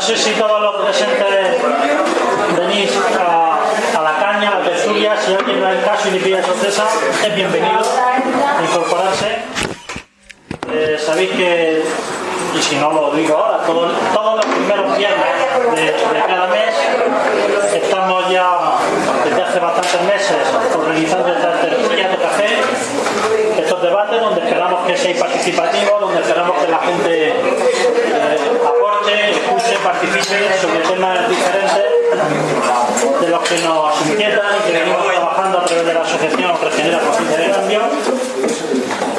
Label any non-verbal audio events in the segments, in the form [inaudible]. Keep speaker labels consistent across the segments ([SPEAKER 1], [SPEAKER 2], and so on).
[SPEAKER 1] No sé si todos los presentes venís a, la caña, a la tertulia. Si alguien no es el caso y le pide sorpresa, es bienvenido a incorporarse. Eh, sabéis que, y si no lo digo ahora, todos, los primeros viernes de, cada mes estamos ya desde hace bastantes meses organizando estas tertulias de café, estos debates donde esperamos que seáis participativos, donde esperamos que la gente eh, aporte, escuche, participe sobre temas diferentes de los que nos inquietan y que venimos trabajando a través de la asociación Regenera Conciencia de Cambio.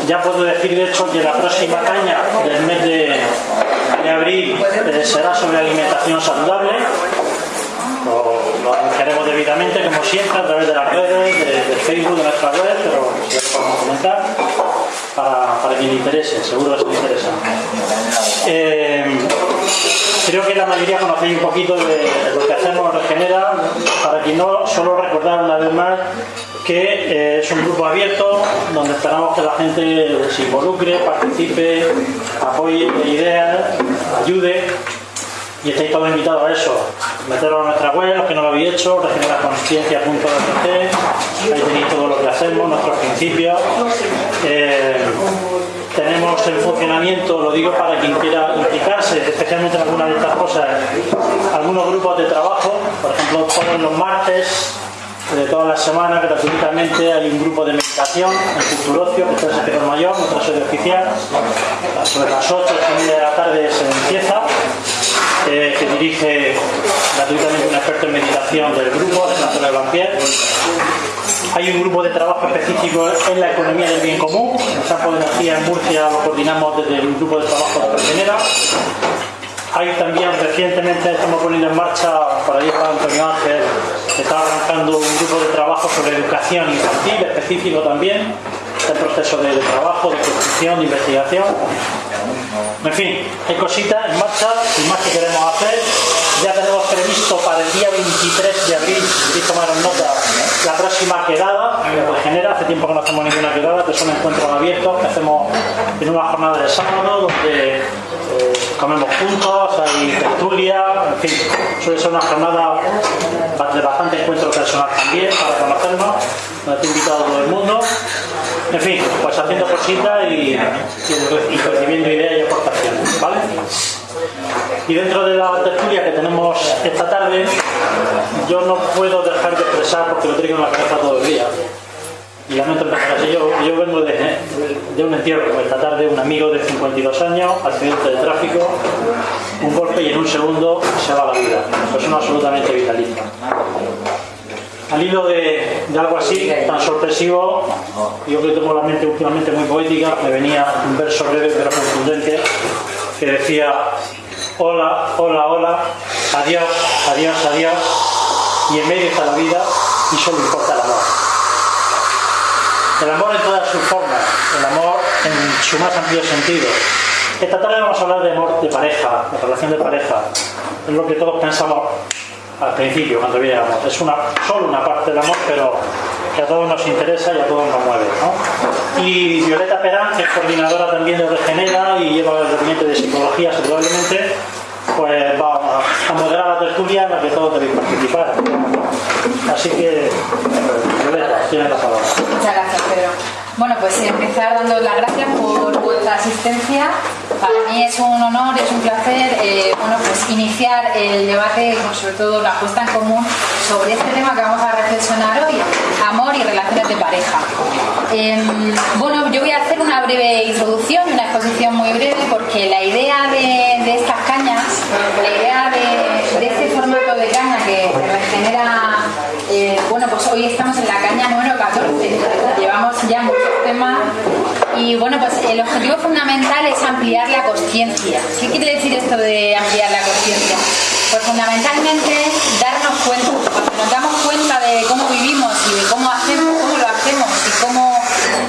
[SPEAKER 1] Ya puedo decir de hecho que la próxima caña del mes de, abril eh, será sobre alimentación saludable. Lo, anunciaremos debidamente, como siempre, a través de las redes, de, Facebook, de nuestra web, pero si lo podemos comentar para, para quien interese, seguro que os interesa. Eh, creo que la mayoría conocéis un poquito de lo que hacemos en Regenera. Para quien no, solo recordar una vez más que eh, es un grupo abierto donde esperamos que la gente se involucre, participe, apoye ideas, ayude y estáis todos invitados a eso. Meteros a nuestra web, los que no lo habéis hecho, regeneraconsciencia.org, ahí tenéis todo lo que hacemos, nuestros principios. Eh, tenemos el funcionamiento, lo digo para quien quiera implicarse, especialmente en alguna de estas cosas, algunos grupos de trabajo, por ejemplo, todos los martes de todas las semanas gratuitamente hay un grupo de meditación en Culturocio, que está en Sector Mayor, nuestra sede oficial. Sobre las 8 de la tarde se empieza, eh, que dirige gratuitamente un experto en meditación del grupo, Alejandro Blanquier. Hay un grupo de trabajo específico en la economía del bien común. En Campo de Energía en Murcia lo coordinamos desde el grupo de trabajo de Regenera. Hay también recientemente estamos poniendo en marcha, por ahí está Antonio Ángel, está arrancando un grupo de trabajo sobre educación infantil específico también, este proceso de, trabajo, de construcción, de investigación. En fin, hay cositas en marcha y más que queremos hacer. Ya tenemos previsto para el día 23 de abril, si tomaron nota, la próxima quedada que genera. Hace tiempo que no hacemos ninguna quedada, que son encuentros abiertos que hacemos en una jornada de sábado donde eh, comemos juntos, hay tertulia, en fin, suele ser una jornada de bastante encuentro personal también para conocernos, donde he invitado a todo el mundo. En fin, pues haciendo cositas y, recibiendo ideas y aportaciones, ¿vale? Y dentro de la tertulia que tenemos esta tarde, yo no puedo dejar de expresar, porque lo traigo en la cabeza todo el día, y lamento empezar así, yo, yo vengo de, de, un entierro esta tarde, un amigo de 52 años, accidente de tráfico, un golpe y en un segundo se va la vida. Persona absolutamente vitalista. Al hilo de, algo así, tan sorpresivo, yo que tengo la mente últimamente muy poética, me venía un verso breve pero contundente que decía hola, hola, hola, adiós, adiós, adiós, y en medio está la vida y solo importa el amor. El amor en todas sus formas, el amor en su más amplio sentido. Esta tarde vamos a hablar de amor de pareja, de relación de pareja. Es lo que todos pensamos al principio, cuando viéramos. Es una, solo una parte del amor, pero que a todos nos interesa y a todos nos mueve. Y Violeta Perán, que es coordinadora también de Regenera y lleva el documento de psicología saludablemente, pues va a moderar la tertulia en la que todos debéis participar. Así que, Violeta, tienes la palabra.
[SPEAKER 2] Muchas gracias, Pedro. Bueno, pues empezar dando las gracias por vuestra asistencia. Para mí es un honor, es un placer eh, bueno, pues iniciar el debate, sobre todo la puesta en común sobre este tema que vamos a reflexionar hoy, amor y relaciones de pareja. Em, bueno, yo voy a hacer una breve introducción una exposición muy breve porque la idea de, estas cañas, la idea de, este formato de caña que regenera, eh, bueno, pues hoy estamos en la caña número 14, llevamos ya muchos y bueno, pues el objetivo fundamental es ampliar la conciencia. ¿Qué quiere decir esto de ampliar la conciencia? Pues fundamentalmente darnos cuenta, cuando nos damos cuenta de cómo vivimos y de cómo hacemos, cómo lo hacemos y cómo,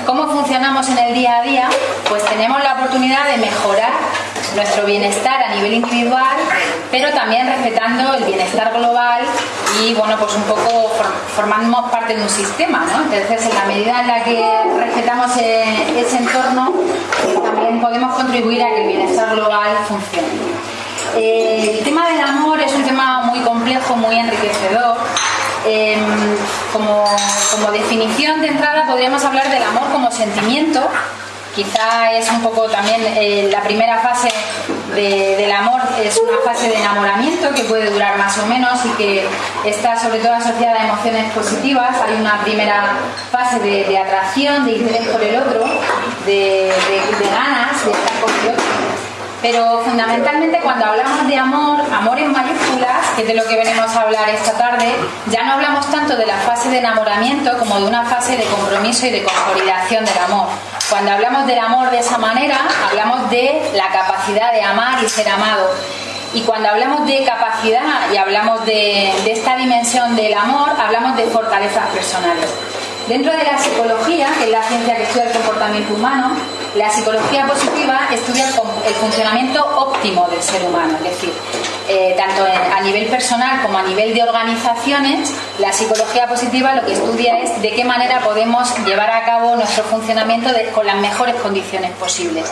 [SPEAKER 2] cómo funcionamos en el día a día, pues tenemos la oportunidad de mejorar nuestro bienestar a nivel individual, pero también respetando el bienestar global y bueno, pues un poco formamos parte de un sistema, ¿no? Entonces, en la medida en la que respetamos ese entorno, también podemos contribuir a que el bienestar global funcione. Eh, el tema del amor es un tema muy complejo, muy enriquecedor. Em, como, como definición de entrada podríamos hablar del amor como sentimiento Quizá es un poco también eh, la primera fase del amor, es una fase de enamoramiento que puede durar más o menos y que está sobre todo asociada a emociones positivas. Hay una primera fase de, atracción, de interés por el otro, de, de ganas de estar con el otro. Pero fundamentalmente cuando hablamos de amor, amor en mayúsculas, que es de lo que venimos a hablar esta tarde, ya no hablamos tanto de la fase de enamoramiento como de una fase de compromiso y de consolidación del amor. Cuando hablamos del amor de esa manera, hablamos de la capacidad de amar y ser amado. Y cuando hablamos de capacidad y hablamos de, de esta dimensión del amor, hablamos de fortalezas personales. Dentro de la psicología, que es la ciencia que estudia el comportamiento humano, la psicología positiva estudia el funcionamiento óptimo del ser humano, es decir, eh, tanto a nivel personal como a nivel de organizaciones, la psicología positiva lo que estudia es de qué manera podemos llevar a cabo nuestro funcionamiento con las mejores condiciones posibles.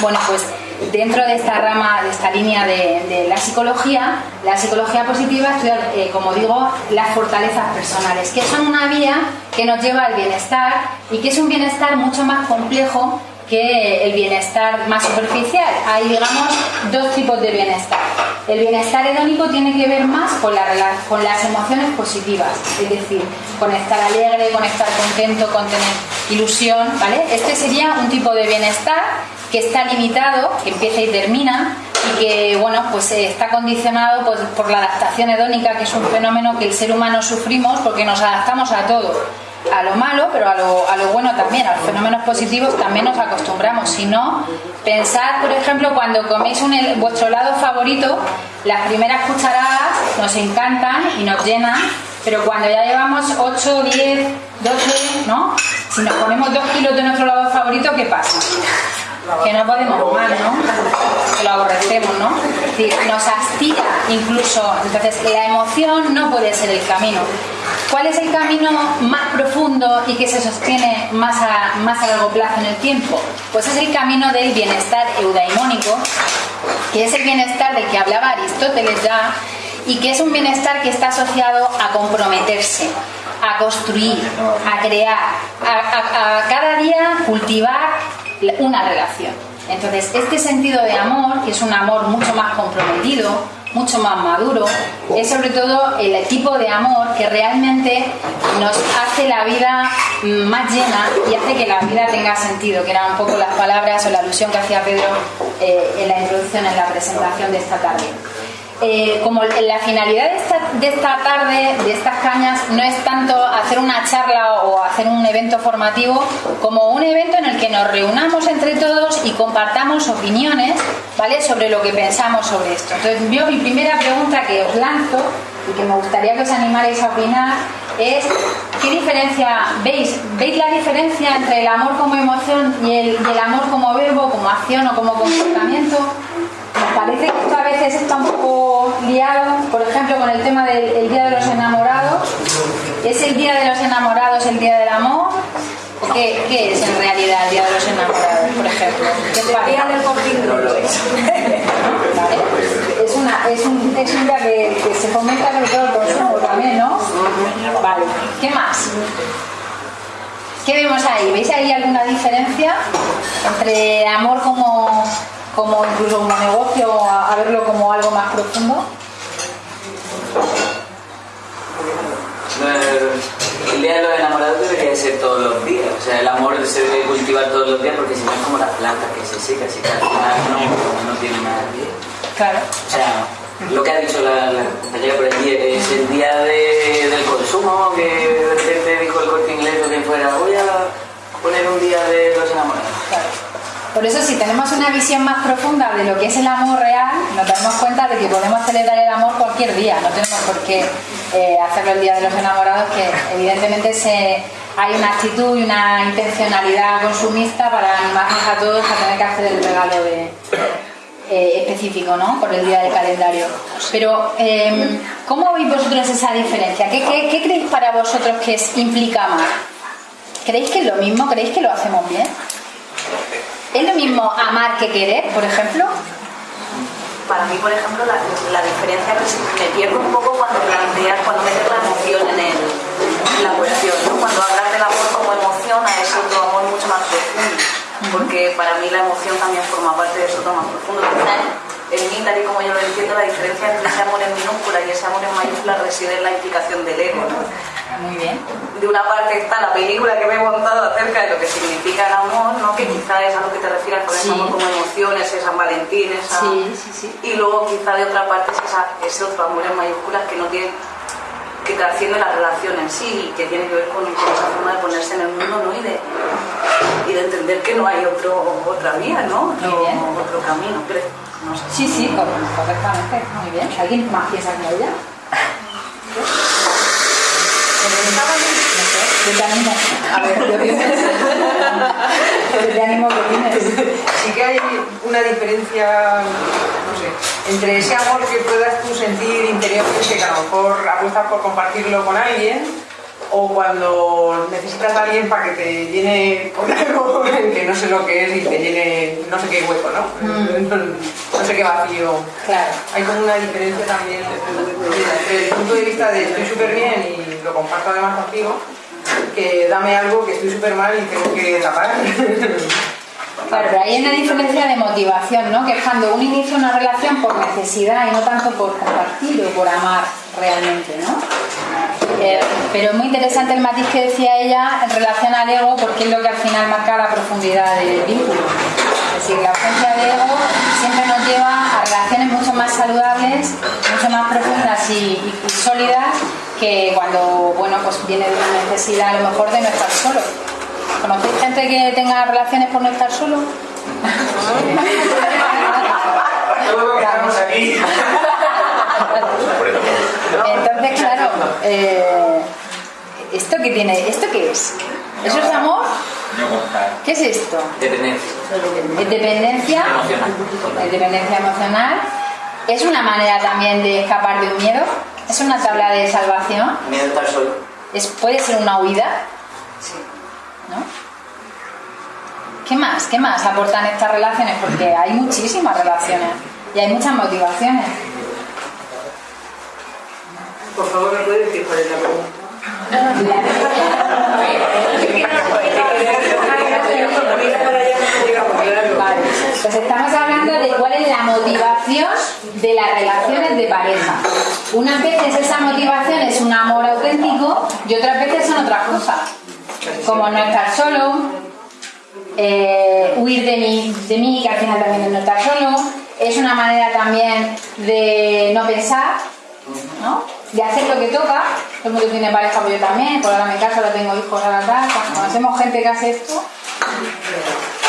[SPEAKER 2] Bueno, pues dentro de esta rama, de esta línea de, la psicología, la psicología positiva estudia, eh, como digo, las fortalezas personales, que son una vía que nos lleva al bienestar y que es un bienestar mucho más complejo que el bienestar más superficial. Hay, digamos, dos tipos de bienestar. El bienestar hedónico tiene que ver más con, la, con las emociones positivas, es decir, con estar alegre, con estar contento, con tener ilusión, ¿vale? Este sería un tipo de bienestar que está limitado, que empieza y termina, y que bueno, pues eh, está condicionado pues, por la adaptación hedónica, que es un fenómeno que el ser humano sufrimos porque nos adaptamos a todo a lo malo, pero a lo, a lo, bueno también, a los fenómenos positivos también nos acostumbramos. Si no, pensad, por ejemplo, cuando coméis vuestro helado favorito, las primeras cucharadas nos encantan y nos llenan, pero cuando ya llevamos 8, 10, 12, ¿no? Si nos ponemos 2 kilos de nuestro helado favorito, ¿qué pasa? Que no podemos más, ¿no? Que lo aborrecemos, ¿no? Es decir, nos astilla incluso. Entonces, la emoción no puede ser el camino. ¿Cuál es el camino más profundo y que se sostiene más a, más a largo plazo en el tiempo? Pues es el camino del bienestar eudaimónico, que es el bienestar del que hablaba Aristóteles ya, y que es un bienestar que está asociado a comprometerse, a construir, a crear, a, a cada día cultivar una relación. Entonces, este sentido de amor, que es un amor mucho más comprometido, mucho más maduro, es sobre todo el tipo de amor que realmente nos hace la vida más llena y hace que la vida tenga sentido, que eran un poco las palabras o la alusión que hacía Pedro eh, en la introducción, en la presentación de esta tarde. Eh, como la finalidad de esta, tarde, de estas cañas, no es tanto hacer una charla o hacer un evento formativo, como un evento en el que nos reunamos entre todos y compartamos opiniones ¿vale? sobre lo que pensamos sobre esto. Entonces, yo mi primera pregunta que os lanzo y que me gustaría que os animarais a opinar es ¿qué diferencia veis? ¿Veis la diferencia entre el amor como emoción y el, y el amor como verbo, como acción o como comportamiento? Parece que esto a veces está un poco liado, por ejemplo, con el tema del Día de los Enamorados. ¿Es el Día de los Enamorados el Día del Amor? qué, es en realidad el Día de los Enamorados, por ejemplo? ¿Qué
[SPEAKER 3] el Día del no lo es.
[SPEAKER 2] Es, una, es, un, es un día que, que se fomenta sobre todo el consumo también, ¿no? Vale. ¿Qué más? ¿Qué vemos ahí? ¿Veis ahí alguna diferencia entre amor como como incluso un negocio a, verlo como algo más profundo?
[SPEAKER 4] El día de los enamorados debería ser todos los días, o sea, el amor se debe cultivar todos los días porque si no es como la planta que se seca, así que al final no, no tiene nada de
[SPEAKER 2] Claro.
[SPEAKER 4] O sea, lo que ha dicho la, compañera por el día, es el día del consumo, que de repente dijo el corte inglés o quien fuera, voy a poner un día de los enamorados.
[SPEAKER 2] Claro. Por eso si tenemos una visión más profunda de lo que es el amor real, nos damos cuenta de que podemos celebrar el amor cualquier día, no tenemos por qué eh, hacerlo el Día de los Enamorados, que evidentemente se, hay una actitud y una intencionalidad consumista para animarnos a todos a tener que hacer el regalo de, eh, específico, ¿no? Por el día del calendario. Pero, em, ¿cómo veis vosotros esa diferencia? ¿Qué, creéis para vosotros que es, implica amar? ¿Creéis que es lo mismo? ¿Creéis que lo hacemos bien? ¿Es lo mismo amar que querer, por ejemplo?
[SPEAKER 3] para mí, por ejemplo, la, la diferencia que me pierdo un poco cuando planteas, cuando metes la emoción en, el, la cuestión, ¿no? Cuando hablas del amor como emoción a ese otro amor mucho más profundo, porque para mí la emoción también forma parte de eso otro más profundo. En mí, tal y como yo lo entiendo, la diferencia entre ese amor en minúscula y ese amor en mayúscula reside en la implicación del ego, ¿no?
[SPEAKER 2] Muy bien.
[SPEAKER 3] de una parte está la película que me he montado acerca de lo que significa el amor, ¿no? que quizá es a lo que te refieres con
[SPEAKER 2] Sí.
[SPEAKER 3] ese amor como emociones, ese San Valentín, esa...
[SPEAKER 2] Sí, sí, sí.
[SPEAKER 3] y luego quizá de otra parte es esa- ese otro amor en mayúsculas que no tiene que trasciende la relación en sí y que tiene que ver con, con esa forma de ponerse en el mundo ¿no? y, de, y de entender que no hay otro, otra vía, ¿no? otro, otro camino, creo. No sé.
[SPEAKER 2] Sí, sí, cor- correctamente. Muy bien. ¿Alguien más piensa que ella? Yo te animo. A ver, yo. Yo te animo que tienes.
[SPEAKER 5] Sí que hay una diferencia, no sé, entre ese amor que puedas tú sentir interiormente, que a lo mejor apuestas por compartirlo con alguien, o cuando necesitas a alguien para que te llene con algo [laughs] que no sé lo que es y te llene no sé qué hueco, ¿no? [laughs] No, sé qué vacío.
[SPEAKER 2] Claro.
[SPEAKER 5] Hay como una diferencia también desde el punto de vista de estoy súper bien y lo comparto además contigo, que dame algo que estoy súper mal y tengo que tapar. [laughs]
[SPEAKER 2] Claro, pero hay una diferencia de motivación, ¿no? Que es cuando uno inicia una relación por necesidad y no tanto por compartir o por amar realmente, ¿no? Eh, pero es muy interesante el matiz que decía ella en relación al ego, porque es lo que al final marca la profundidad del vínculo. Es decir, la ausencia de ego siempre nos lleva a relaciones mucho más saludables, mucho más profundas y, y- y sólidas que cuando, bueno, pues viene de una necesidad a lo mejor de no estar solo. ¿Conocéis gente que tenga relaciones por no estar solo? [laughs]
[SPEAKER 5] Estamos aquí. [laughs]
[SPEAKER 2] Entonces, claro, eh, ¿esto qué tiene? ¿Esto qué es? ¿Eso es amor? ¿Qué es esto?
[SPEAKER 4] Dependencia.
[SPEAKER 2] ¿Es dependencia?
[SPEAKER 4] Emocional.
[SPEAKER 2] ¿Es dependencia emocional? ¿Es una manera también de escapar de un miedo? ¿Es una tabla de salvación?
[SPEAKER 4] Miedo a estar solo.
[SPEAKER 2] ¿Es, ¿Puede ser una huida? ¿No? ¿Qué más? ¿Qué más aportan estas relaciones? Porque hay muchísimas relaciones y hay muchas motivaciones.
[SPEAKER 5] Por favor, ¿me puedes decir cuál es la pregunta?
[SPEAKER 2] Pues estamos hablando de cuál es la motivación de las relaciones de pareja. Unas veces esa motivación es un amor auténtico y otras veces son otras cosas. Como no estar solo, eh, huir de mí, de mí, que al final también es no estar solo. Es una manera también de no pensar, ¿no? De hacer lo que toca. Todo el mundo tiene pareja, pues yo también. Por ahora me caso, ahora tengo hijos, ahora tal. Conocemos gente que hace esto,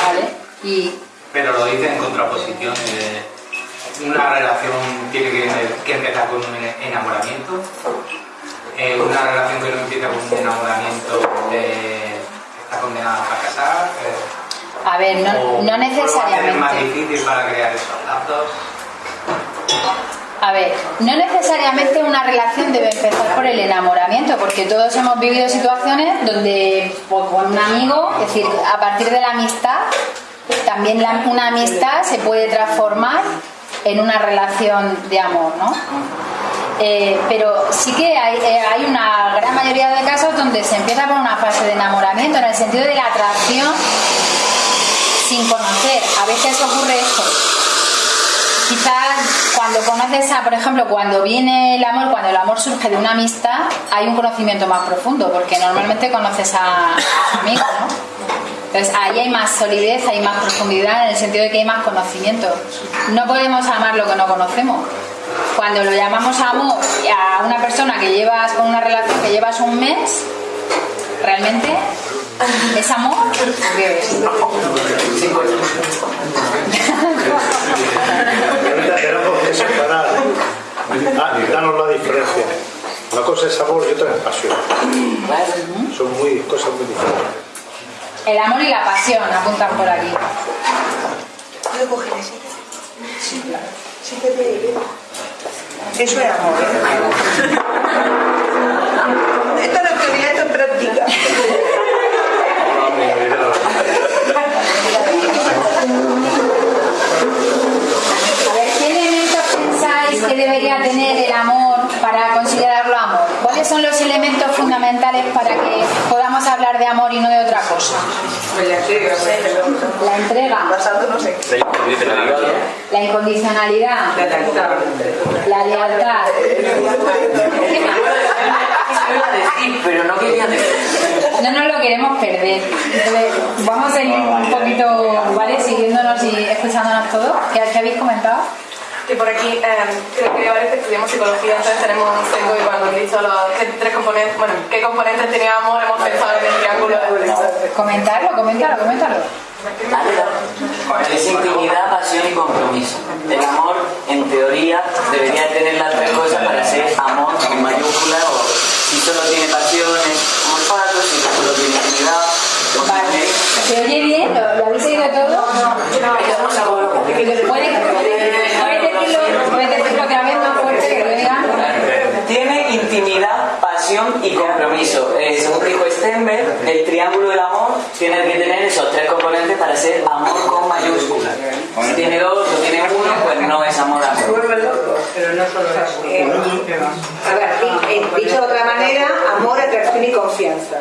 [SPEAKER 2] ¿vale? Y
[SPEAKER 6] Pero lo dice en contraposición de una relación tiene que, que empezar con un enamoramiento. Eh, una relación que no empieza con un enamoramiento eh, está condenada a fracasar. eh,
[SPEAKER 2] A ver, no,
[SPEAKER 6] o-
[SPEAKER 2] no
[SPEAKER 6] a hacer más
[SPEAKER 2] necesariamente.
[SPEAKER 6] difícil para crear esos lazos.
[SPEAKER 2] A ver, no necesariamente una relación debe empezar por el enamoramiento, porque todos hemos vivido situaciones donde pues, con un amigo, es decir, a partir de la amistad, también la- una amistad se puede transformar en una relación de amor, ¿no? Eh, pero sí que hay, eh, hay una gran mayoría de casos donde se empieza por una fase de enamoramiento, en el sentido de la atracción sin conocer. A veces ocurre esto. Quizás cuando conoces a, por ejemplo, cuando viene el amor, cuando el amor surge de una amistad, hay un conocimiento más profundo, porque normalmente conoces a, a tu amigo, ¿no? Entonces ahí hay más solidez, hay más profundidad, en el sentido de que hay más conocimiento. No podemos amar lo que no conocemos. Cuando lo llamamos amor a una persona que llevas con una relación que llevas un mes, realmente es amor. ¿O qué es?
[SPEAKER 7] Ahorita tenemos que separar. Ah, danos la diferencia. Una cosa es amor y otra es pasión. Son muy, cosas muy diferentes.
[SPEAKER 2] El amor y la pasión apuntan por aquí.
[SPEAKER 5] ¿Puedo coger ese? Sí, claro. Sí, te veo. Eso es amor, ¿eh? Esto no es teoría, esto es práctica.
[SPEAKER 2] A ver, ¿qué elementos
[SPEAKER 5] pensáis que debería tener
[SPEAKER 2] el amor
[SPEAKER 3] para
[SPEAKER 2] considerarlo amor? ¿Cuáles son los elementos fundamentales para que podamos hablar de amor y
[SPEAKER 3] no de otra cosa?
[SPEAKER 2] La entrega. La entrega. La incondicionalidad.
[SPEAKER 5] La lealtad.
[SPEAKER 2] La lealtad. [laughs]
[SPEAKER 4] Pero no quería decir.
[SPEAKER 2] No nos lo queremos perder. Entonces, vamos a ir un poquito, ¿vale? Siguiéndonos y escuchándonos todos. ¿Qué, qué habéis comentado?
[SPEAKER 8] Que por aquí, eh, creo que varios que estudiamos psicología, entonces tenemos un sesgo y cuando he dicho los qué tres componentes, bueno, qué componentes teníamos, hemos pensado en el triángulo
[SPEAKER 2] Comentarlo, coméntalo, coméntalo.
[SPEAKER 4] Es intimidad, pasión y compromiso. El amor, en teoría, debería tener las tres cosas para ser amor con mayúscula o si solo tiene pasión solo tiene intimidad, pues
[SPEAKER 2] Vale. ¿Se oye bien? ¿Lo, habéis oído todo? ¿Puedes, puedes decirlo, puedes decirlo otra vez más fuerte que lo digan?
[SPEAKER 4] Tiene intimidad, pasión y compromiso. Eh, según dijo Stenberg, el triángulo del amor tiene que tener esos tres componentes para ser amor con mayúscula. Si tiene dos o tiene uno, pues no es amor amor.
[SPEAKER 5] Pero no solo eso.
[SPEAKER 9] Eh, a ver, di- dicho de otra manera, amor, atracción y confianza.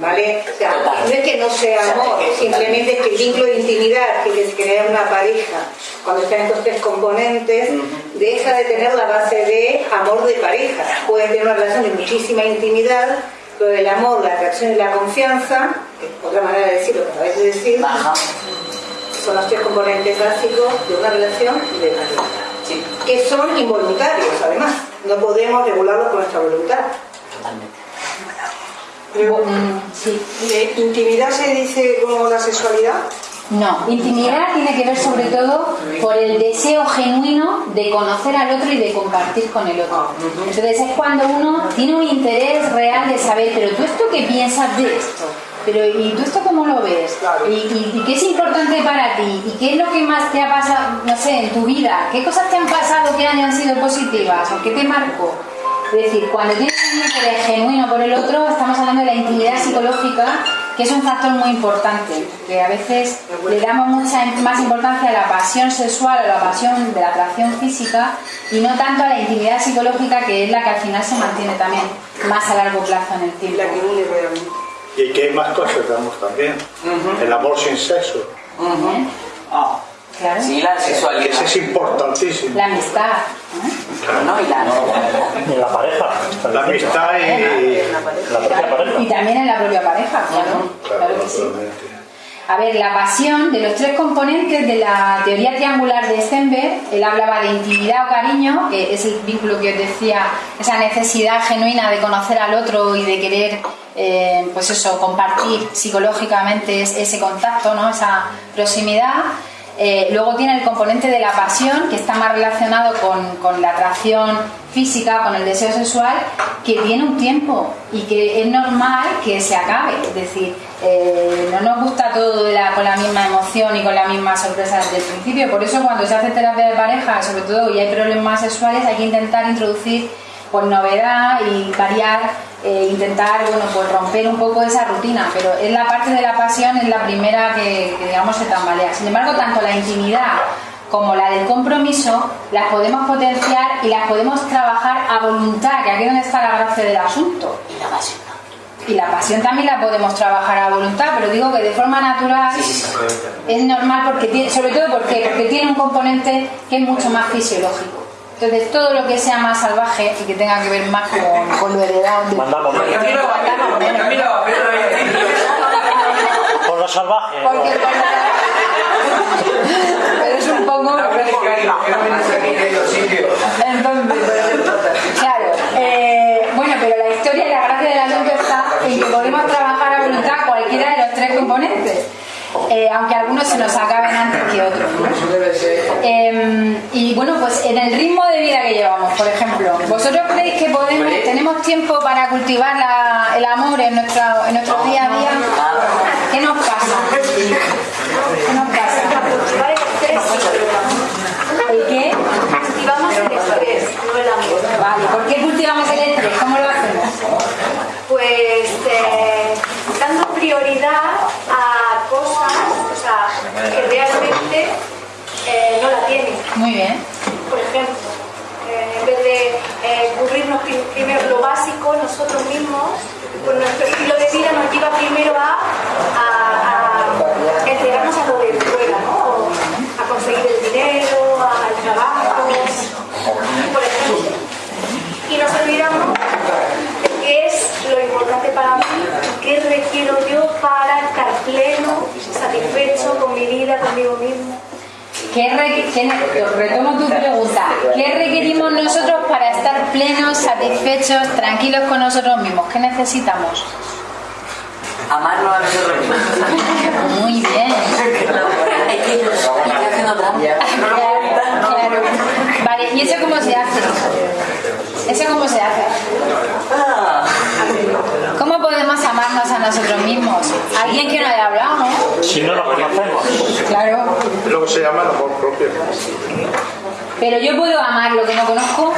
[SPEAKER 9] ¿Vale? O sea, no es que no sea amor, simplemente es que el vínculo de intimidad que les crea una pareja cuando están estos tres componentes deja de tener la base de amor de pareja. Puede tener una relación de muchísima intimidad, pero el amor, la atracción y la confianza, que es otra manera de decirlo que acabáis de decir,
[SPEAKER 4] Baja.
[SPEAKER 9] son los tres componentes básicos de una relación de pareja
[SPEAKER 4] Sí,
[SPEAKER 9] que son involuntarios además. No podemos regularlos con nuestra voluntad.
[SPEAKER 4] totalmente.
[SPEAKER 2] Mm, Sí.
[SPEAKER 10] ¿De intimidad se dice como la sexualidad?
[SPEAKER 2] No, intimidad tiene que ver sobre todo por el deseo genuino de conocer al otro y de compartir con el otro. Entonces es cuando uno tiene un interés real de saber, pero tú esto qué piensas de esto, pero ¿y tú esto cómo lo ves? ¿Y, y, y qué es importante para ti? ¿Y qué es lo que más te ha pasado, no sé, en tu vida? ¿Qué cosas te han pasado que hayan sido positivas o qué te marcó? Es decir, cuando tienes un interés genuino por el otro, estamos hablando de la intimidad psicológica, que es un factor muy importante, que a veces le damos mucha más importancia a la pasión sexual, a la pasión de la atracción física, y no tanto a la intimidad psicológica, que es la que al final se mantiene también más a largo plazo en el tiempo.
[SPEAKER 10] La que une realmente.
[SPEAKER 7] Y que hay más cosas, digamos, también. El amor sin sexo.
[SPEAKER 4] Ah,
[SPEAKER 2] Claro.
[SPEAKER 4] sí, la
[SPEAKER 7] que
[SPEAKER 4] sexualidad.
[SPEAKER 7] ese es importantísimo.
[SPEAKER 2] La amistad. ¿eh?
[SPEAKER 4] No, y la
[SPEAKER 1] en la pareja.
[SPEAKER 7] La amistad y...
[SPEAKER 1] La propia pareja.
[SPEAKER 2] Y también en la propia pareja, claro. Claro que sí. A ver, la pasión de los tres componentes de la teoría triangular de Stenberg, él hablaba de intimidad o cariño, que es el vínculo que os decía, esa necesidad genuina de conocer al otro y de querer, eh, pues eso, compartir psicológicamente es- ese contacto, ¿no? esa proximidad. Eh, luego tiene el componente de la pasión, que está más relacionado con, con la atracción física, con el deseo sexual, que tiene un tiempo y que es normal que se acabe. Es decir, eh, no nos gusta todo de la- con la misma emoción y con la misma sorpresa desde el principio. Por eso cuando se hace terapia de pareja, sobre todo y hay problemas sexuales, hay que intentar introducir pues novedad y variar, eh, intentar bueno pues romper un poco esa rutina, pero es la parte de la pasión es la primera que, que, digamos se tambalea. Sin embargo, tanto la intimidad como la del compromiso las podemos potenciar y las podemos trabajar a voluntad, que aquí es donde está la gracia del asunto.
[SPEAKER 4] y la pasión.
[SPEAKER 2] Y la pasión también la podemos trabajar a voluntad, pero digo que de forma natural es normal porque tiene, sobre todo porque, porque tiene un componente que es mucho más fisiológico. Entonces todo lo que sea más salvaje y que tenga que ver más con, con lo heredado de-
[SPEAKER 1] Mandamos Por lo salvaje.
[SPEAKER 2] Porque pero es un poco entonces claro eh, bueno pero la historia y la gracia del asunto está en que podemos trabajar a voluntad cualquiera de los tres componentes eh, aunque algunos se nos acaben antes que otros ¿no? Eh, y bueno, pues en el ritmo de vida que llevamos, por ejemplo, ¿vosotros creéis que podemos, tenemos tiempo para cultivar la- el amor en, nuestra, en nuestro día a día? ¿Qué nos pasa? ¿Qué nos pasa?
[SPEAKER 3] Cultivar el estrés,
[SPEAKER 2] ¿El qué?
[SPEAKER 3] cultivamos el estrés, no el amor.
[SPEAKER 2] Vale, ¿por qué cultivamos el estrés? ¿Cómo lo hacemos?
[SPEAKER 3] Pues que realmente eh, no la tiene
[SPEAKER 2] Muy bien.
[SPEAKER 3] Por ejemplo, eh, en vez de eh, cubrirnos primero lo básico, nosotros mismos, con nuestro estilo de vida, nos lleva primero a, entregarnos a lo de prueba, ¿no? a
[SPEAKER 11] conseguir el dinero, al trabajo, por ejemplo. Y nos olvidamos de qué es lo importante para mí, qué requiero yo para estar pleno
[SPEAKER 12] vida conmigo mismo.
[SPEAKER 2] ¿Qué re- qué- retomo tu pregunta. ¿Qué requerimos nosotros para estar plenos, satisfechos, tranquilos con nosotros mismos? ¿Qué necesitamos?
[SPEAKER 4] Amarnos a nosotros mismos.
[SPEAKER 2] Muy bien. Claro, claro. Vale, ¿y eso cómo se hace? ¿Eso cómo se hace?
[SPEAKER 4] Ah.
[SPEAKER 2] ¿Cómo podemos amarnos a nosotros mismos? Alguien que no haya hablado, ¿no?
[SPEAKER 1] Si no lo conocemos.
[SPEAKER 2] Claro.
[SPEAKER 7] Es lo que se llama el amor propio.
[SPEAKER 2] Pero yo puedo amar lo que no conozco.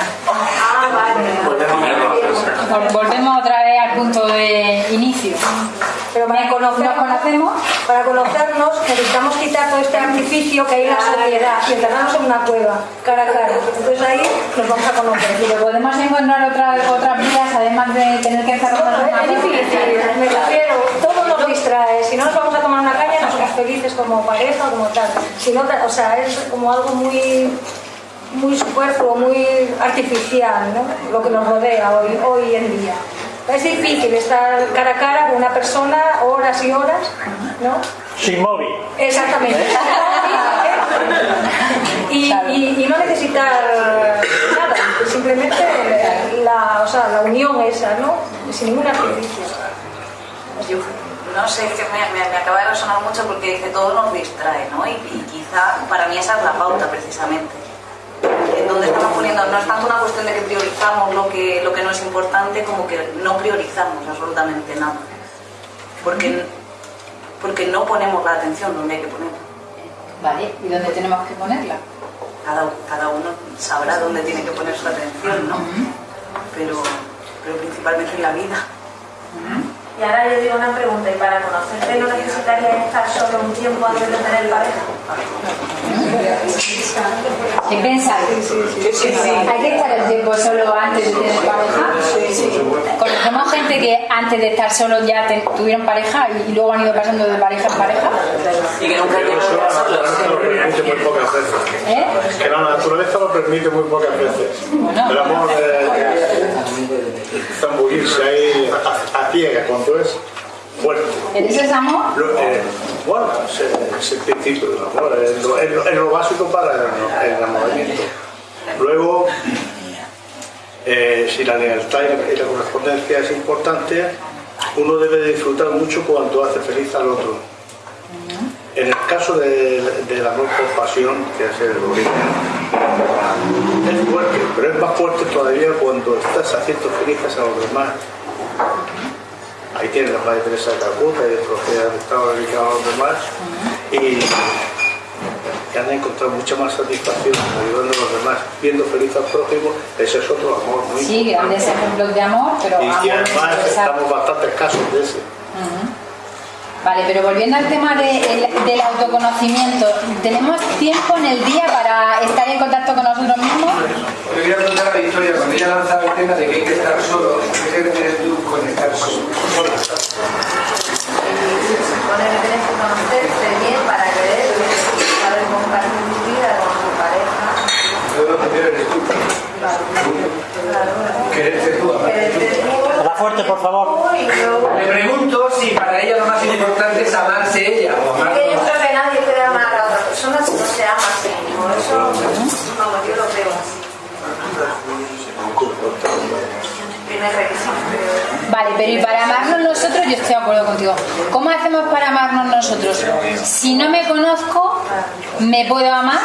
[SPEAKER 2] Vol- Volvemos otra vez al punto de inicio.
[SPEAKER 12] Pero para
[SPEAKER 2] ¿Nos
[SPEAKER 12] conocernos,
[SPEAKER 2] conocemos?
[SPEAKER 12] para conocernos necesitamos quitar todo este artificio que hay en la sociedad y encerrarnos en una cueva, cara a cara. Entonces ahí nos vamos a conocer.
[SPEAKER 2] Pero podemos encontrar otras otras vías además de tener que encerrarnos en una
[SPEAKER 12] Es difícil, me refiero, todo nos distrae. Si no nos vamos a tomar una caña, no somos felices como pareja o como tal. Si no, o sea, es como algo muy muy superfluo, muy artificial, ¿no? Lo que nos rodea hoy, hoy en día. Es difícil estar cara a cara con una persona horas y horas, ¿no?
[SPEAKER 1] Sin móvil.
[SPEAKER 12] Exactamente. Y, y- y no necesitar nada, simplemente la, o sea, la unión esa, ¿no? Sin ningún artificio.
[SPEAKER 3] No sé, es que me, me- me acaba de resonar mucho porque dice todo nos distrae, ¿no? Y, y quizá para mí esa es la pauta precisamente. En donde estamos poniendo, no es tanto una cuestión de que priorizamos lo que, lo que no es importante como que no priorizamos absolutamente nada. Porque, porque no ponemos la atención donde hay que ponerla.
[SPEAKER 2] Vale, ¿y dónde tenemos que ponerla?
[SPEAKER 3] Cada, cada uno sabrá dónde tiene que poner su atención, ¿no? Pero, pero principalmente en la vida.
[SPEAKER 12] Y ahora yo digo una pregunta, ¿y para conocerte no necesitarías estar solo un tiempo antes de tener pareja?
[SPEAKER 2] ¿Qué pensáis? ¿Hay que estar el tiempo solo antes de tener pareja? ¿Conocemos gente que antes de estar solo ya te- tuvieron pareja y, y luego han ido pasando de pareja en pareja?
[SPEAKER 4] Y que nunca
[SPEAKER 7] Pero
[SPEAKER 4] quiero
[SPEAKER 7] eso la
[SPEAKER 4] estar solo.
[SPEAKER 7] naturaleza lo permite muy pocas veces.
[SPEAKER 2] ¿Eh?
[SPEAKER 7] Que la naturaleza lo permite muy pocas veces.
[SPEAKER 2] Bueno.
[SPEAKER 7] El amor eh, zambullirse ahí a, a ciegas cuando es fuerte.
[SPEAKER 2] ¿Pero eso es amor?
[SPEAKER 7] Lo- eh, bueno, es, el- principio del amor, es lo, es lo- es lo básico para el, el enamoramiento. Luego, eh, si la lealtad y la, correspondencia es importante, uno debe de disfrutar mucho cuando hace feliz al otro. En el caso de- del amor por pasión, que es el origen, es fuerte, pero es más fuerte todavía cuando estás haciendo felices a los demás. Ahí tienes la Madre Teresa de Calcuta y otros que han estado dedicados a los demás y que han encontrado mucha más satisfacción ayudando a los demás, viendo feliz al prójimo, ese es otro amor muy
[SPEAKER 2] Sí, grandes ejemplos de amor, pero
[SPEAKER 7] Y,
[SPEAKER 2] amor
[SPEAKER 7] y además estamos bastante escasos de ese.
[SPEAKER 2] Vale, pero volviendo al tema de- el- del autoconocimiento, ¿tenemos tiempo en el día para estar en contacto con nosotros mismos?
[SPEAKER 13] Yo quería preguntar a Victoria, cuando ella lanzaba el tema de que hay que estar solo, ¿qué te refieres
[SPEAKER 12] supone que tienes que conocerte bien para querer saber compartir tu vida con tu pareja.
[SPEAKER 13] Todo lo tú. Quererte tú, amar.
[SPEAKER 1] Habla fuerte, por favor.
[SPEAKER 13] Me pregunto si para ella lo más importante es amarse ella o amar
[SPEAKER 12] Porque yo creo que nadie puede amar a otra persona si no se ama a sí mismo. Eso, vamos, yo lo creo así. Tiene requisitos.
[SPEAKER 2] Vale, pero y para amarnos nosotros, yo estoy de acuerdo contigo. ¿Cómo hacemos para amarnos nosotros? Si no me conozco, ¿me puedo amar?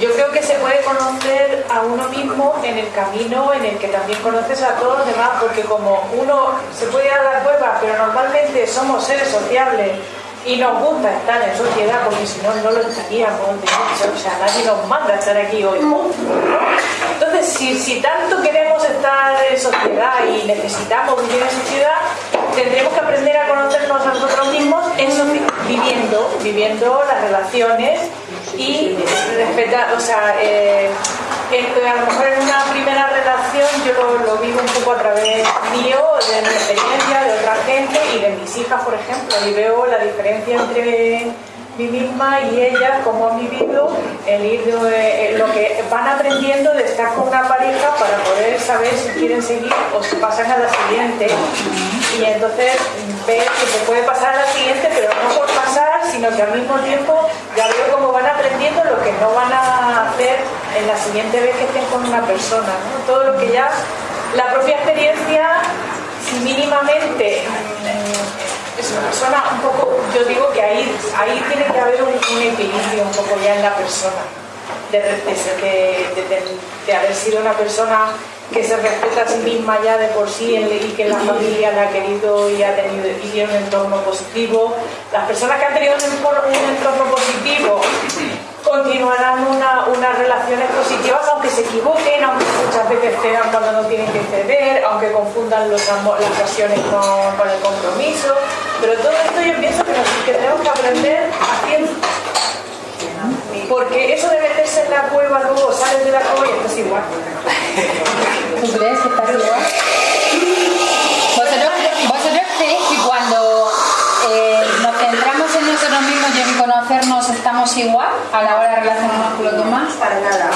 [SPEAKER 14] Yo creo que se puede conocer a uno mismo en el camino en el que también conoces a todos los demás, porque como uno se puede a la pero normalmente somos seres sociables y nos gusta estar en sociedad, porque si no, no lo estaríamos, o sea, nadie nos manda a estar aquí hoy juntos, ¿no? Entonces, si, si tanto queremos estar en sociedad y necesitamos vivir en sociedad, tendremos que aprender a conocernos a nosotros mismos viviendo, viviendo las relaciones y respetar, o sea, eh, a lo mejor en una primera relación yo lo, lo vivo un poco a través mío, de mi experiencia, de otra gente y de mis hijas, por ejemplo, y veo la diferencia entre mí misma y ellas, cómo han vivido el ir de- eh, lo que van aprendiendo de estar con una pareja para poder saber si quieren seguir o si pasan a la siguiente y entonces ver que se puede pasar a la siguiente pero no por mismo tiempo ya veo cómo van aprendiendo lo que no van a hacer en la siguiente vez que estén con una persona. Todo lo que ya la propia experiencia, si mínimamente mm, es una persona un poco, yo digo que ahí, ahí tiene que haber un, un equilibrio un poco ya en la persona. De, que- de- de- de haber sido una persona que se respeta a sí misma ya de por sí y que la familia la ha querido y ha tenido y tiene un entorno positivo. Las personas que han tenido un entorno, un entorno positivo continuarán una- unas relaciones positivas aunque se equivoquen, aunque muchas veces cedan cuando no tienen que ceder, aunque confundan los las pasiones con, con el compromiso. Pero todo esto yo pienso que, nos- que tenemos que aprender haciendo. Porque eso de meterse en la cueva, luego sales de la cueva y esto es igual.
[SPEAKER 2] ¿Tú crees que estás igual? ¿Vosotros, vosotros creéis que cuando eh, nos centramos en nosotros mismos y en conocernos estamos igual a la hora de relacionarnos con los demás?
[SPEAKER 15] Para nada.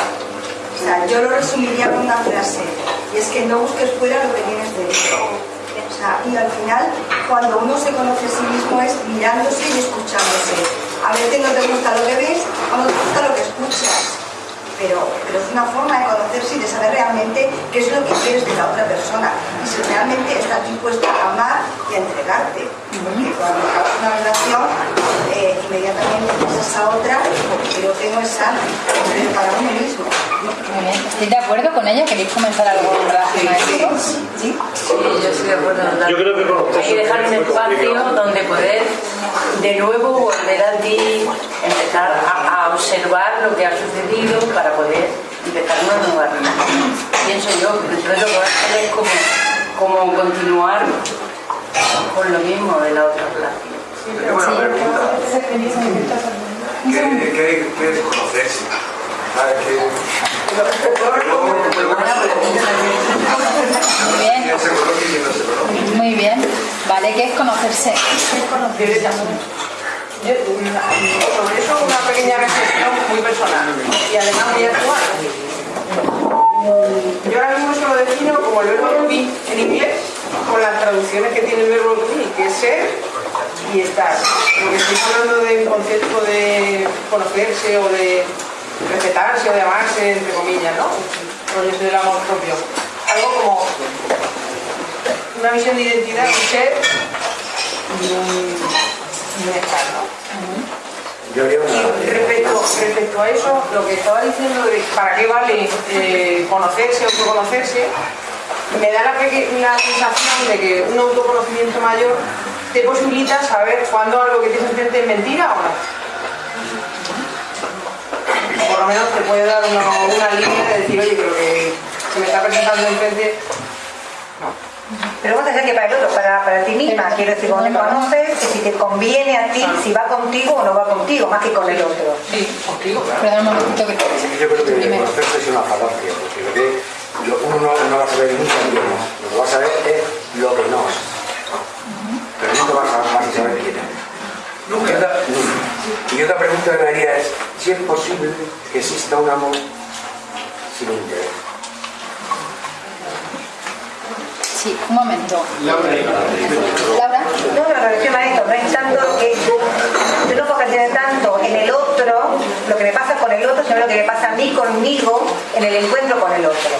[SPEAKER 15] O sea, yo lo resumiría con una frase, y es que no busques fuera lo que tienes dentro. O sea, y al final, cuando uno se conoce a sí mismo es mirándose y escuchándose. A veces no te gusta lo que ves no te gusta lo que escuchas. Pero, pero es una forma de conocerse y de saber realmente qué es lo que quieres de la otra persona y si realmente estás dispuesta a amar y a entregarte. Cuando una relación, eh, inmediatamente piensas a otra, pero que no es sano, para uno mismo.
[SPEAKER 2] Muy bien. ¿Estoy de acuerdo con ella? ¿Queréis comentar algo en relación a esto? ¿Sí?
[SPEAKER 16] Sí, yo estoy de acuerdo.
[SPEAKER 7] Yo creo que
[SPEAKER 16] Hay que dejar un espacio donde poder de nuevo volver a ti, empezar a, a observar lo que ha sucedido para poder empezar una nueva relación. Pienso yo, pero entonces lo que va a hacer es como, como continuar con lo mismo de la otra relación.
[SPEAKER 13] Tengo una pregunta. ¿Qué, qué, qué es qué?
[SPEAKER 2] Muy bien. Vale, ¿qué es conocerse?
[SPEAKER 17] Yo, una- sobre eso una pequeña reflexión muy personal y además muy actual. Yo ahora mismo se lo defino como el verbo to be en inglés, con las traducciones que tiene el verbo to be, que es ser y estar. Porque estoy hablando de un concepto de conocerse o de respetarse o de amarse, entre comillas, ¿no? Rollos del amor propio. Algo como una visión de identidad, un ser y un, estar, ¿no?
[SPEAKER 13] Yo haría una...
[SPEAKER 17] Y respecto, respecto a eso, lo que estaba diciendo de para qué vale eh, conocerse o autoconocerse, me da la sensación de que un autoconocimiento mayor te posibilita saber cuándo algo que tienes enfrente es mentira o no. Por lo menos te puede dar una, una línea de decir, oye, creo que se me está presentando enfrente.
[SPEAKER 9] Pero vos tenés que para el otro, para, para ti misma, quiero decir, cuando te conoces, que si te conviene a ti, si va contigo o no va contigo, más que con el otro.
[SPEAKER 17] Sí, contigo,
[SPEAKER 2] Perdón un momentito que
[SPEAKER 13] Yo creo que conocerse es una falacia, porque lo que lo- uno no, no va a saber nunca quién es. Lo que va a saber es lo que no es. Pero nunca vas a, vas a saber quién es. Nunca. Nunca. Y otra pregunta que me haría es si es posible que exista un amor sin interés.
[SPEAKER 2] Sí, un momento.
[SPEAKER 9] Laura. No, no, me refiero a esto, no es tanto que yo no focalizo tanto en el otro, lo que me pasa con el otro, sino lo que me pasa a mí conmigo en el encuentro con el otro.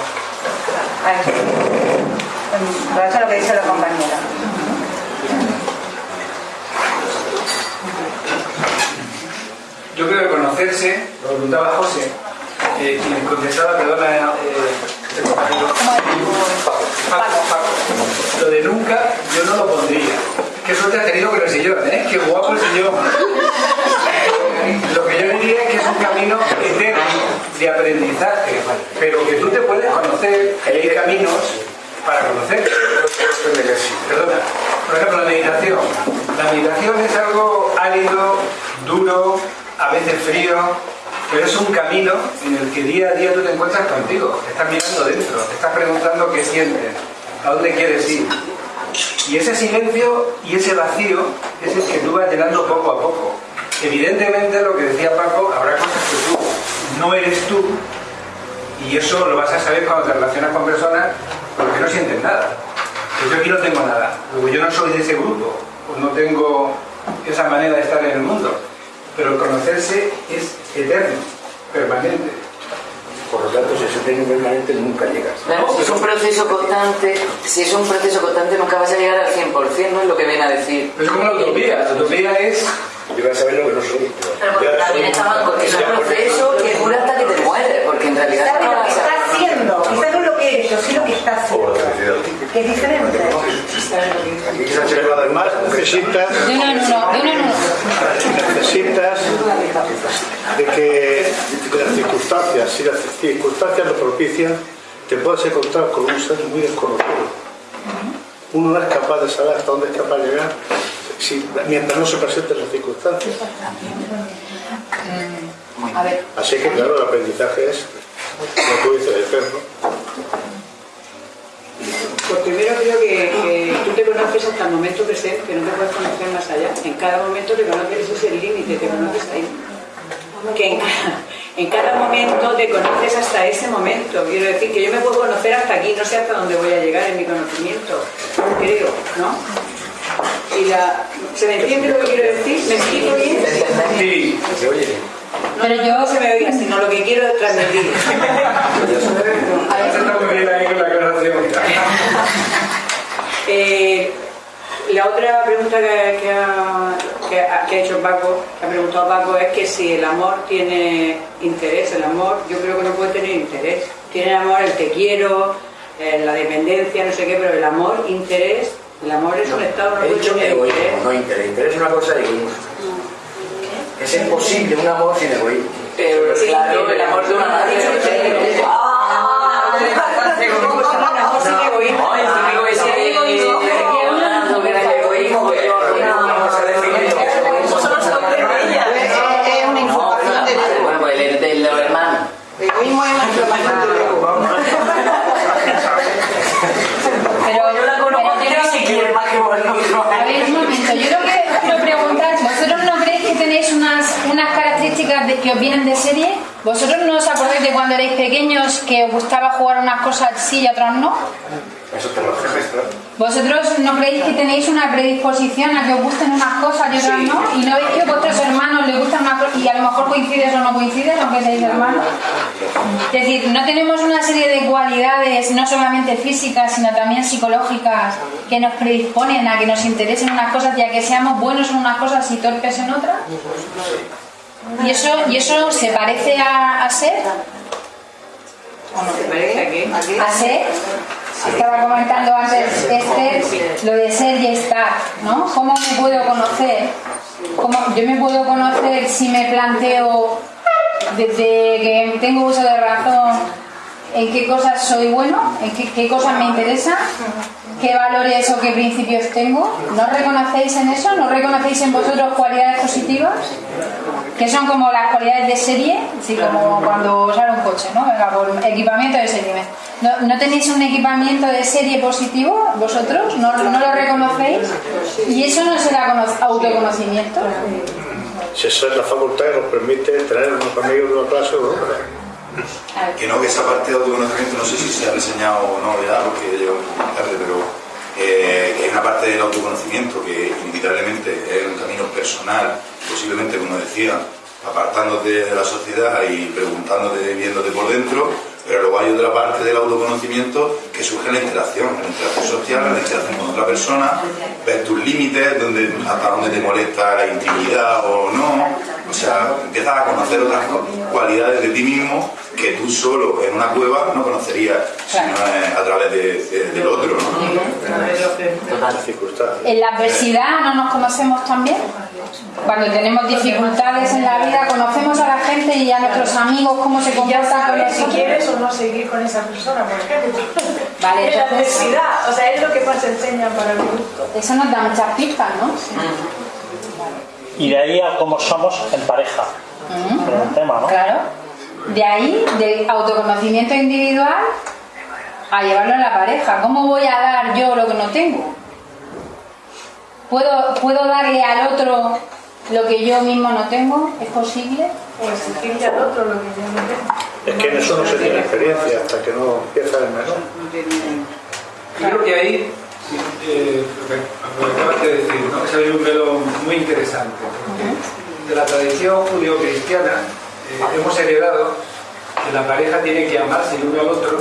[SPEAKER 9] A eso. En relación a lo que dice la compañera.
[SPEAKER 13] Yo creo que conocerse, lo preguntaba José, eh, me contestaba, perdona, eh, este compañero, Paco, Paco. Lo de nunca yo no lo pondría. Qué suerte has tenido con el sillón, ¿eh? Qué guapo el sillón. Lo que yo diría es que es un camino eterno de aprendizaje, pero que tú te puedes conocer, hay caminos para conocer. Perdona, por ejemplo, la meditación. La meditación es algo árido, duro, a veces frío, pero es un camino en el que día a día tú te encuentras contigo, te estás mirando dentro, te estás preguntando qué sientes, a dónde quieres ir. Y ese silencio y ese vacío es el que tú vas llenando poco a poco. Evidentemente, lo que decía Paco, habrá cosas que tú no eres tú, y eso lo vas a saber cuando te relacionas con personas porque no sientes nada. Yo aquí no tengo nada, luego yo no soy de ese grupo, pues no tengo esa manera de estar en el mundo. Pero el conocerse es eterno, permanente.
[SPEAKER 18] Por lo tanto, si es eterno y permanente, nunca llegas.
[SPEAKER 4] Claro, si es un proceso constante, si es un proceso constante nunca vas a llegar al 100%, no es lo que viene a decir.
[SPEAKER 13] Es como la utopía, la utopía es...
[SPEAKER 18] Llegar a saber lo que no soy.
[SPEAKER 4] Pero también estaban porque es un proceso que dura hasta que te porque realidad
[SPEAKER 9] ¿Sabes
[SPEAKER 4] no
[SPEAKER 9] lo que está haciendo? Quizás no lo que eres, yo sí lo que está haciendo. Que es diferente.
[SPEAKER 7] Además necesitas,
[SPEAKER 2] De uno en uno, de uno en uno.
[SPEAKER 7] necesitas de que de las circunstancias, si las circunstancias lo propician, te puedes encontrar con un ser muy desconocido. Uno no es capaz de saber hasta dónde es capaz de llegar si- mientras no se presenten las circunstancias.
[SPEAKER 2] A ver,
[SPEAKER 7] Así que claro, el aprendizaje es, como tú dices, eterno.
[SPEAKER 5] Pues primero creo que, que tú te conoces hasta el momento presente, que no te puedes conocer más allá. En cada momento te conoces, ese es el límite, te conoces ahí. Que en, ca- en cada momento te conoces hasta ese momento. Quiero decir que yo me puedo conocer hasta aquí, no sé hasta dónde voy a llegar en mi conocimiento, creo, ¿no? Y la, ¿Se me entiende lo que quiero decir? ¿Me explico bien?
[SPEAKER 13] Sí.
[SPEAKER 18] Se oye.
[SPEAKER 2] Pero yo...
[SPEAKER 5] No se me oiga, sino lo que quiero transmitir.
[SPEAKER 13] Está muy bien ahí con la aclaración.
[SPEAKER 5] Eh, la otra pregunta que, que ha, que ha- que ha hecho Paco, que ha preguntado Paco, es que si el amor tiene interés, el amor yo creo que no puede tener interés. Tiene el amor el te quiero, eh, la dependencia, no sé qué, pero el amor, interés, el amor es un estado, no
[SPEAKER 18] He dicho egoísmo,
[SPEAKER 5] interés.
[SPEAKER 18] no interés. Interés es una cosa de egoísmo. Es imposible un amor sin egoísmo.
[SPEAKER 4] Pero claro, el amor de una madre...
[SPEAKER 5] amor sin egoísmo.
[SPEAKER 4] No, el típico ese de- hablando que era el egoísmo, pues yo-
[SPEAKER 18] Vamos a definir lo que es egoísmo.
[SPEAKER 9] Es una información de
[SPEAKER 4] Bueno, pues el de los hermanos.
[SPEAKER 9] Egoísmo es una información del ego.
[SPEAKER 2] Pero,
[SPEAKER 4] Yo la conozco
[SPEAKER 2] pero
[SPEAKER 4] que
[SPEAKER 2] yo
[SPEAKER 4] no se quiere más que por el otro.
[SPEAKER 2] A ver, un momento, yo lo que quiero preguntar, ¿vosotros no creéis que tenéis unas, unas características de, que os vienen de serie? ¿Vosotros no os acordáis de cuando erais pequeños que os gustaba jugar unas cosas sí y otras no?
[SPEAKER 18] Eso te lo.
[SPEAKER 2] ¿Vosotros no creéis que tenéis una predisposición a que os gusten unas cosas y otras no? ¿Y no veis que a vuestros hermanos les gustan cosas y a lo mejor coincides o no coincides, aunque seáis hermanos? Es decir, no tenemos una serie de cualidades, no solamente físicas, sino también psicológicas, que nos predisponen a que nos interesen unas cosas y a que seamos buenos en unas cosas y torpes en otras. ¿Y eso, y eso se parece a, a ser?
[SPEAKER 5] ¿Te parece a qué?
[SPEAKER 2] a ser. Estaba comentando antes Esther lo de ser y estar, ¿no? ¿Cómo me puedo conocer? ¿Cómo yo me puedo conocer si me planteo desde que tengo uso de razón en qué cosas soy bueno, en qué, cosas me interesan, qué valores o qué principios tengo? ¿No reconocéis en eso? ¿No reconocéis en vosotros cualidades positivas? que son como las cualidades de serie, así como cuando sale un coche, ¿no? Venga, por equipamiento de serie. ¿No, tenéis un equipamiento de serie positivo vosotros? ¿No, lo reconocéis? ¿Y eso no será cono- autoconocimiento?
[SPEAKER 7] Si esa es la facultad que nos permite tener unos amigos de una clase o de.
[SPEAKER 19] Que no, que esa parte de autoconocimiento no sé si se ha reseñado o no ya, porque llevo muy tarde, pero eh, que hay una parte del autoconocimiento que inevitablemente es un camino personal, posiblemente, como decía, apartándote de la sociedad y preguntándote, viéndote por dentro, pero luego hay otra parte del autoconocimiento que surge en la interacción, en la interacción social, en la interacción con otra persona, ver tus límites, donde, hasta dónde te molesta la intimidad o no, o sea, empiezas a conocer otras cualidades de ti mismo que tú solo en una cueva no conocerías, sino a través de- de- del otro. ¿no?
[SPEAKER 2] ¿En la adversidad no nos conocemos también? Cuando tenemos dificultades en la vida, conocemos a la gente y a nuestros amigos, cómo se comportan con
[SPEAKER 14] sabes si quieres o no seguir con esa persona, por ejemplo.
[SPEAKER 2] Vale,
[SPEAKER 14] Es la adversidad, o sea, es lo que más enseñan para mi gusto.
[SPEAKER 2] Eso nos da muchas pistas, ¿no?
[SPEAKER 1] Y de ahí a cómo somos en pareja. Pero un tema, ¿no?
[SPEAKER 2] Claro. De ahí, del autoconocimiento individual, a llevarlo a la pareja. ¿Cómo voy a dar yo lo que no tengo? ¿Puedo, ¿Puedo darle al otro lo que yo mismo no tengo? ¿Es posible?
[SPEAKER 14] O exigirle al otro lo que yo no tengo.
[SPEAKER 7] Es que en eso no se tiene experiencia hasta que no empieza el menor.
[SPEAKER 13] Yo creo que ahí, eh, lo que acabas de decir, ¿no? es un velo muy interesante. porque de la tradición judío-cristiana eh, hemos heredado que la pareja tiene que amarse el uno al otro,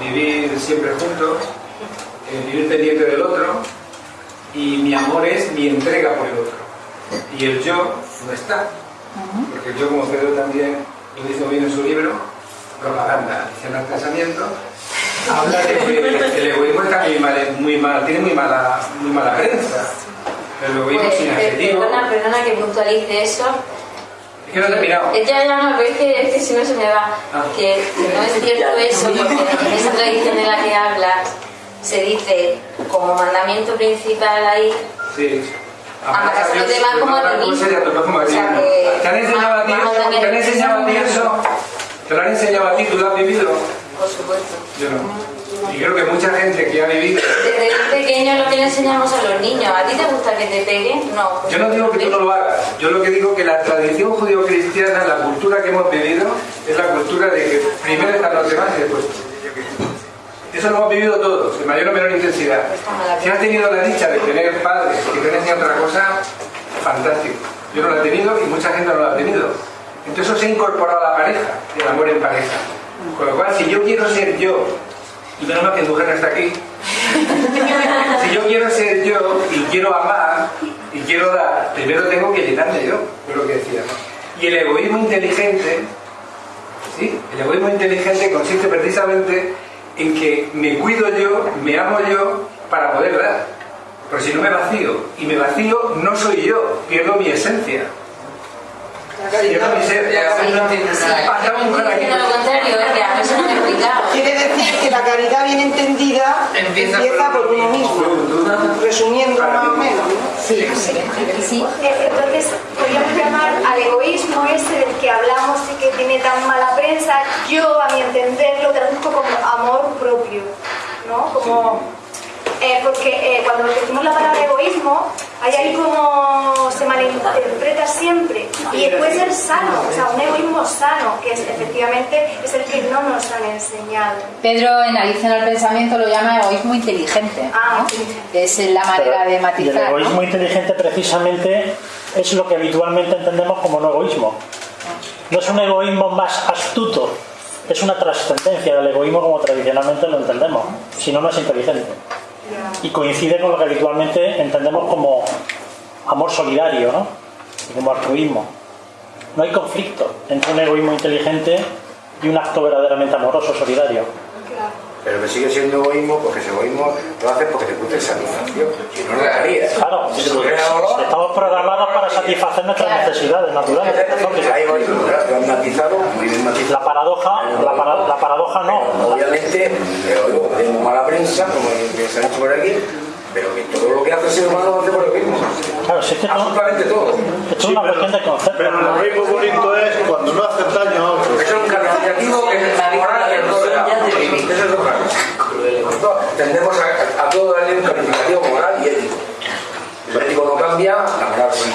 [SPEAKER 13] vivir siempre juntos, eh, vivir pendiente del otro, y mi amor es mi entrega por el otro. Y el yo no está. Porque el yo, como Pedro también lo dice bien en su libro, Propaganda, Adición al Casamiento, habla de que el egoísmo está muy mal, muy mal, tiene muy mala, muy mala prensa. El egoísmo
[SPEAKER 20] Pues,
[SPEAKER 13] sin
[SPEAKER 20] eh,
[SPEAKER 13] adjetivo.
[SPEAKER 20] perdona, perdona que puntualice eso.
[SPEAKER 13] Es que no he terminado.
[SPEAKER 20] Eh, Ya, ya, no, pero es que, es que si no se me va.
[SPEAKER 13] Ah.
[SPEAKER 20] Que, que no es cierto eso, porque en esa tradición de la que hablas se dice como mandamiento principal ahí
[SPEAKER 13] Sí.
[SPEAKER 20] Amarás a los demás como
[SPEAKER 13] ¿Te han enseñado a ti eso? ¿Te han enseñado a ti
[SPEAKER 20] que-
[SPEAKER 13] eso? ¿Te lo han enseñado a ti? ¿Tú lo has vivido?
[SPEAKER 20] por supuesto.
[SPEAKER 13] Yo no. Y creo que mucha gente que ha vivido...
[SPEAKER 20] Desde pequeño lo que le enseñamos a los niños. ¿A ti te gusta que te peguen? No. pues
[SPEAKER 13] Yo no digo que tú no lo hagas. Yo lo que digo que la tradición judío-cristiana, la cultura que hemos vivido, es la cultura de que primero están los demás y después tú. Eso lo hemos vivido todos, en mayor o menor intensidad. Si has tenido la dicha de tener padres que te han enseñado otra cosa, fantástico. Yo no lo he tenido y mucha gente no lo ha tenido. Entonces eso se ha incorporado a la pareja, el amor en pareja. Con lo cual, si yo quiero ser yo, y menos mal que mujer no está aquí, [laughs] si yo quiero ser yo y quiero amar y quiero dar, primero tengo que llenarme yo, es lo que decía. ¿no? Y el egoísmo inteligente, ¿sí? El egoísmo inteligente consiste precisamente en que me cuido yo, me amo yo para poder dar. Porque si no me vacío, y me vacío no soy yo, pierdo mi esencia.
[SPEAKER 20] Lo contrario, es que a.
[SPEAKER 10] Quiere decir que la caridad bien entendida
[SPEAKER 13] Empieza
[SPEAKER 10] empieza,
[SPEAKER 13] por-
[SPEAKER 10] por uno mismo, resumiendo más o menos. ¿no?
[SPEAKER 2] Sí, sí.
[SPEAKER 21] Eh, Entonces, podríamos llamar al egoísmo ese del que hablamos y que tiene tan mala prensa, yo, a mi entender, lo traduzco como amor propio, ¿no? Como... eh, porque eh, cuando decimos la palabra egoísmo, hay ahí como se malinterpreta siempre. Y puede ser sano, o sea, un egoísmo sano, que es, efectivamente es el que no nos han enseñado.
[SPEAKER 2] Pedro en Alicia en el Pensamiento lo llama egoísmo inteligente, ¿no? que es la manera de
[SPEAKER 1] Y el
[SPEAKER 2] matizar. ¿no?
[SPEAKER 1] egoísmo inteligente precisamente es lo que habitualmente entendemos como no egoísmo. No es un egoísmo más astuto, es una trascendencia del egoísmo como tradicionalmente lo entendemos, si no, no es inteligente. Y coincide con lo que habitualmente entendemos como amor solidario, ¿no? Como altruismo. No hay conflicto entre un egoísmo inteligente y un acto verdaderamente amoroso, solidario.
[SPEAKER 18] Pero que sigue siendo egoísmo porque ese egoísmo lo haces porque te gusta satisfacción. Si no, lo harías.
[SPEAKER 1] Claro,
[SPEAKER 18] Si
[SPEAKER 1] estamos programados para satisfacer nuestras necesidades naturales.
[SPEAKER 18] Egoísmo, ¿verdad? Lo han matizado, muy bien matizado.
[SPEAKER 1] La paradoja, la, para- la paradoja no.
[SPEAKER 18] Obviamente, pero tenemos mala prensa, como que se ha dicho por aquí, pero que todo lo que hace el ser humano lo hace por egoísmo.
[SPEAKER 1] Claro, si es que
[SPEAKER 18] Absolutamente todo.
[SPEAKER 1] Esto es una cuestión de concepto.
[SPEAKER 7] Pero lo mismo bonito es cuando no haces daño a otros.
[SPEAKER 18] Eso es un calificativo que es moral y todo de la- Eso es otra Tendemos a, a todo darle un calificativo moral y ético. El ético no cambia, la moral sí.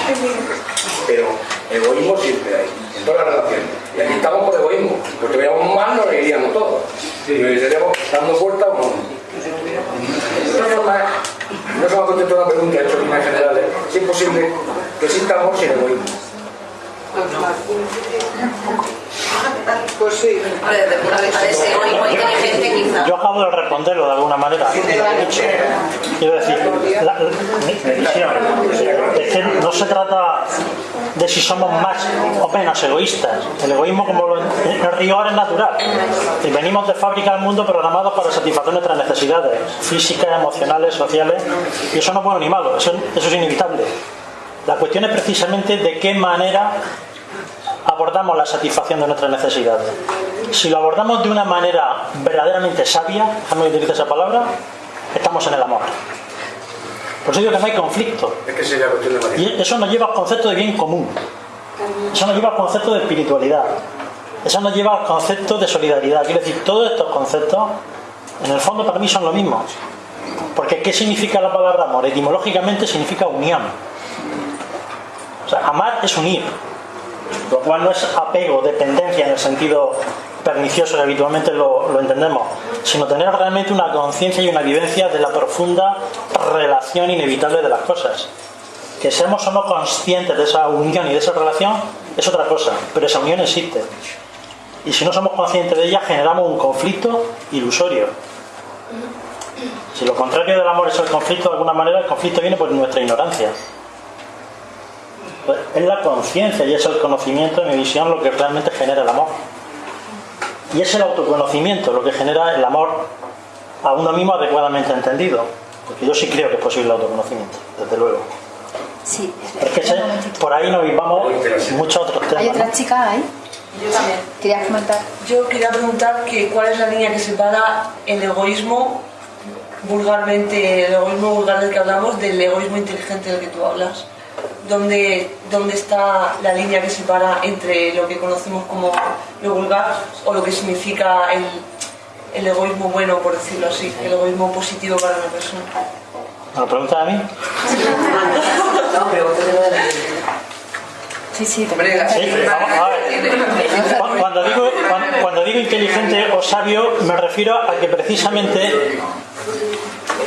[SPEAKER 18] Pero egoísmo siempre hay, en todas las relaciones. Y aquí estamos por egoísmo. Pues tuviéramos mal, nos reiríamos todos. Y nos estaríamos dando puertas o no. De no se me ha contestado una pregunta hecho en. Si es posible que exista amor sin egoísmo.
[SPEAKER 10] Pues sí.
[SPEAKER 3] Hombre, de inteligente, quizá.
[SPEAKER 1] Yo acabo de responderlo de alguna manera. Quiero decir, la, la- mi, mi visión es que no se trata de si somos más o menos egoístas. El egoísmo, como lo, el rigor es natural. Y venimos de fábrica al mundo programados para satisfacer nuestras necesidades físicas, emocionales, sociales. Y eso no es bueno ni malo, eso, eso es inevitable. La cuestión es precisamente de qué manera abordamos la satisfacción de nuestras necesidades. Si lo abordamos de una manera verdaderamente sabia, déjame utilice esa palabra, estamos en el amor. Por eso digo que no hay conflicto.
[SPEAKER 18] Es que sería cuestión de matizar.
[SPEAKER 1] Y eso nos lleva al concepto de bien común. Eso nos lleva al concepto de espiritualidad. Eso nos lleva al concepto de solidaridad. Quiero decir, todos estos conceptos, en el fondo para mí son lo mismo. Porque ¿qué significa la palabra amor? Etimológicamente significa unión. O sea, amar es unir. Lo cual no es apego, dependencia en el sentido pernicioso que habitualmente lo, lo entendemos, sino tener realmente una conciencia y una vivencia de la profunda relación inevitable de las cosas. Que seamos o no conscientes de esa unión y de esa relación es otra cosa, pero esa unión existe. Y si no somos conscientes de ella, generamos un conflicto ilusorio. Si lo contrario del amor es el conflicto, de alguna manera el conflicto viene por nuestra ignorancia. Pues es la conciencia y es el conocimiento, en mi visión, lo que realmente genera el amor. Y es el autoconocimiento lo que genera el amor a uno mismo adecuadamente entendido. Porque yo sí creo que es posible el autoconocimiento, desde luego.
[SPEAKER 2] Sí,
[SPEAKER 1] Es que por ahí nos vamos muchos otros temas.
[SPEAKER 2] ¿Hay
[SPEAKER 1] ¿no?
[SPEAKER 2] otra chica ahí?
[SPEAKER 22] Yo también.
[SPEAKER 2] ¿Querías comentar?
[SPEAKER 22] Yo quería preguntar que cuál es la línea que separa el egoísmo vulgarmente, el egoísmo vulgar del que hablamos, del egoísmo inteligente del que tú hablas. ¿Dónde, ¿Dónde está la línea que separa entre lo que conocemos como lo vulgar o lo que significa el, el egoísmo bueno, por decirlo así, el egoísmo positivo para una persona?
[SPEAKER 1] ¿Me lo preguntas a mí?
[SPEAKER 2] Sí, sí, te
[SPEAKER 1] Sí, vamos a ver. Cu- Cuando digo, cuando, cuando digo inteligente o sabio, me refiero a que precisamente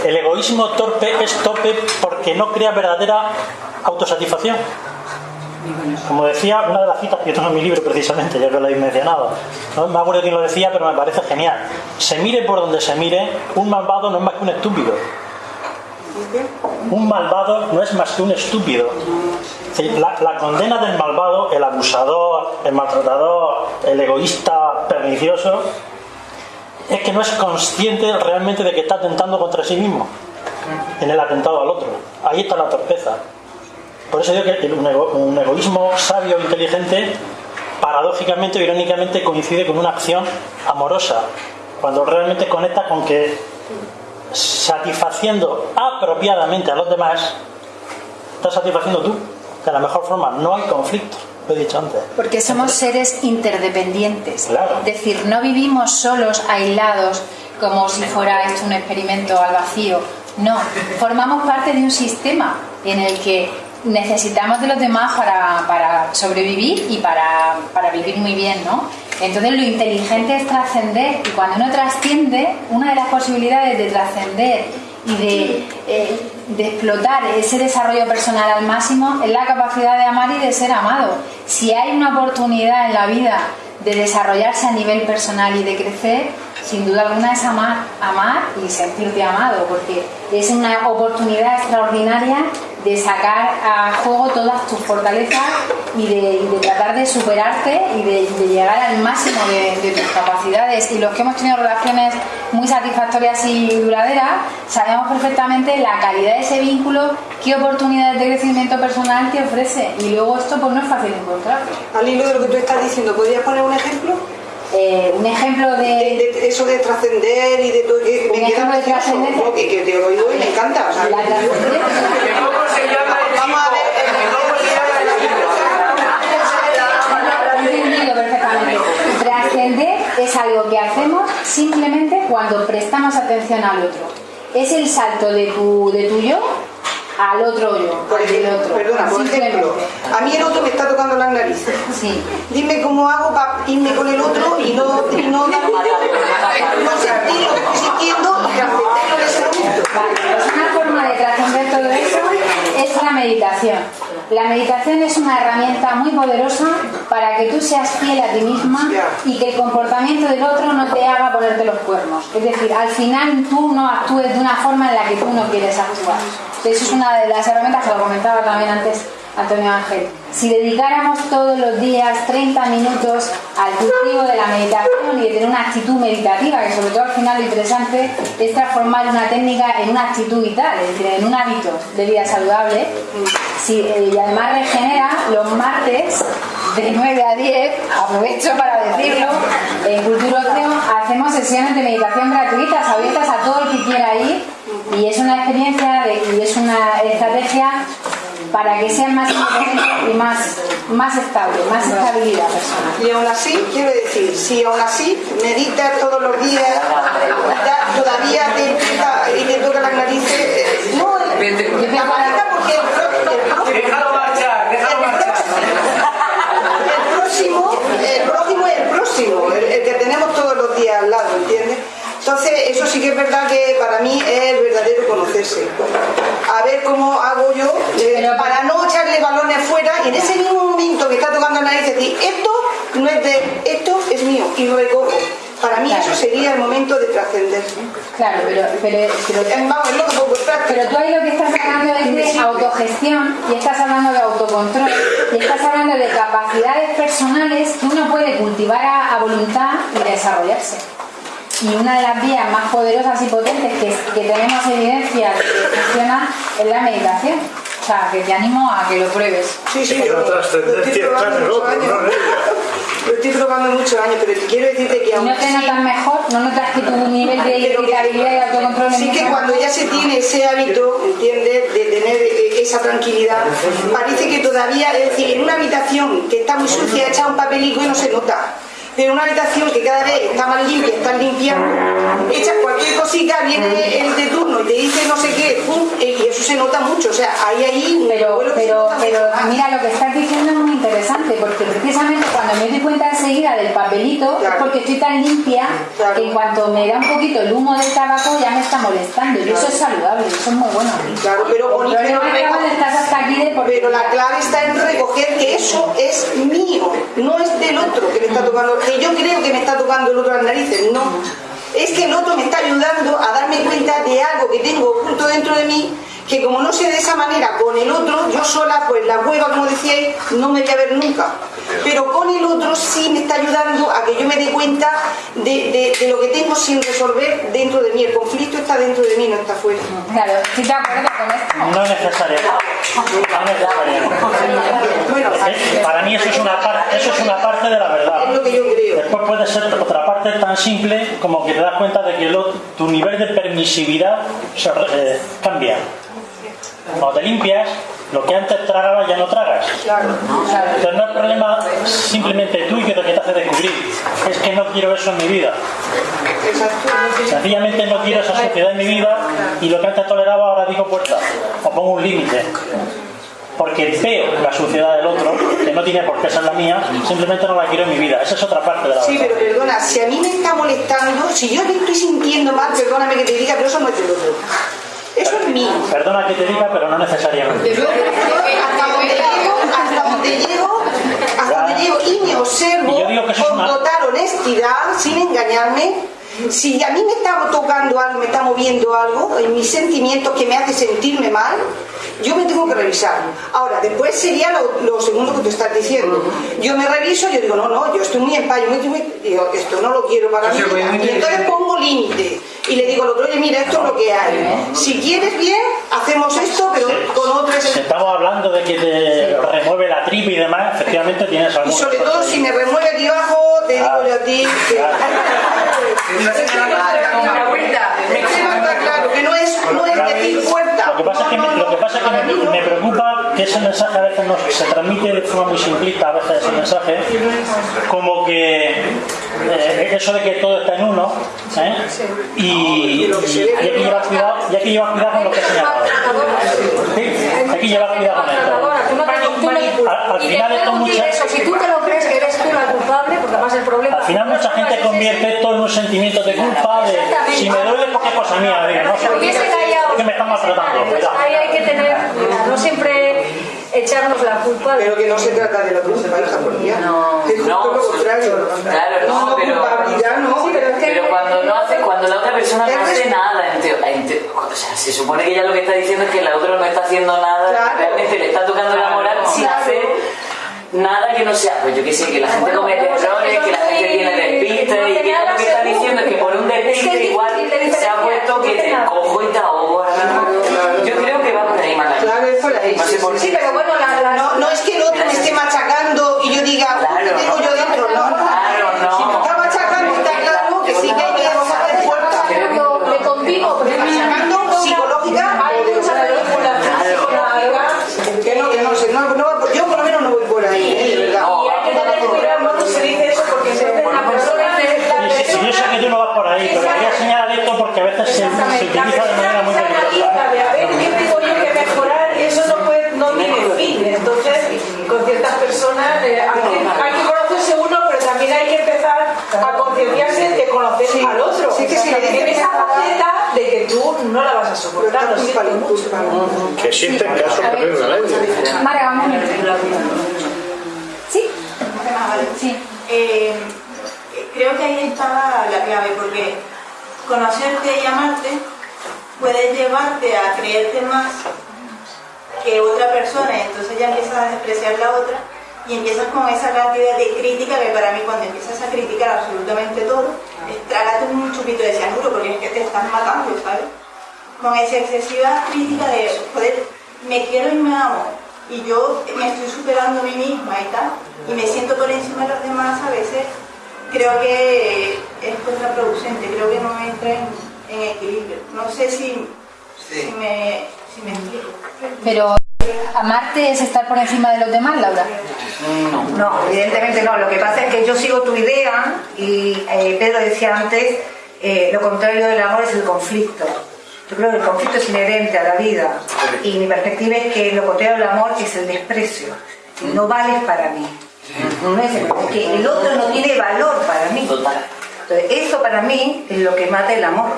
[SPEAKER 1] el egoísmo torpe es torpe porque no crea verdadera autosatisfacción. Como decía, una de las citas que yo tengo en mi libro precisamente, ya que lo habéis mencionado, no me acuerdo quién lo decía, pero me parece genial. Se mire por donde se mire, un malvado no es más que un estúpido. Un malvado no es más que un estúpido. La, la condena del malvado, el abusador, el maltratador, el egoísta pernicioso, es que no es consciente realmente de que está atentando contra sí mismo en el atentado al otro. Ahí está la torpeza. Por eso digo que un, ego- un egoísmo sabio, inteligente, paradójicamente o irónicamente coincide con una acción amorosa, cuando realmente conecta con que satisfaciendo apropiadamente a los demás, estás satisfaciendo tú, de la mejor forma. No hay conflicto, lo he dicho antes.
[SPEAKER 2] Porque somos seres interdependientes.
[SPEAKER 1] Claro.
[SPEAKER 2] Es decir, no vivimos solos, aislados, como si fuera esto un experimento al vacío. No, formamos parte de un sistema en el que necesitamos de los demás para, para sobrevivir y para, para vivir muy bien, ¿no? Entonces lo inteligente es trascender y cuando uno trasciende, una de las posibilidades de trascender y de, eh, de explotar ese desarrollo personal al máximo es la capacidad de amar y de ser amado. Si hay una oportunidad en la vida de desarrollarse a nivel personal y de crecer, sin duda alguna es amar, amar y sentirte amado, porque es una oportunidad extraordinaria de sacar a juego todas tus fortalezas y de, tratar de superarte y de, llegar al máximo de, tus capacidades. Y los que hemos tenido relaciones muy satisfactorias y duraderas, sabemos perfectamente la calidad de ese vínculo, qué oportunidades de crecimiento personal te ofrece. Y luego esto pues no es fácil encontrarlo.
[SPEAKER 10] Al hilo de lo que tú estás diciendo, ¿podrías poner un ejemplo?
[SPEAKER 2] Eh, un ejemplo de...
[SPEAKER 10] de eso de trascender y de todo que
[SPEAKER 2] Un
[SPEAKER 10] me queda
[SPEAKER 2] ejemplo de trascendencia.
[SPEAKER 10] ¿no? que, que te oigo y me encanta. o sea,
[SPEAKER 2] La trascendencia. [laughs]
[SPEAKER 10] Vamos a ver,
[SPEAKER 2] perfectamente. Trascender es algo que hacemos simplemente cuando prestamos atención al otro. Es el salto de tu, de tu yo al otro yo,
[SPEAKER 10] Por
[SPEAKER 2] al otro.
[SPEAKER 10] perdona, por ejemplo, a mí el otro me está tocando las narices.
[SPEAKER 2] Sí.
[SPEAKER 10] Dime cómo hago para irme con el otro y no, y no, no sentir lo que estoy sintiendo y ese momento.
[SPEAKER 2] Vale, pues una forma de trascender todo eso es la meditación. La meditación es una herramienta muy poderosa para que tú seas fiel a ti misma y que el comportamiento del otro no te haga ponerte los cuernos. Es decir, al final tú no actúes de una forma en la que tú no quieres actuar. Eso es una de las herramientas que lo comentaba también antes Antonio Ángel. Si dedicáramos todos los días 30 minutos al cultivo de la meditación y de tener una actitud meditativa, que sobre todo al final lo interesante es transformar una técnica en una actitud vital, es decir, en un hábito de vida saludable, eh, y además regenera los martes de 9 a 10, aprovecho para decirlo, en Cultura Ocio hacemos sesiones de meditación gratuitas, abiertas a todo el que quiera ir, y es una experiencia y es una estrategia para que sean más y más, más estable, más estabilidad personal.
[SPEAKER 10] Y aún así, quiero decir, si aún así meditas todos los días, ya todavía te empieza y te toca las narices, eh, no, la maleta porque el, el próximo-
[SPEAKER 13] Déjalo marchar, déjalo marchar.
[SPEAKER 10] el próximo, el próximo es el próximo, el, el que tenemos todos los días al lado, ¿entiendes? Entonces, eso sí que es verdad que para mí es el verdadero conocerse. a ver cómo hago yo eh, para no echarle balones fuera y en ese mismo momento que está tocando la nariz decir, esto no es de, esto es mío y lo recojo. Para mí eso sería el momento de trascender.
[SPEAKER 2] Claro, pero, pero, pero,
[SPEAKER 10] Vamos, es
[SPEAKER 2] pero tú ahí lo que estás hablando es de autogestión y estás hablando de autocontrol y estás hablando de capacidades personales que uno puede cultivar a, a voluntad y desarrollarse. Y una de las vías más poderosas y potentes que, que tenemos evidencia de que funciona es la meditación. O sea, que te animo a que lo pruebes.
[SPEAKER 10] Sí, sí, yo
[SPEAKER 7] trascendencia está en el otro, no en ella.
[SPEAKER 10] lo estoy probando muchos años, pero quiero decirte que
[SPEAKER 2] ¿Y
[SPEAKER 10] aún
[SPEAKER 2] no te notas mejor? ¿No notas que tu nivel de irritabilidad y autocontrol es
[SPEAKER 10] Sí que cuando ya se tiene ese hábito, ¿entiendes? De tener esa tranquilidad, parece que todavía, es decir, en una habitación que está muy sucia, echa un papelico y no se nota. Pero una habitación que cada vez está más limpia, está limpia, echas cualquier cosita, viene el de y te dice no sé qué, pum, y eso se nota mucho. O sea, hay ahí un
[SPEAKER 2] Pero, pero, pero mira, lo que estás diciendo es muy interesante, porque precisamente cuando me doy cuenta enseguida del papelito, es porque estoy tan limpia que en cuanto me da un poquito el humo del tabaco ya me está molestando. Y eso es saludable, eso es muy bueno.
[SPEAKER 10] Claro, pero Pero la clave está en recoger que eso es mío, no es del otro que me está tocando, que yo creo que me está tocando el otro las narices, no. Es que el otro me está ayudando a darme cuenta de algo que tengo oculto dentro de mí, que como no sé de esa manera con el otro, yo sola, pues la hueva, como decíais, no me voy a ver nunca. Pero con el otro sí me está ayudando a que yo me dé cuenta de, de- de lo que tengo sin resolver dentro de mí. El conflicto está dentro de mí, no está fuera.
[SPEAKER 2] Claro, de acuerdo con esto.
[SPEAKER 1] No es necesario. No es necesario. Para mí eso es una parte, eso es una parte de la verdad.
[SPEAKER 10] Es lo que yo creo.
[SPEAKER 1] Después puede ser otra parte tan simple como que te das cuenta de que lo- tu nivel de permisividad se eh, cambia. Cuando te limpias, lo que antes tragabas ya no tragas. Entonces no es problema simplemente tuyo de que te hace descubrir. Es que no quiero eso en mi vida. Sencillamente no quiero esa sociedad en mi vida y lo que antes toleraba ahora digo puerta o pongo un límite. Porque veo la suciedad del otro, que no tiene por qué ser la mía, simplemente no la quiero en mi vida. Esa es otra parte de la
[SPEAKER 10] Sí,
[SPEAKER 1] verdad.
[SPEAKER 10] pero perdona, si a mí me está molestando, si yo me estoy sintiendo mal, perdóname que te diga, pero eso no es del otro. Eso es mío.
[SPEAKER 1] Perdona que te diga, pero no necesariamente.
[SPEAKER 10] Yo hasta donde llego, hasta donde llego, hasta donde llego y me observo
[SPEAKER 1] Y yo digo que eso es
[SPEAKER 10] con
[SPEAKER 1] una-
[SPEAKER 10] total honestidad, sin engañarme. Si a mí me está tocando algo, me está moviendo algo, en mis sentimientos que me hace sentirme mal, yo me tengo que revisar. Ahora, después sería lo, lo segundo que tú estás diciendo. Yo me reviso, yo digo, no, no, yo estoy muy en paz, yo me estoy muy- digo, esto no lo quiero para mí. Y entonces pongo límite. Y le digo al otro, oye, mira, esto es lo que hay. Si quieres bien, hacemos esto, pero con otro es
[SPEAKER 1] Si estamos hablando de que te remueve la tripa y demás, efectivamente tienes
[SPEAKER 10] Y
[SPEAKER 1] algún
[SPEAKER 10] sobre todo si me remueve aquí abajo, te digo yo a ti que... [laughs] Me está claro que no es, no es decir puerta.
[SPEAKER 1] Lo que pasa es que, me, lo que, pasa es que me, me preocupa que ese mensaje a veces nos, se transmite de forma muy simplista, a veces ese mensaje, como que eh, eso de que todo está en uno, ¿eh? y, y hay que llevar cuidado, y hay que llevar cuidado con lo que he señalado. Sí, hay que llevar cuidado con esto.
[SPEAKER 12] No no-
[SPEAKER 1] Al, final esto
[SPEAKER 12] puedo decir
[SPEAKER 1] mucha,
[SPEAKER 12] eso, si tú te lo crees que eres tú la el problema...
[SPEAKER 1] al final mucha gente convierte esto en un sentimiento de culpa, de si me duele porque es cosa mía, digo, no,
[SPEAKER 12] Si hubiese callado,
[SPEAKER 1] es que me están maltratando,
[SPEAKER 12] pues
[SPEAKER 1] cuidado.
[SPEAKER 12] ahí hay que tener, no siempre echarnos la culpa.
[SPEAKER 10] Pero que no se trata de la culpa, hija, por Dios. No, es justo lo contrario.
[SPEAKER 4] Claro, no,
[SPEAKER 10] no,
[SPEAKER 4] pero,
[SPEAKER 10] culpabilidad no.
[SPEAKER 4] pero cuando no hace, cuando la otra persona no hace nada, en teo- en teo- o sea, se supone que ella lo que está diciendo es que la otra no está haciendo nada,
[SPEAKER 10] Claro.
[SPEAKER 4] realmente le está tocando la moral sin
[SPEAKER 10] Claro.
[SPEAKER 4] hacer nada que no sea, pues yo qué sé, que la gente
[SPEAKER 12] Bueno,
[SPEAKER 4] comete errores, que la gente tiene despiste
[SPEAKER 12] no
[SPEAKER 4] y que lo que está diciendo es que por un
[SPEAKER 12] Es que
[SPEAKER 4] despiste
[SPEAKER 12] es
[SPEAKER 4] igual se ha puesto que te cojo y te ahogo. Yo creo que va por ahí, Maca.
[SPEAKER 10] Claro, es por ahí.
[SPEAKER 4] No sé por
[SPEAKER 10] Sí, pero bueno, la- la- no, no es que el otro me esté machacando y yo diga,
[SPEAKER 1] utiliza de manera muy peligrosa.
[SPEAKER 14] de a ver qué tengo yo que mejorar, eso no, puede, no tiene fin. Entonces, con ciertas personas eh, hay, que, hay que conocerse uno, pero también hay que empezar a concienciarse de conocer
[SPEAKER 10] Sí.
[SPEAKER 14] al otro.
[SPEAKER 10] Sí, que si le dices
[SPEAKER 14] en esa faceta de que tú no la vas a soportar, lo siento mucho.
[SPEAKER 7] Que existen casos
[SPEAKER 2] A ver,
[SPEAKER 7] terribles.
[SPEAKER 2] Mara, vamos a ver. ¿Sí?
[SPEAKER 11] Sí. Eh, creo que ahí está la clave, porque conocerte y amarte puede llevarte a creerte más que otra persona, entonces ya empiezas a despreciar la otra y empiezas con esa cantidad de crítica que para mí cuando empiezas a criticar absolutamente todo, trágate un chupito de cianuro porque es que te estás matando, ¿sabes? Con esa excesiva crítica de, joder, me quiero y me amo, y yo me estoy superando a mí misma y tal, y me siento por encima de los demás a veces, creo que es contraproducente, creo que no entra en, en equilibrio. No sé si, si, me, si me explico.
[SPEAKER 2] Pero amarte es estar por encima de los demás, Laura.
[SPEAKER 9] No, evidentemente no. Lo que pasa es que yo sigo tu idea y eh, Pedro decía antes, eh, lo contrario del amor es el conflicto. Yo creo que el conflicto es inherente a la vida y mi perspectiva es que lo contrario del amor es el desprecio. No vales para mí. No es, el- es que el otro no tiene valor para mí. Entonces, eso para mí es lo que mata el amor.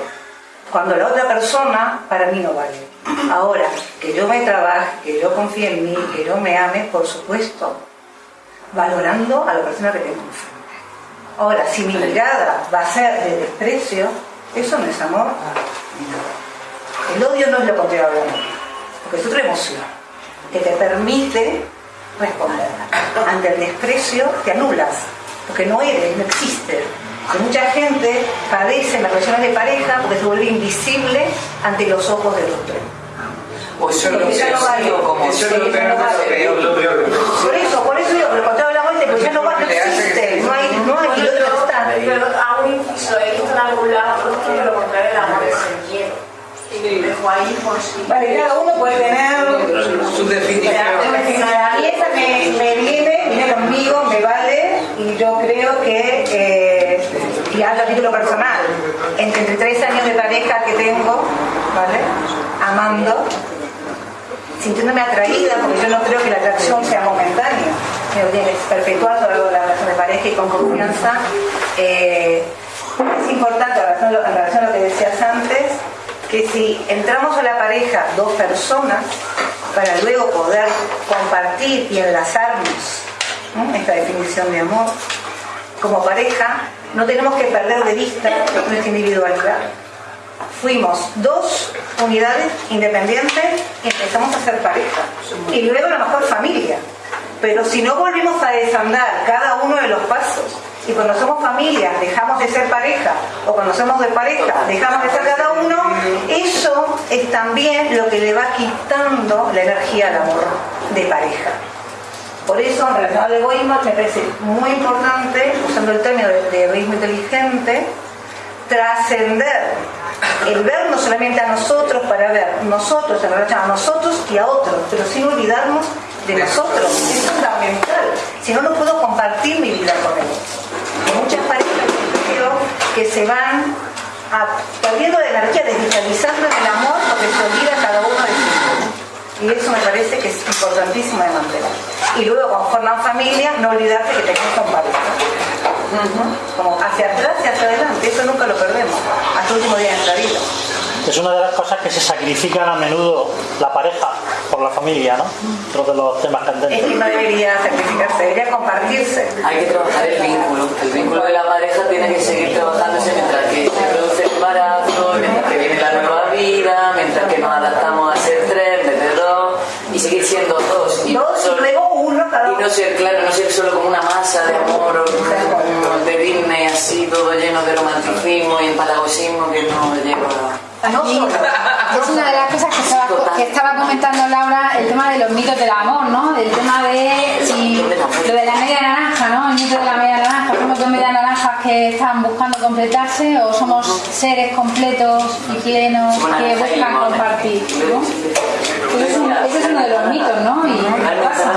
[SPEAKER 9] Cuando la otra persona para mí no vale. Ahora, que yo me trabaje, que yo confíe en mí, que yo me ame, por supuesto, valorando a la persona que tengo enfrente. Ahora, si mi mirada va a ser de desprecio, eso no es amor. El odio no es lo contrario del amor, porque es otra emoción que te permite responder. Ante el desprecio te anulas, porque no eres, no existes. Que mucha gente padece en las relaciones de pareja porque se vuelve invisible ante los ojos del otro.
[SPEAKER 4] O eso
[SPEAKER 9] Porque vale.
[SPEAKER 4] como
[SPEAKER 9] Eso vale. Por eso, por eso digo, lo contrario del amor es que ya no vale, no existe, no hay, no hay, y el otro no está.
[SPEAKER 8] Pero hago un inciso, he visto en algún lado que lo contrario del amor es el miedo. Y lo dejo ahí por si.
[SPEAKER 9] Vale, cada uno puede tener
[SPEAKER 13] Su definición.
[SPEAKER 9] Y esa me, me viene, viene conmigo, me vale, y yo creo que, eh, y hablo a título personal, entre 33 años de pareja que tengo, ¿vale? Amando, sintiéndome atraída, porque yo no creo que la atracción sea momentánea, que tiene que a lo largo de la relación de pareja y con confianza. eh, es importante, en relación, a lo que decías antes, que si entramos a la pareja dos personas, para luego poder compartir y enlazarnos ¿no? esta definición de amor, como pareja, no tenemos que perder de vista nuestra individualidad. Fuimos dos unidades independientes y empezamos a ser pareja. Y luego a lo mejor familia. Pero si no volvimos a desandar cada uno de los pasos y cuando somos familia dejamos de ser pareja o cuando somos de pareja dejamos de ser cada uno, eso es también lo que le va quitando la energía al amor de pareja. Por eso, en relación al egoísmo, me parece muy importante, usando el término de, de egoísmo inteligente, trascender el ver no solamente a nosotros para ver nosotros en relación a nosotros y a otros, pero sin olvidarnos de nosotros. Es fundamental. Si no, no puedo compartir mi vida con el otro. Hay muchas parejas que se van a- perdiendo de energía, desvitalizando en el amor porque se olvida cada uno. Y eso me parece que es importantísimo de mantener. Y luego, cuando forman familia, no olvidarse que tenemos que compartir. Como hacia atrás y hacia adelante, eso nunca lo perdemos, hasta el último día de nuestra vida.
[SPEAKER 1] Es una de las cosas que se sacrifican a menudo la pareja por la familia, ¿no? Otro de los temas
[SPEAKER 9] Es que
[SPEAKER 1] candentes.
[SPEAKER 9] no debería sacrificarse, debería compartirse.
[SPEAKER 4] Hay que trabajar el vínculo. El vínculo de la pareja tiene que seguir trabajándose mientras que se produce el embarazo, mientras que viene la nueva vida, mientras que nos adaptamos a ser tres, en vez de dos, y seguir siendo dos. Y
[SPEAKER 9] Dos y luego uno cada
[SPEAKER 4] Y no ser, claro, no ser solo como una masa de amor o de Disney así, todo lleno de romanticismo y empalagosismo que no lleva a...
[SPEAKER 2] Sí, [laughs] es una de las cosas que estaba, que estaba comentando Laura, el tema de los mitos del amor, ¿no? El tema de lo de la media naranja, ¿no? El mito de la media naranja. ¿Somos dos medias naranjas que están buscando completarse o somos seres completos y plenos que buscan compartir? ¿no? Ese es, un- ese es uno de los mitos, ¿no? Y pasa.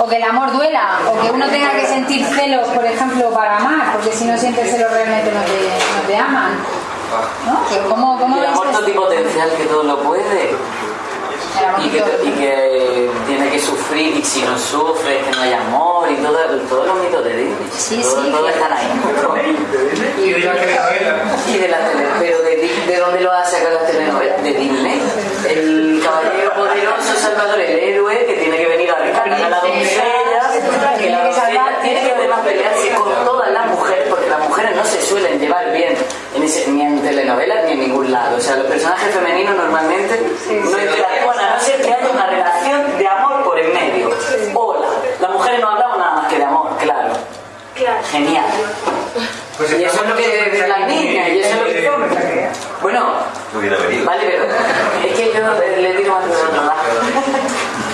[SPEAKER 2] O que el amor duela, o que uno tenga que sentir celos, por ejemplo, para amar, porque si no sientes celos realmente no te, no te aman. ¿No? Pero ¿cómo, cómo
[SPEAKER 4] el amor totipotencial que todo lo puede y que, y que tiene que sufrir y si no sufre es que no hay amor y todo- todos los mitos de Disney.
[SPEAKER 2] Sí,
[SPEAKER 4] todos,
[SPEAKER 2] sí,
[SPEAKER 4] todos están ahí.
[SPEAKER 13] Y de la telenovela.
[SPEAKER 4] Pero de, ¿de dónde lo ha sacado las telenovelas? De Disney. El caballero poderoso Salvador, el héroe que tiene que venir a rescatar a la doncella, que la doncella tiene que además pelearse con todas las mujeres, porque las mujeres no se suelen llevar bien en ese- ni en telenovelas ni en ningún lado. O sea, los personajes femeninos normalmente no interactúan a no ser que haya una relación de amor por en medio. Hola, las mujeres no hablamos nada más que de amor, claro. Genial.
[SPEAKER 13] Pues
[SPEAKER 4] y eso es lo que las niñas, y eso es lo que Bueno, vale, pero yo le digo de. [laughs]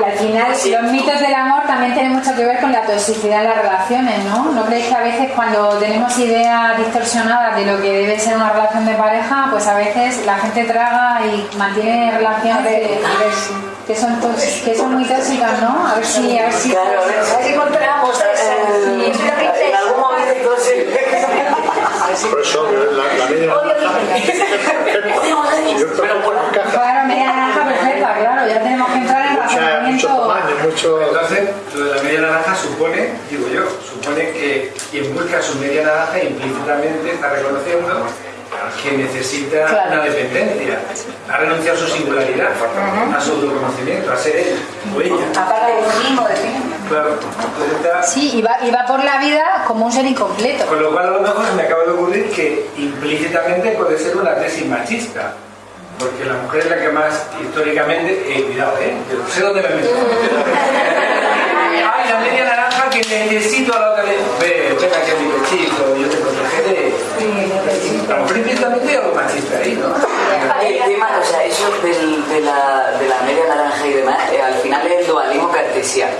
[SPEAKER 2] Y al final, los mitos del amor también tienen mucho que ver con la toxicidad en las relaciones, ¿no? ¿No creéis que a veces cuando tenemos ideas distorsionadas de lo que debe ser una relación de pareja, pues a veces la gente traga y mantiene relaciones de- que, son que son muy tóxicas, ¿no? A ver si... A ver si,
[SPEAKER 4] Claro, a ver. si-
[SPEAKER 2] encontramos
[SPEAKER 4] en algún momento sí.
[SPEAKER 7] Por eso la, la media
[SPEAKER 2] Claro, media naranja perfecta, claro, ya tenemos que entrar en razonamiento...
[SPEAKER 7] mucho...
[SPEAKER 13] Entonces, lo de la media naranja supone, digo yo, supone que quien busca su media naranja implícitamente está reconociendo que necesita
[SPEAKER 2] Claro.
[SPEAKER 13] una dependencia, ha renunciado a su singularidad, a su autoconocimiento, a ser él o ella. Claro, está-
[SPEAKER 2] Sí, y va, y va por la vida como un ser incompleto.
[SPEAKER 13] Con lo cual a lo mejor se me acaba de ocurrir que implícitamente puede ser una tesis machista. Porque la mujer es la que más históricamente, eh, cuidado, eh, que sé dónde me meto. [laughs] Ay, la media naranja que necesito a la otra vez. Ve, ven aquí a mi pechito, yo te protegeré. A lo mejor implícitamente hay algo machista ahí, ¿no?
[SPEAKER 4] El tema, o sea, eso del- de, la, de la media naranja y demás, eh, al final es el dualismo cartesiano.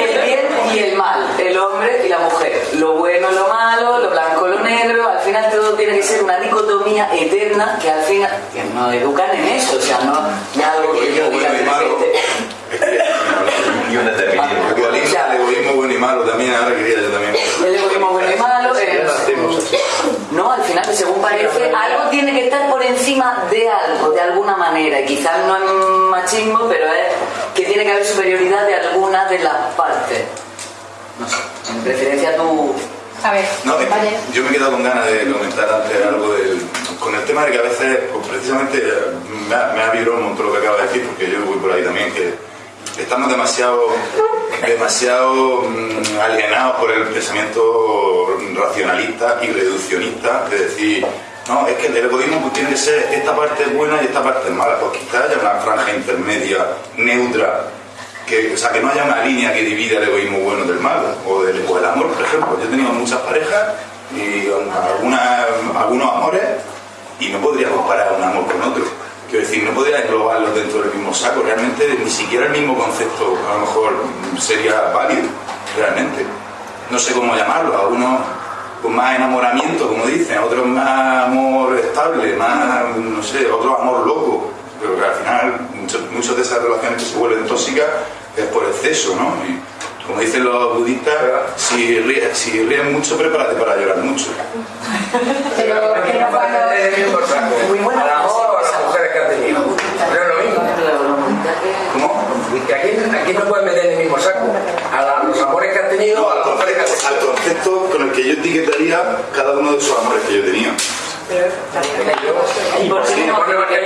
[SPEAKER 4] El bien y el mal, el hombre y la mujer, lo bueno, lo malo, lo blanco, lo negro, al final todo tiene que ser una dicotomía eterna que al final que nos educan en eso, o sea, no, no es algo que yo diga de repente.
[SPEAKER 19] Y un determinismo. El dualismo, el egoísmo bueno y malo también, ahora quería yo también.
[SPEAKER 4] El egoísmo bueno y malo, eh, no, al final, según parece, algo tiene que estar por encima de algo, de alguna manera. Y quizás no es machismo, pero es que tiene que haber superioridad de alguna de las partes. No sé, en preferencia tú.
[SPEAKER 2] A ver,
[SPEAKER 19] No, es que
[SPEAKER 2] vale.
[SPEAKER 19] yo me he quedado con ganas de comentar antes algo del, con el tema de que a veces, pues, precisamente, me ha, me ha vibrado un montón lo que acaba de decir, porque yo voy por ahí también, que estamos demasiado, demasiado mm, alienados por el pensamiento racionalista y reduccionista de decir, no, es que el egoísmo pues, tiene que ser esta parte buena y esta parte mala, pues quizás haya una franja intermedia, neutra, que, o sea, que no haya una línea que divida el egoísmo bueno del malo, o del, o del amor, por ejemplo. Yo he tenido muchas parejas y algunas, algunos amores y no podría comparar un amor con otro. Quiero decir, no podría englobarlos dentro del mismo saco. Realmente ni siquiera el mismo concepto a lo mejor sería válido, realmente. No sé cómo llamarlo. Algunos con más enamoramiento, como dicen, otros más amor estable, más, no sé, otro amor loco. Pero que al final muchos muchas de esas relaciones que se vuelven tóxicas es por exceso, ¿no? Y como dicen los budistas, si ríes, si ríes mucho, prepárate para llorar mucho.
[SPEAKER 2] Pero, pero cuando...
[SPEAKER 18] Muy buena. Al amor o a las mujeres que han tenido. Que aquí, aquí no puedes meter en el mismo saco. A la- los amores que han tenido,
[SPEAKER 19] No, al concepto, al concepto con el que yo etiquetaría cada uno de esos amores que yo tenido.
[SPEAKER 4] ¿Y por qué no?
[SPEAKER 19] Que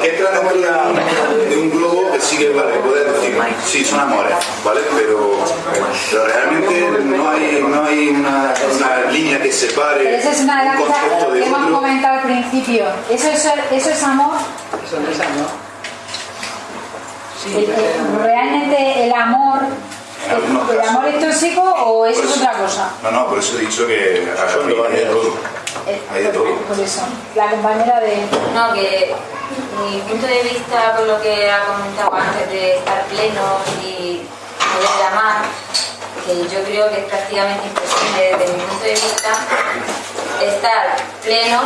[SPEAKER 19] que entra dentro de, un globo que sí que vale, puedes decir, sí, son amores, ¿vale? Pero, pero realmente no hay, no hay una, una línea que separe
[SPEAKER 2] Pero esa es una de las
[SPEAKER 19] un
[SPEAKER 2] cosas
[SPEAKER 19] concepto
[SPEAKER 2] que
[SPEAKER 19] de
[SPEAKER 2] hemos
[SPEAKER 19] otro.
[SPEAKER 2] comentado al principio. Eso es, eso es amor.
[SPEAKER 5] Eso no es amor.
[SPEAKER 2] El- el- realmente el amor, el amor es tóxico o eso es otra cosa.
[SPEAKER 19] No, no, por eso he dicho que hay de todo.
[SPEAKER 2] Eh,
[SPEAKER 19] Hay de todo.
[SPEAKER 2] Por eso, la compañera de.
[SPEAKER 20] No, que mi punto de vista, por lo que ha comentado antes, de estar plenos y poder amar, que yo creo que es prácticamente imposible desde mi punto de vista estar pleno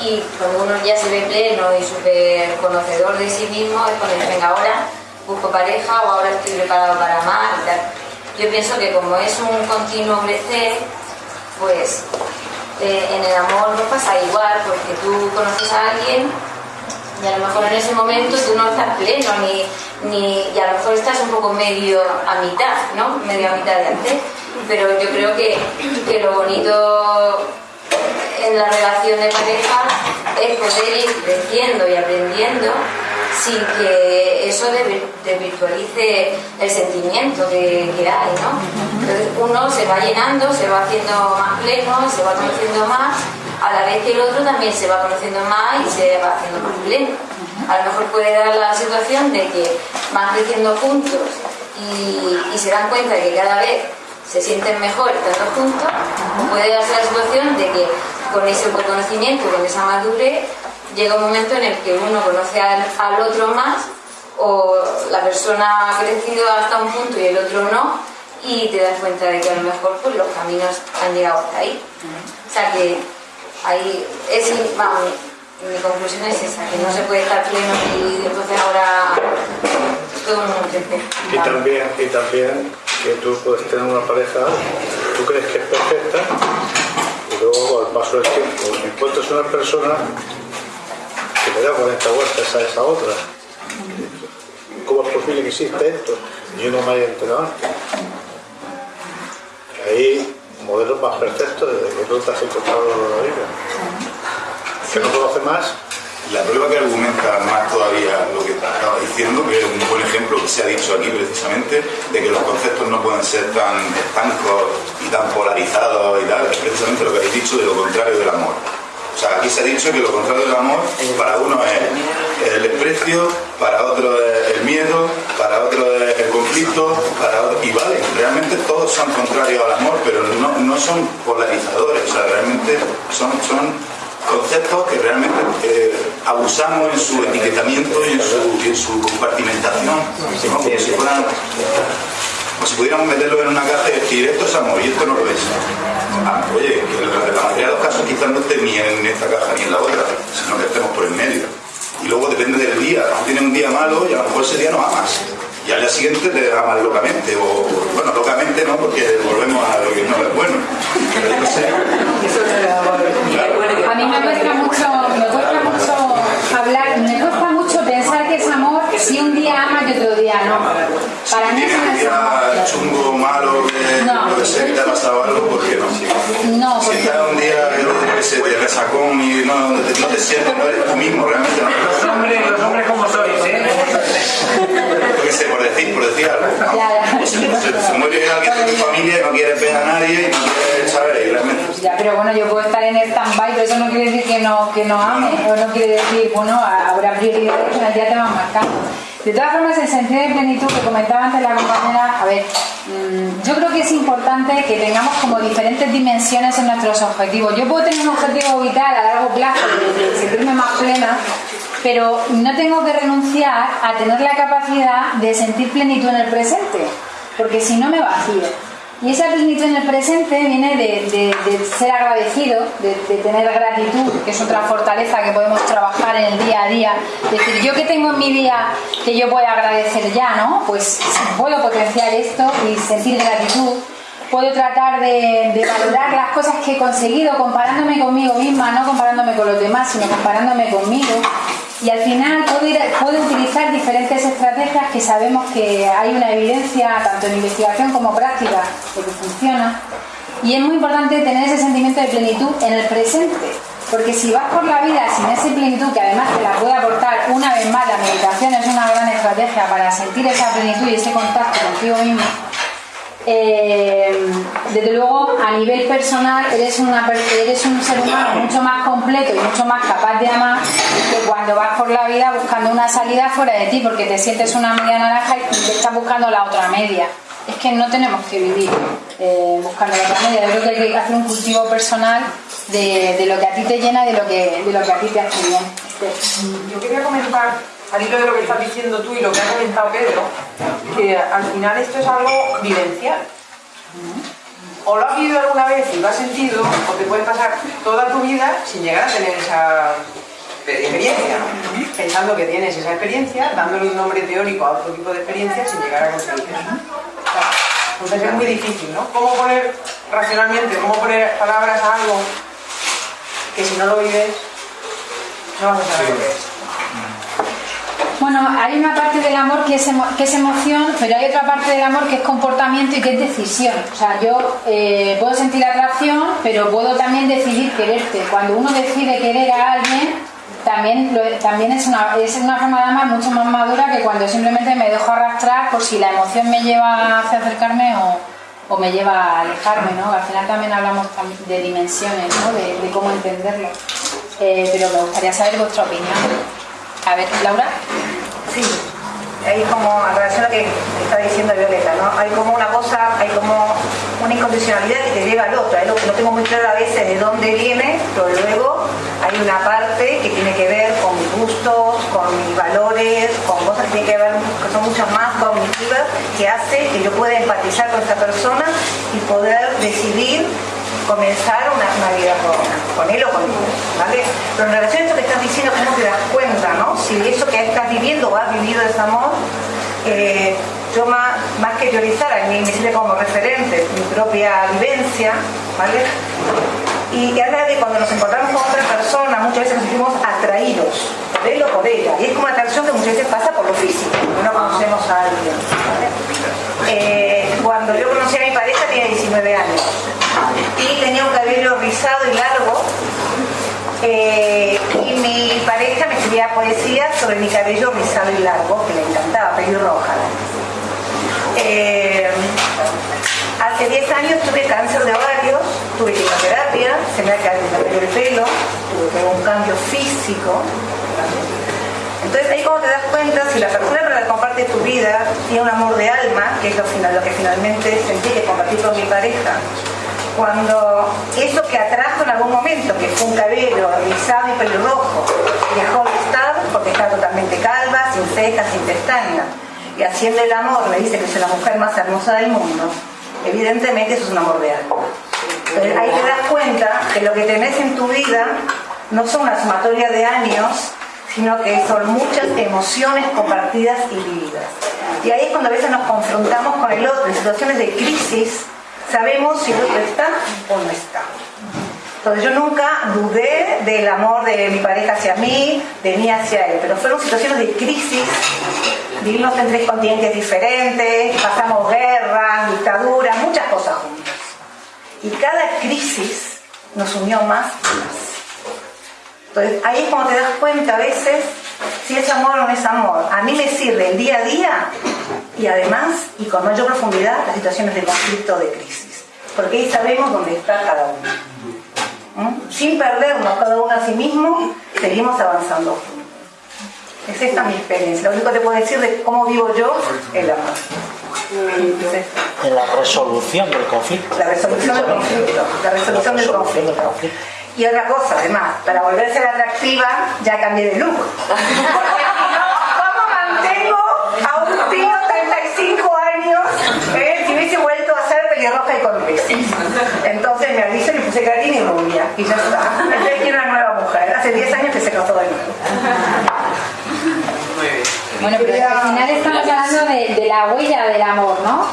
[SPEAKER 20] y cuando uno ya se ve pleno y súper conocedor de sí mismo es cuando venga, ahora busco pareja o ahora estoy preparado para amar y tal. Yo pienso que como es un continuo crecer, pues eh, en el amor no pasa igual, porque tú conoces a alguien Y a lo mejor en ese momento tú no estás pleno, ni, ni, y a lo mejor estás un poco medio a mitad, ¿no? Medio a mitad de antes. Pero yo creo que, que lo bonito en la relación de pareja es poder ir creciendo y aprendiendo sin que eso desvirtualice el sentimiento que, que hay, ¿no? Entonces uno se va llenando, se va haciendo más pleno, se va conociendo más, a la vez que el otro también se va conociendo más y se va haciendo más pleno. A lo mejor puede dar la situación de que van creciendo juntos y, y se dan cuenta de que cada vez se sienten mejor estando juntos, puede darse la situación de que con ese autoconocimiento, con esa madurez, llega un momento en el que uno conoce al, al, otro más o la persona ha crecido hasta un punto y el otro no y te das cuenta de que a lo mejor pues, los caminos han llegado hasta ahí. O sea que ahí es, vamos, mi conclusión es esa, que no se puede estar pleno y entonces ahora todo el mundo crece.
[SPEAKER 7] Y también, y también que tú puedes tener una pareja, tú crees que es perfecta y luego al paso del tiempo encuentras una persona que me da 40 vueltas a esa otra. ¿Cómo es posible que exista esto? Y yo no me haya enterado antes. Ahí, modelos más perfectos desde que tú te has encontrado la vida. Que no conoce más.
[SPEAKER 19] La prueba que argumenta más todavía lo que estaba diciendo, que es un buen ejemplo que se ha dicho aquí precisamente, de que los conceptos no pueden ser tan estancos y tan polarizados y tal, es precisamente lo que habéis dicho de lo contrario del amor. O sea, aquí se ha dicho que lo contrario del amor para uno es el desprecio, para otro es el miedo, para otro es el conflicto, para otro... Y vale, realmente todos son contrarios al amor, pero no, no son polarizadores, o sea, realmente son, son conceptos que realmente eh, abusamos en su etiquetamiento y en su, en su compartimentación, ¿no? como si fueran como si pudiéramos meterlo en una caja y decir esto es amor y esto no lo es. Ah, oye, que la mayoría de los casos quizás no esté ni en esta caja ni en la otra, sino que estemos por el medio. Y luego depende del día, tú tienes un día malo y a lo mejor ese día no amas. Y al día siguiente te amas locamente, o bueno, locamente no, porque volvemos a lo que no es bueno. Pero yo sé.
[SPEAKER 2] A mí me cuesta mucho, me cuesta mucho hablar, me cuesta mucho pensar que es amor si un día amas y otro día no. Para mí eso
[SPEAKER 19] un
[SPEAKER 2] no es
[SPEAKER 19] día chungo, malo, que
[SPEAKER 2] No.
[SPEAKER 19] puede ser que te ha pasado algo, ¿por qué no?
[SPEAKER 2] No,
[SPEAKER 19] Si estás un día que se te resacón y no, no te, no te sientes, no eres tú mismo, realmente no.
[SPEAKER 13] Los hombres, los hombres como sois, ¿eh?
[SPEAKER 19] Yo qué sé, por decir, por decir algo.
[SPEAKER 2] Ya, ya.
[SPEAKER 19] Se, se- se muere alguien de tu familia y no quieres ver a nadie y no quieres saber, y realmente.
[SPEAKER 2] Ya, pero bueno, yo puedo estar en stand-by, pero eso no quiere decir que no, que no ame, o no quiere decir, bueno, habrá prioridades que el día te van marcando. De todas formas, el sentido de plenitud que comentaba antes la compañera, a ver, mm, yo creo que es importante que tengamos como diferentes dimensiones en nuestros objetivos. Yo puedo tener un objetivo vital a largo plazo sentirme más plena, pero no tengo que renunciar a tener la capacidad de sentir plenitud en el presente, porque si no me vacío. Y esa plenitud en el presente viene de, de- ser agradecido, de, tener gratitud, que es otra fortaleza que podemos trabajar en el día a día. Es decir, yo que tengo en mi día que yo voy agradecer ya, ¿no? Pues puedo potenciar esto y sentir gratitud. Puedo tratar de valorar las cosas que he conseguido comparándome conmigo misma, no comparándome con los demás, sino comparándome conmigo. Y al final puedo utilizar diferentes estrategias que sabemos que hay una evidencia, tanto en investigación como práctica, de que funciona. Y es muy importante tener ese sentimiento de plenitud en el presente. Porque si vas por la vida sin esa plenitud, que además te la puede aportar una vez más, la meditación es una gran estrategia para sentir esa plenitud y ese contacto contigo mismo, eh, desde luego a nivel personal eres, una, eres un ser humano mucho más completo y mucho más capaz de amar que cuando vas por la vida buscando una salida fuera de ti porque te sientes una media naranja y te estás buscando la otra media. Es que no tenemos que vivir eh, buscando la otra media. Yo creo que hay que hacer un cultivo personal de, de lo que a ti te llena y de lo que, de lo que a ti te hace bien.
[SPEAKER 5] Yo quería comentar, al hilo de lo que estás diciendo tú y lo que ha comentado Pedro, que al final esto es algo vivencial. O lo has vivido alguna vez y lo has sentido, o te puede pasar toda tu vida sin llegar a tener esa experiencia, pensando que tienes esa experiencia, dándole un nombre teórico a otro tipo de experiencia sin llegar a conseguir eso. Sea, Pues es muy difícil, ¿no? ¿Cómo poner racionalmente, cómo poner palabras a algo que si no lo vives no vas a saber que es?
[SPEAKER 2] Bueno, hay una parte del amor que es, que es emoción, pero hay otra parte del amor que es comportamiento y que es decisión. O sea, yo eh, puedo sentir atracción, pero puedo también decidir quererte. Cuando uno decide querer a alguien, también, también es, una, es una forma de amar mucho más madura que cuando simplemente me dejo arrastrar por si la emoción me lleva hacia acercarme o, o me lleva a alejarme, ¿no? Al final también hablamos de dimensiones, ¿no? De, cómo entenderlo. Eh, pero me gustaría saber vuestra opinión. A ver, Laura.
[SPEAKER 9] Sí, hay como, en relación a lo que está diciendo Violeta, ¿no? Hay como una cosa, hay como una incondicionalidad que te lleva al otro. Lo no tengo muy claro a veces de dónde viene, pero luego hay una parte que tiene que ver con mis gustos, con mis valores, con cosas que tienen que ver, que son mucho más cognitivas, que hace que yo pueda empatizar con esa persona y poder decidir comenzar una, vida con, él o con ¿vale? Pero en relación a esto que estás diciendo, ¿cómo te das cuenta, no? Si eso que estás viviendo o has vivido ese amor, eh, yo más, más que teorizar, a mí me sirve como referente mi propia vivencia, ¿vale? Y es verdad que cuando nos encontramos con otra persona, muchas veces nos sentimos atraídos por él o por ella. Y es como una atracción que muchas veces pasa por lo físico, no conocemos a alguien. Eh, cuando yo conocí a mi pareja tenía 19 años y tenía un cabello rizado y largo eh, y mi pareja me escribía poesía sobre mi cabello rizado y largo, que le encantaba, pelirroja. Eh, hace 10 años tuve cáncer de ovarios, tuve quimioterapia, se me ha caído el pelo, tuve un cambio físico. Entonces ahí como te das cuenta, si la persona con la que comparte tu vida tiene un amor de alma, que es lo que finalmente sentí que compartí con mi pareja, cuando eso que atrajo en algún momento, que fue un cabello rizado y pelirrojo, dejó de estar porque está totalmente calva, sin cejas, sin pestañas, y haciendo el amor le dice que es la mujer más hermosa del mundo, evidentemente eso es un amor de alma. Entonces ahí te das cuenta que lo que tenés en tu vida no son una sumatoria de años, sino que son muchas emociones compartidas y vividas. Y ahí es cuando a veces nos confrontamos con el otro en situaciones de crisis, sabemos si el otro está o no está. Entonces yo nunca dudé del amor de mi pareja hacia mí, de mí hacia él, pero fueron situaciones de crisis, vivimos en tres continentes diferentes, pasamos guerras, dictaduras, muchas cosas juntas. Y cada crisis nos unió más y más. Entonces ahí es cuando te das cuenta a veces si es amor o no es amor. A mí me sirve el día a día y además, y con mayor profundidad, las situaciones de conflicto de crisis. Porque ahí sabemos dónde está cada uno. ¿Mm? Sin perdernos cada uno a sí mismo, seguimos avanzando. Es esta mi experiencia. Lo único que te puedo decir de cómo vivo yo el amor.
[SPEAKER 1] En la resolución del conflicto.
[SPEAKER 9] La resolución del conflicto. La resolución del conflicto. Y otra cosa, además, para volver a ser atractiva, ya cambié de look. [laughs] ¿cómo mantengo a un tío 35 años eh, si hubiese vuelto a ser pelirroja y con? Entonces me aviso puse carín y rubia. Y ya está. [laughs] Entonces quiero una nueva mujer. Hace 10 años que se casó de nuevo.
[SPEAKER 2] Bueno, pero al final estamos hablando de, de la huella del amor, ¿no?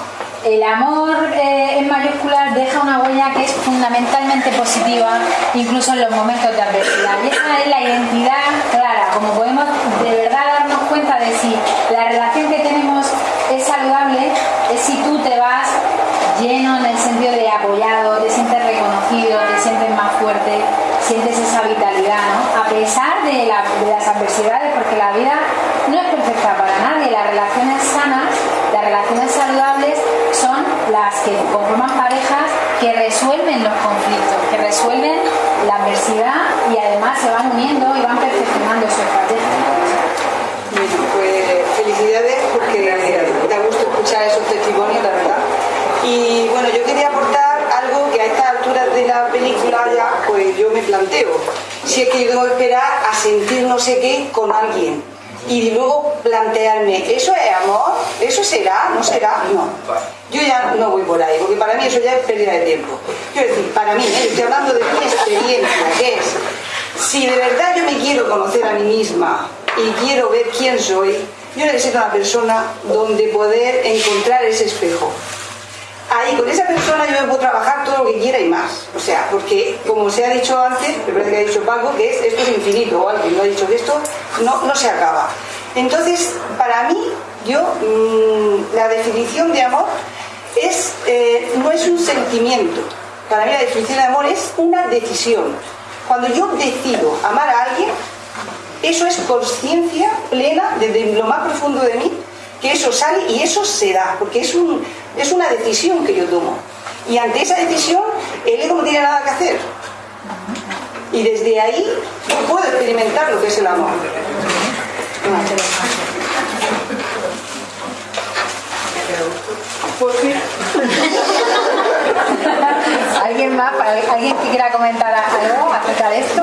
[SPEAKER 2] el amor eh, en mayúsculas deja una huella que es fundamentalmente positiva, incluso en los momentos de adversidad. Y esa es la identidad clara, como podemos de verdad darnos cuenta de si la relación que tenemos es saludable, es si tú te vas lleno en el sentido de apoyado, te reconocido, te sientes más fuerte, sientes esa vitalidad, ¿no? A pesar de, las adversidades, porque la vida no es perfecta para nadie, las relaciones sanas, las relaciones saludables las que conforman parejas que resuelven los conflictos, que resuelven la adversidad y además se van uniendo
[SPEAKER 10] me planteo. Si es que yo tengo que esperar a sentir no sé qué con alguien y luego plantearme, ¿eso es amor? ¿Eso será? ¿No será? No. Yo ya no voy por ahí, porque para mí eso ya es pérdida de tiempo. Quiero decir, para mí, ¿eh? estoy hablando de mi experiencia, que es, si de verdad yo me quiero conocer a mí misma y quiero ver quién soy, yo necesito una persona donde poder encontrar ese espejo ahí con esa persona yo puedo trabajar todo lo que quiera y más. O sea, porque como se ha dicho antes, me parece que ha dicho Paco, que es, esto es infinito, o alguien lo ha dicho que esto no, no se acaba. Entonces, para mí, yo, mm, la definición de amor es, eh, no es un sentimiento. Para mí la definición de amor es una decisión. Cuando yo decido amar a alguien, eso es conciencia plena desde lo más profundo de mí, que eso sale y eso se da, porque es, un, es una decisión que yo tomo. Y ante esa decisión, el ego no tiene nada que hacer. Y desde ahí yo puedo experimentar lo que es el amor.
[SPEAKER 2] ¿Alguien más? ¿Alguien que quiera comentar algo acerca de esto?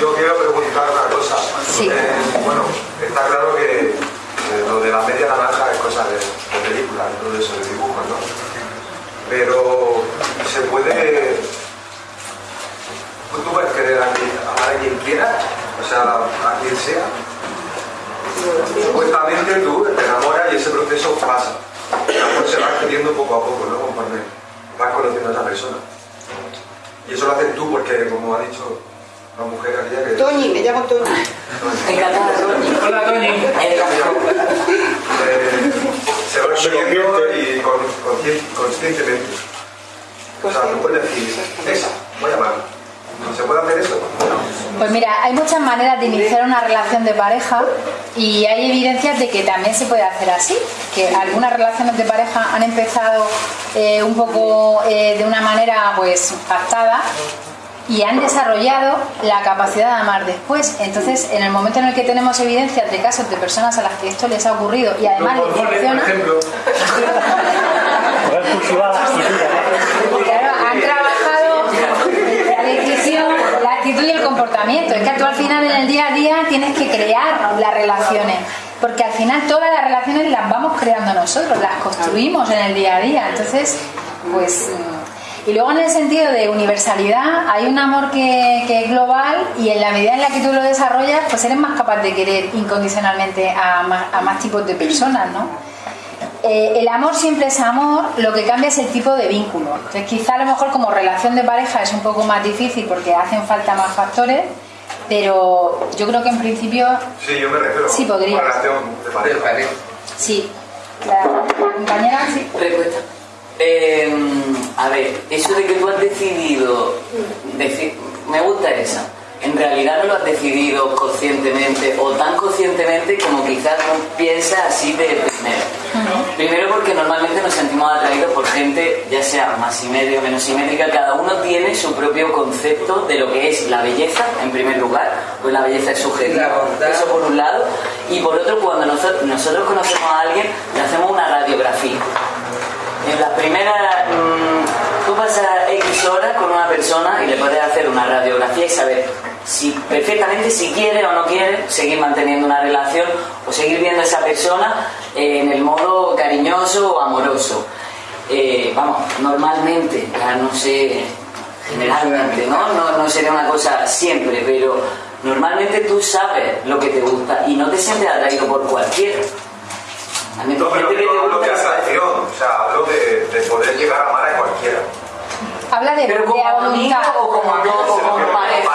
[SPEAKER 23] Yo quiero preguntar una cosa.
[SPEAKER 2] Sí.
[SPEAKER 23] Eh, bueno, está claro que lo de la media naranja es cosa de, de películas todo eso, de dibujos, ¿no? Pero se puede... ¿Tú puedes querer a quien, amar a quien quieras? O sea, a quien sea. Supuestamente tú te enamoras y ese proceso pasa. Amor se va adquiriendo poco a poco, ¿no? Vas conociendo a esa persona. Y eso lo haces tú porque, como ha dicho la mujer que...
[SPEAKER 10] Toñi, me llamo Toñi.
[SPEAKER 4] Encantada, Toñi.
[SPEAKER 13] Hola, Toñi.
[SPEAKER 23] Eh, se va adquiriendo y con, conscien- conscientemente. O sea, tú puedes decir, esa, voy a amarla. ¿Se puede hacer eso?
[SPEAKER 2] Pues mira, hay muchas maneras de iniciar una relación de pareja y hay evidencias de que también se puede hacer así, que algunas relaciones de pareja han empezado eh, un poco eh, de una manera pues pactada y han desarrollado la capacidad de amar después. Entonces, en el momento en el que tenemos evidencias de casos de personas a las que esto les ha ocurrido y además les funciona, Claro, han trabajado la decisión, la actitud y el comportamiento. Es que tú al final en el día a día tienes que crear las relaciones. Porque al final todas las relaciones las vamos creando nosotros, las construimos en el día a día. Entonces, pues... Y luego en el sentido de universalidad, hay un amor que, que es global y en la medida en la que tú lo desarrollas, pues eres más capaz de querer incondicionalmente a más, a más tipos de personas, ¿no? Eh, el amor siempre es amor, lo que cambia es el tipo de vínculo. Entonces, quizá a lo mejor como relación de pareja es un poco más difícil porque hacen falta más factores, pero yo creo que en principio
[SPEAKER 23] Sí, yo me refiero
[SPEAKER 2] Sí, podría.
[SPEAKER 23] relación de pareja.
[SPEAKER 2] sí. La, la compañera sí.
[SPEAKER 4] Respuesta. Eh, a ver, eso de que tú has decidido, deci- me gusta esa. En realidad no lo has decidido conscientemente o tan conscientemente como quizás tú piensas así de primero. Primero porque normalmente nos sentimos atraídos por gente, ya sea más simétrica o menos simétrica, cada uno tiene su propio concepto de lo que es la belleza, en primer lugar, pues la belleza es subjetiva, eso por un lado, y por otro cuando nosotros, nosotros conocemos a alguien, le hacemos una radiografía. En la primera, mm, tú pasas X horas con una persona y le puedes hacer una radiografía y saber si perfectamente si quiere o no quiere seguir manteniendo una relación o seguir viendo a esa persona eh, en el modo cariñoso o amoroso. Eh, vamos, normalmente, ya no sé, generalmente, ¿no? ¿no? No sería una cosa siempre, pero normalmente tú sabes lo que te gusta y no te sientes atraído por cualquiera. Mí
[SPEAKER 23] No, pero
[SPEAKER 4] te
[SPEAKER 23] hablo de atracción, o sea, hablo de, de poder llegar a amar a cualquiera.
[SPEAKER 2] Habla de,
[SPEAKER 4] Pero como
[SPEAKER 2] de
[SPEAKER 4] amigo o como amigo o como pareja.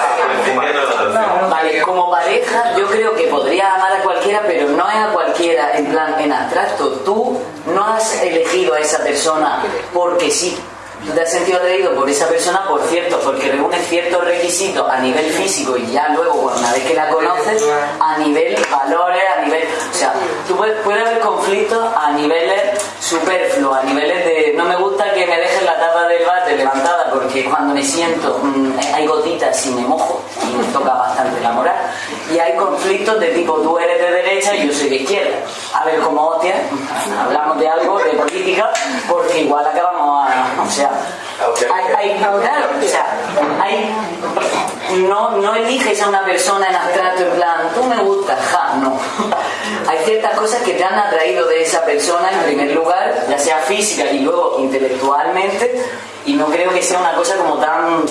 [SPEAKER 4] Vale, como pareja yo creo que podrías amar a cualquiera, pero no es a cualquiera en plan en abstracto. Tú no has elegido a esa persona porque sí. Tú te has sentido atraído por esa persona, por cierto, porque reúne ciertos requisitos a nivel físico y ya luego, una vez que la conoces, a nivel valores, a nivel. O sea, tú puedes, puede haber conflictos a niveles superfluos, a niveles de no me gusta que me dejes la tapa del bate levantada porque cuando me siento mm, hay gotitas y me mojo y me toca bastante la moral. Y hay conflictos de tipo tú eres de derecha y yo soy de izquierda. A ver cómo hostia, hablamos de algo, de política, porque igual acabamos a. O sea, hay, hay- claro, o sea, hay- no, no eliges a una persona en abstracto en plan, tú me gustas, ja, no. Hay ciertas cosas que te han atraído de esa persona en primer lugar, ya sea física y luego intelectualmente, y no creo que sea una cosa como tan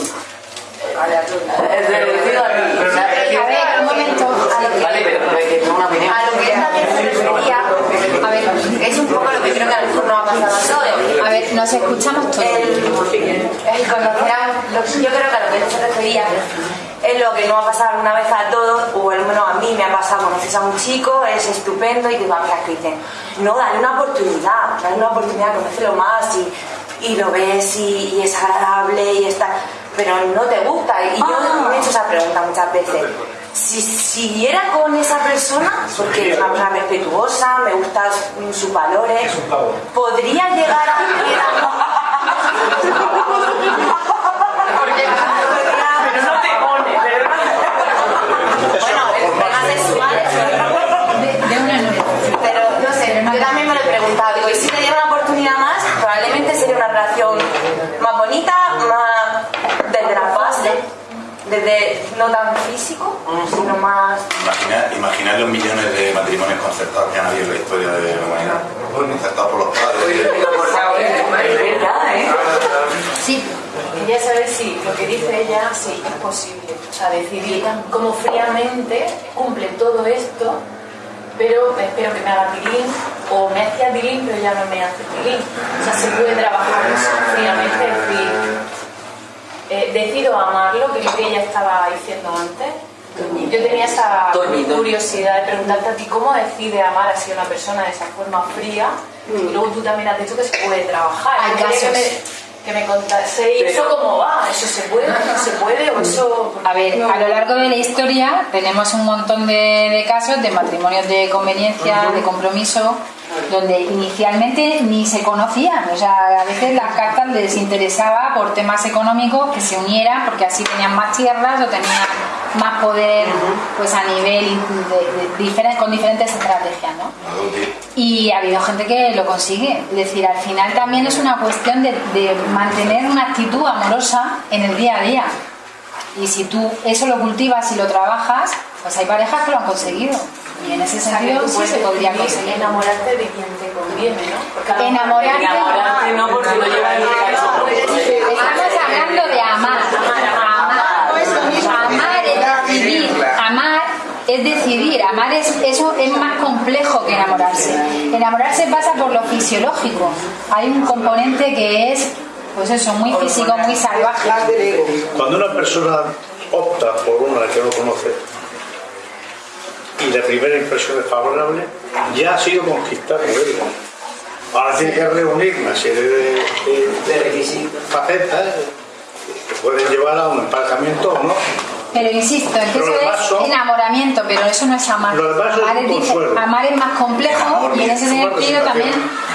[SPEAKER 4] reducido a o sea,
[SPEAKER 2] A ver, un momento. A lo que,
[SPEAKER 4] Vale, pero, pero es que tengo una opinión.
[SPEAKER 20] A lo que él también se refería, a ver, es un poco lo que creo que a lo mejor nos ha pasado a todos.
[SPEAKER 2] A ver, nos escuchamos todos.
[SPEAKER 20] El, el conocer a, yo creo que a lo que se refería
[SPEAKER 16] es lo que no va a pasar una vez a todos, o al menos a mí me ha pasado, conoces a un chico, es estupendo y te va a que dicen, no, dale una oportunidad, dale una oportunidad, conócelo más y, y lo ves y, y es agradable y está, pero no te gusta. Y yo me he hecho esa pregunta muchas veces. Si siguiera con esa persona, porque es una persona respetuosa, me gustan sus valores, podría llegar a [laughs]
[SPEAKER 24] Pero no te pone,
[SPEAKER 16] Pero no sé, yo también me lo he preguntado. Digo, y si le diera una oportunidad más, probablemente sería una relación más bonita, más desde la base, desde no tan físico, sino más.
[SPEAKER 19] Imaginar, imaginar los millones de matrimonios concertados que han habido en la historia de la humanidad. Concertados por los padres.
[SPEAKER 8] Sí. Quería saber si lo que dice ella, sí, es posible. O sea, decidir cómo fríamente cumple todo esto, pero espero que me haga tilín, o me hacía tilín, pero ya no me hace tilín. O sea, se puede trabajar eso fríamente, es decir, eh, decido amarlo, que es lo que ella estaba diciendo antes. Yo tenía esa curiosidad de preguntarte a ti cómo decide amar así a una persona de esa forma fría y luego tú también has dicho que se puede trabajar.
[SPEAKER 2] Hay casos.
[SPEAKER 8] Que me, que me eso cómo va, eso se puede, no se puede o eso...
[SPEAKER 2] A ver, a lo largo de la historia tenemos un montón de, de casos de matrimonios de conveniencia, de compromiso, donde inicialmente ni se conocían. O sea, a veces las cartas les interesaba por temas económicos que se unieran porque así tenían más tierras o tenían más poder pues a nivel de- de con diferentes estrategias, ¿no? Y ha habido gente que lo consigue. Es decir, al final también es una cuestión de, de mantener una actitud amorosa en el día a día. Y si tú eso lo cultivas y lo trabajas, pues hay parejas que lo han conseguido. Y en ese sentido
[SPEAKER 8] tú
[SPEAKER 2] sí
[SPEAKER 8] puedes
[SPEAKER 2] se podría conseguir.
[SPEAKER 8] enamorarte de quien te conviene, ¿no? Porque
[SPEAKER 2] Enamorarte,
[SPEAKER 8] enamorarte no, porque lo llevas en el
[SPEAKER 2] Estamos hablando de amar. Amar, amar es decidir. Amar es decidir. Amar es, eso es más complejo que enamorarse. Enamorarse pasa por lo fisiológico. Hay un componente que es, pues eso, muy físico, muy salvaje.
[SPEAKER 7] Cuando una persona opta por una que no conoce y la primera impresión es favorable, ya ha sido ella. Ahora tiene que reunir una serie de, de- facetas que pueden llevar a un emparejamiento o no.
[SPEAKER 2] Pero insisto, es que eso es
[SPEAKER 7] son-
[SPEAKER 2] enamoramiento, pero eso no es amar.
[SPEAKER 7] Lo demás es
[SPEAKER 2] amar, es, amar es más complejo y en ese sentido también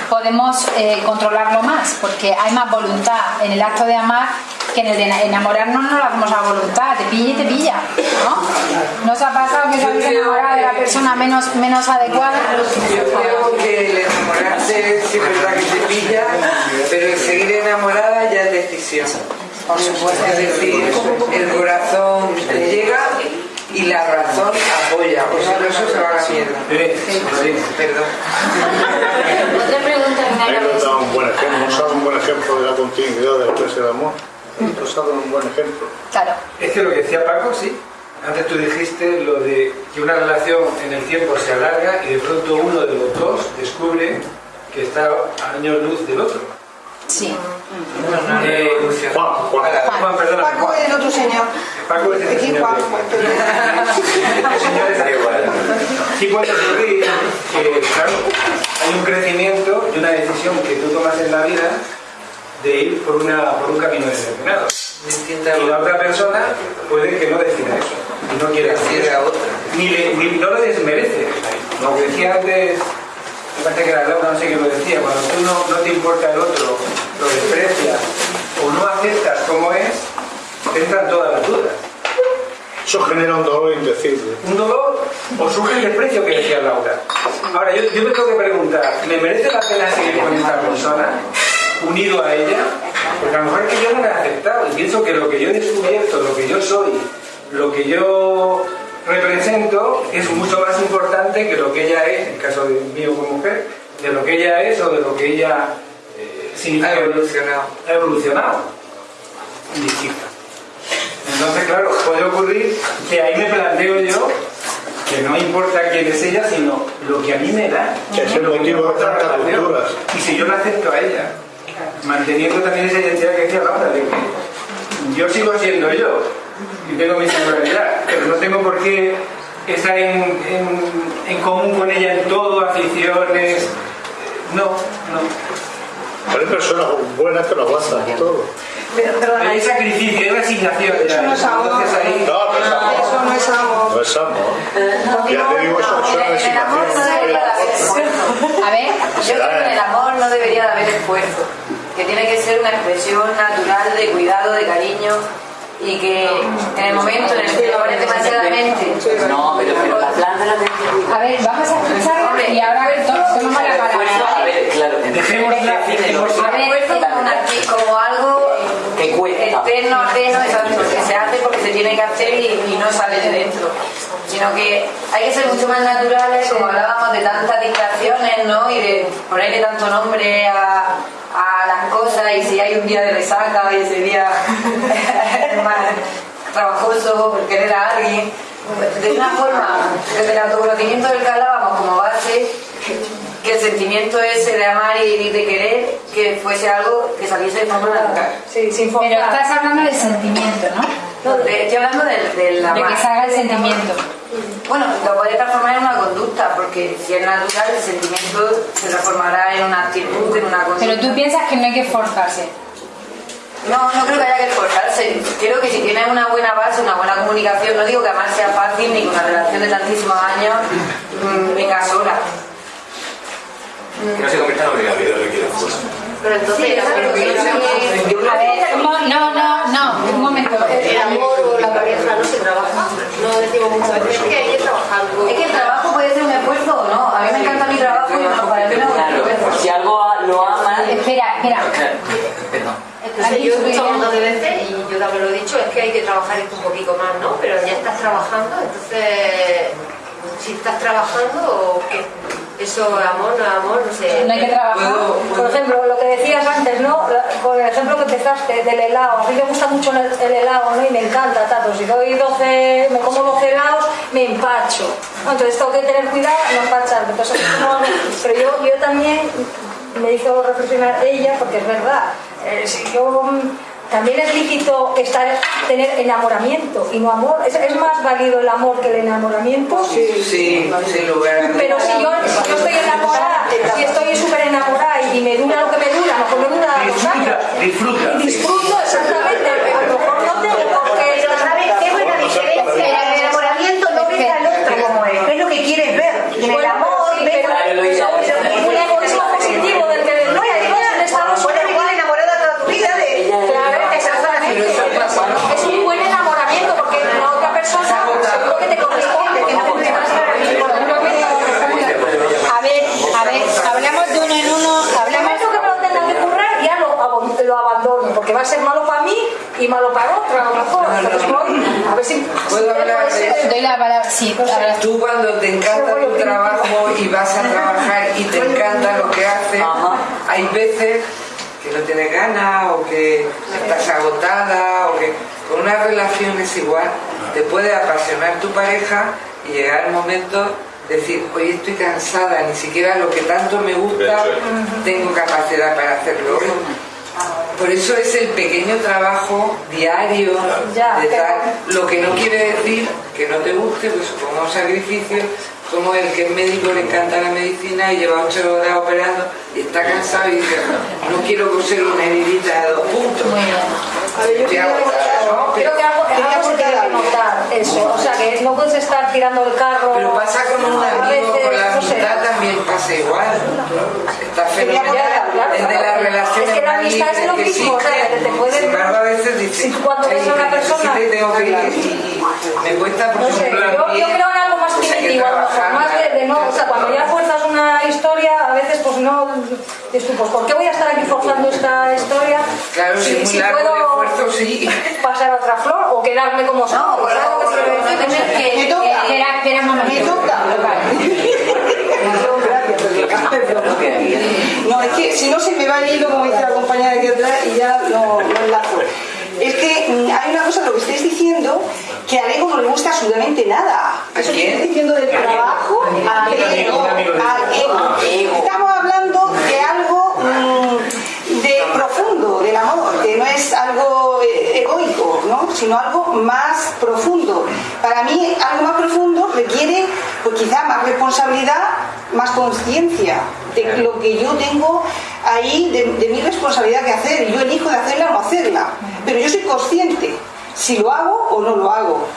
[SPEAKER 2] podemos eh, controlarlo más, porque hay más voluntad en el acto de amar que en el de enamorarnos no lo hacemos a voluntad, te pilla y te pilla, ¿no? ¿No os ha pasado que os habéis enamorado de la persona menos, menos adecuada?
[SPEAKER 25] Yo creo que el enamorarse sí es verdad que te pilla, pero el seguir enamorada ya es decisión. Por supuesto. Es decir, el corazón llega y la razón apoya. Por eso eso se va a la mierda. Perdón.
[SPEAKER 20] Otra pregunta que me de
[SPEAKER 7] da un buen ejemplo, nos ha un buen ejemplo de la continuidad del precio del amor. Nos ha dado un buen ejemplo.
[SPEAKER 2] Claro.
[SPEAKER 13] Es que lo que decía Paco, sí. Antes tú dijiste lo de que una relación en el tiempo se alarga y de pronto uno de los dos descubre que está a años luz del otro.
[SPEAKER 2] Sí.
[SPEAKER 13] Eh, Juan, Juan, Juan, perdona.
[SPEAKER 10] Paco es el otro señor.
[SPEAKER 13] Paco es
[SPEAKER 10] Aquí
[SPEAKER 13] señor.
[SPEAKER 10] Juan,
[SPEAKER 13] señor es- Sí puede ocurrir que, claro, hay un crecimiento y una decisión que tú tomas en la vida de ir por, una, por un camino determinado. Y la otra persona puede que no decida eso. Y no quiera hacer eso. Ni, le- ni- no lo desmerece. Lo que decía antes, me parece que era Laura, no sé quién lo decía, cuando tú no, no te importa el otro, lo desprecias o no aceptas como es, te entran todas las dudas.
[SPEAKER 7] Eso genera un dolor indecible.
[SPEAKER 13] Un dolor o surge el desprecio que decía Laura. Ahora, yo, yo me tengo que preguntar, ¿me merece la pena seguir con esta persona, unido a ella? Porque a lo mejor es que yo no la he aceptado y pienso que lo que yo he descubierto, lo que yo soy, lo que yo represento es mucho más importante que lo que ella es, en el caso de mío como mujer, de lo que ella es o de lo que ella eh, significa. Ha evolucionado. Ha evolucionado. Distinta. Entonces, claro, puede ocurrir que ahí me planteo yo que no importa quién es ella, sino lo que a mí me da.
[SPEAKER 7] Que es el motivo de tantas rupturas.
[SPEAKER 13] Y si yo la acepto a ella, manteniendo también esa identidad que decía Laura, de que yo sigo siendo yo, y tengo mi singularidad, pero no tengo por qué estar en, en, en común con ella en todo, aficiones. No, no.
[SPEAKER 7] Hay personas buenas que lo aguantan en todo.
[SPEAKER 13] Hay sacrificio, hay resignación.
[SPEAKER 10] Eso no es amor.
[SPEAKER 13] Ahí-
[SPEAKER 7] No, no es amor.
[SPEAKER 10] Eso no es amor.
[SPEAKER 7] No es amor. Ya te digo, eso, eso es
[SPEAKER 3] el amor no debería de haber esfuerzo.
[SPEAKER 2] A ver,
[SPEAKER 3] Yo creo que en el amor no debería de haber esfuerzo, que tiene que ser una expresión natural de cuidado, de cariño y que en el momento en el que lo pones demasiadamente.
[SPEAKER 4] No, pero, pero la planta la tenés que cuidar.
[SPEAKER 2] a ver, vamos a escuchar y ahora to- tomamos la palabra,
[SPEAKER 4] A
[SPEAKER 2] ¿vale?
[SPEAKER 4] ver, claro.
[SPEAKER 13] Dejémosla.
[SPEAKER 2] A ver,
[SPEAKER 3] como, una- como algo
[SPEAKER 4] Que cuesta.
[SPEAKER 3] externo, ajeno, exacto, que se hace porque se tiene que hacer y, y no sale de dentro. Sino que hay que ser mucho más naturales, como hablábamos de tantas distracciones, ¿no? Y de ponerle tanto nombre a, a las cosas y si hay un día de resaca y ese día [laughs] es más trabajoso por querer a alguien. De una forma, desde el autoconocimiento del que hablábamos como base, que el sentimiento ese de amar y de querer, que fuese algo que saliese de forma natural.
[SPEAKER 12] Sí, sin
[SPEAKER 2] Pero
[SPEAKER 12] forzar.
[SPEAKER 2] estás hablando del sentimiento, ¿no?
[SPEAKER 3] No, de- estoy hablando del, del
[SPEAKER 2] De
[SPEAKER 3] amar.
[SPEAKER 2] que salga el sentimiento.
[SPEAKER 3] Bueno, lo puede transformar en una conducta, porque si es natural, el sentimiento se transformará en una actitud, en una conducta.
[SPEAKER 2] Pero tú piensas que no hay que esforzarse.
[SPEAKER 3] No, no creo que haya que esforzarse. Creo que si tienes una buena base, una buena comunicación, no digo que amar sea fácil ni que una relación de tantísimos años mm, venga sola.
[SPEAKER 19] Que no se convierta en obligación, requiere esfuerzo.
[SPEAKER 3] Pero entonces,
[SPEAKER 2] A ver, no, no, no, un momento.
[SPEAKER 16] El amor o la pareja no se trabaja. No decimos muchas veces que hay que trabajarlo.
[SPEAKER 3] es que el trabajo puede ser un esfuerzo o no. A mí me encanta mi trabajo y no, para mí no
[SPEAKER 4] Claro,
[SPEAKER 3] esfuerzo.
[SPEAKER 4] si algo lo amas.
[SPEAKER 2] Espera, espera.
[SPEAKER 4] Perdón.
[SPEAKER 16] Entonces yo he escuchado un montón de veces, y yo también lo he dicho, es que hay que trabajar esto un poquito más, ¿no? Pero ya estás trabajando, entonces, si estás trabajando, ¿qué? Eso es amor, no amor, no sé.
[SPEAKER 2] No hay que trabajar.
[SPEAKER 12] Por ejemplo, lo que decías antes, ¿no? Con el ejemplo que empezaste del helado. A mí me gusta mucho el, el helado, ¿no? Y me encanta, tanto. Si doy 12, me como 12 helados, me empacho. ¿no? Entonces tengo que tener cuidado no empacharme. Entonces, no, pero yo, yo también me hizo reflexionar ella, porque es verdad. eh, si yo también es lícito estar, tener enamoramiento y no amor. ¿Es, es más válido el amor que el enamoramiento?
[SPEAKER 25] Sí, sí, sin lugar.
[SPEAKER 12] Pero si yo, si yo estoy enamorada, si estoy súper enamorada y me dura lo que me dura, a lo mejor me dura dos años.
[SPEAKER 13] Disfruta.
[SPEAKER 12] Y disfruto exactamente, a lo mejor no tengo qué.
[SPEAKER 10] Pero ¿sabes qué buena diferencia? En el enamoramiento no ves al otro como es, es lo que quieres ver. En el amor
[SPEAKER 12] sí,
[SPEAKER 10] ves
[SPEAKER 12] egoísmo positivo del que no hay estamos
[SPEAKER 10] Puedes vivir enamorada toda tu vida de
[SPEAKER 12] Claro, exactamente. Es un buen enamoramiento porque la otra persona seguro que te corresponde, que no te
[SPEAKER 2] A ver, a ver, hablamos de uno en uno, hablamos...
[SPEAKER 12] Esto que me lo tenga que currar, ya lo, abo- lo abandono, porque va a ser malo para mí y malo para otro, a lo mejor. Entonces voy, a ver si...
[SPEAKER 25] ¿Puedo hablar de eso?
[SPEAKER 2] La.
[SPEAKER 25] Tú cuando te encanta tu trabajo y vas a [laughs] trabajar y te encanta lo que haces, hay veces que no tienes ganas o que estás agotada o que con una relación es igual, te puede apasionar tu pareja y llegar el momento de decir, hoy estoy cansada, ni siquiera lo que tanto me gusta tengo capacidad para hacerlo. Por eso es el pequeño trabajo diario
[SPEAKER 12] Ya,
[SPEAKER 25] de tal, lo que no quiere decir que no te guste, pues como un sacrificio, como el que es médico le encanta la medicina y lleva ocho horas operando y está cansado y dice, no quiero coser una heridita de dos puntos.
[SPEAKER 12] A ver, yo
[SPEAKER 25] agotada, ¿no?
[SPEAKER 12] creo que algo, algo se tiene que notar eso. O sea, que no puedes estar tirando el carro.
[SPEAKER 25] Pero pasa con un amigo, con la amistad también pasa igual. Está fenomenal.
[SPEAKER 12] Claro,
[SPEAKER 25] Es de las
[SPEAKER 12] claro.
[SPEAKER 25] relaciones
[SPEAKER 12] Es que la amistad es lo
[SPEAKER 25] que
[SPEAKER 12] mismo, o sea, que te
[SPEAKER 25] Sin embargo, a veces dices,
[SPEAKER 12] Si cuando ves a una
[SPEAKER 25] "Ay, que
[SPEAKER 12] persona-
[SPEAKER 25] tengo que ir me cuesta porque
[SPEAKER 12] No sé,
[SPEAKER 25] un plan
[SPEAKER 12] yo, creo en algo más
[SPEAKER 25] trabajarla".
[SPEAKER 12] más de, de no, o sea, cuando ya fuerzas una historia, a veces pues no, dices tú, pues ¿por qué voy a estar aquí forzando esta historia?
[SPEAKER 25] Claro, si esfuerzo, sí. [laughs]
[SPEAKER 12] pasar a otra flor o quedarme como soy.
[SPEAKER 3] No,
[SPEAKER 10] Me toca. Me toca. [laughs] [laughs] No, es que si no se me va el hilo, como dice la compañera de aquí atrás, y ya lo, lo enlazo. Es que hay una cosa, lo que estáis diciendo, que a Ego no le gusta absolutamente nada. Eso que estáis diciendo del trabajo, a Ego, a Ego. Estamos hablando de algo mm, de profundo, del amor, que no es algo eh, egoico. Sino algo más mí algo más profundo requiere pues quizá más responsabilidad, más conciencia de lo que yo tengo ahí, de, de mi responsabilidad que hacer. Yo elijo de hacerla o no hacerla, pero yo soy consciente si lo hago o no lo hago.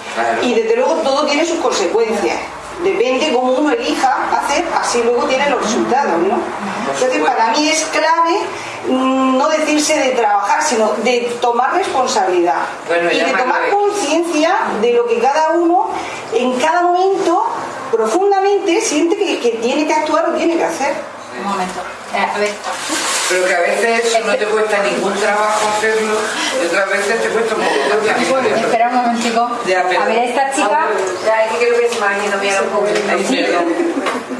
[SPEAKER 10] Y desde luego todo tiene sus consecuencias. Depende cómo uno elija hacer, así luego tiene los resultados, ¿no? Entonces para mí es clave mm, no decirse de trabajar, sino de tomar responsabilidad
[SPEAKER 25] Bueno,
[SPEAKER 10] y de tomar conciencia de lo que cada uno en cada momento profundamente siente que, que tiene que actuar o tiene que hacer.
[SPEAKER 2] Un momento. Eh, a ver.
[SPEAKER 25] Pero que a veces no te cuesta ningún trabajo hacerlo y otras veces te cuesta un poco de tiempo.
[SPEAKER 2] Espera un momentico. A ver, esta chica.
[SPEAKER 25] Ya, es que creo que se ido bien un poco.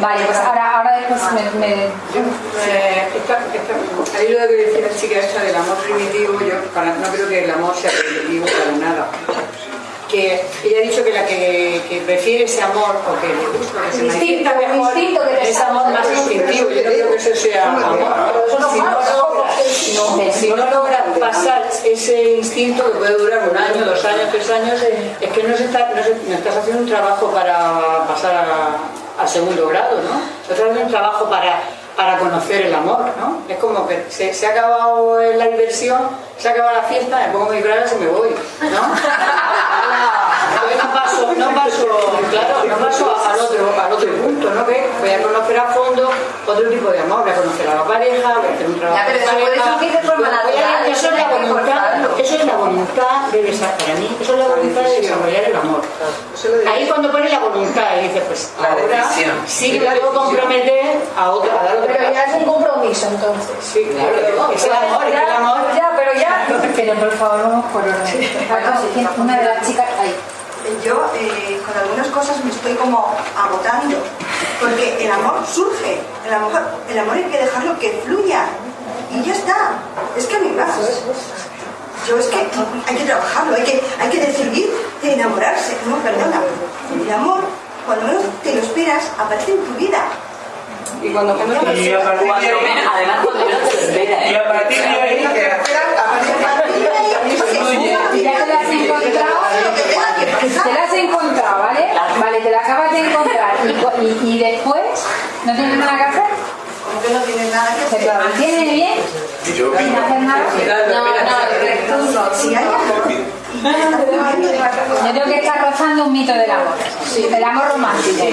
[SPEAKER 2] Vale, pues ahora, ahora después me. me-
[SPEAKER 5] Eh, esta- esta- ahí lo que decía la chica esta del amor primitivo, yo no creo que el amor sea primitivo para nada. Que ella ha dicho que la que, que prefiere ese amor o que le gusta, que se
[SPEAKER 12] Instinto,
[SPEAKER 5] manifiesta mejor,
[SPEAKER 12] instinto que te
[SPEAKER 5] es amor. Yo no creo que eso sea amor. Si no logra- si no pasar ese instinto que puede durar un año, dos años, tres años, es que no, se está, no, se- no estás haciendo un trabajo para pasar a, a segundo grado, ¿no? Estás haciendo un trabajo para, para conocer el amor, ¿no? Es como que se, se ha acabado la diversión, se ha acabado la fiesta, me pongo mi bragas y me voy, ¿no? [laughs] No paso, no paso, claro, no paso al otro, al otro punto, ¿no? Que voy a conocer a fondo otro tipo de amor, voy a conocer a la pareja, voy a hacer un trabajo
[SPEAKER 16] Ya, pero
[SPEAKER 5] de
[SPEAKER 16] eso
[SPEAKER 5] pareja,
[SPEAKER 16] de forma natural,
[SPEAKER 5] Eso es la voluntad, eso es la voluntad de desarrollar, para mí, eso es la voluntad de desarrollar el amor. Ahí cuando pones la voluntad y dices, pues ahora sí que me puedo comprometer a otro, a dar otro
[SPEAKER 12] Pero ya es un compromiso entonces.
[SPEAKER 5] Sí, claro, es el amor, es el amor.
[SPEAKER 12] Ya, pero ya.
[SPEAKER 2] Pero por favor, vamos por orden. Una de las chicas. Ahí.
[SPEAKER 10] Yo eh, con algunas cosas me estoy como agotando, porque el amor surge, el amor, el amor hay que dejarlo que fluya y ya está. Es que a mí más. Yo es que hay que trabajarlo, hay que, hay que decidir de enamorarse. No, perdona. El amor, cuando menos te lo esperas, aparece en tu vida.
[SPEAKER 5] Y cuando menos
[SPEAKER 10] te lo
[SPEAKER 4] Y a partir de ahí, además cuando menos te lo esperas.
[SPEAKER 13] Y a partir de ahí,
[SPEAKER 2] Ya te la has encontrado. Te la has encontrado, ¿vale? Vale, te la acabas de encontrar. Y, y- y después, ¿no tienes nada que hacer?
[SPEAKER 10] Como que no tienes nada que
[SPEAKER 2] ¿Se te mantiene bien?
[SPEAKER 19] Yo
[SPEAKER 2] ¿Sin hacer nada?
[SPEAKER 10] No, no, si hay
[SPEAKER 2] Yo creo que está rozando un mito del amor. El amor romántico.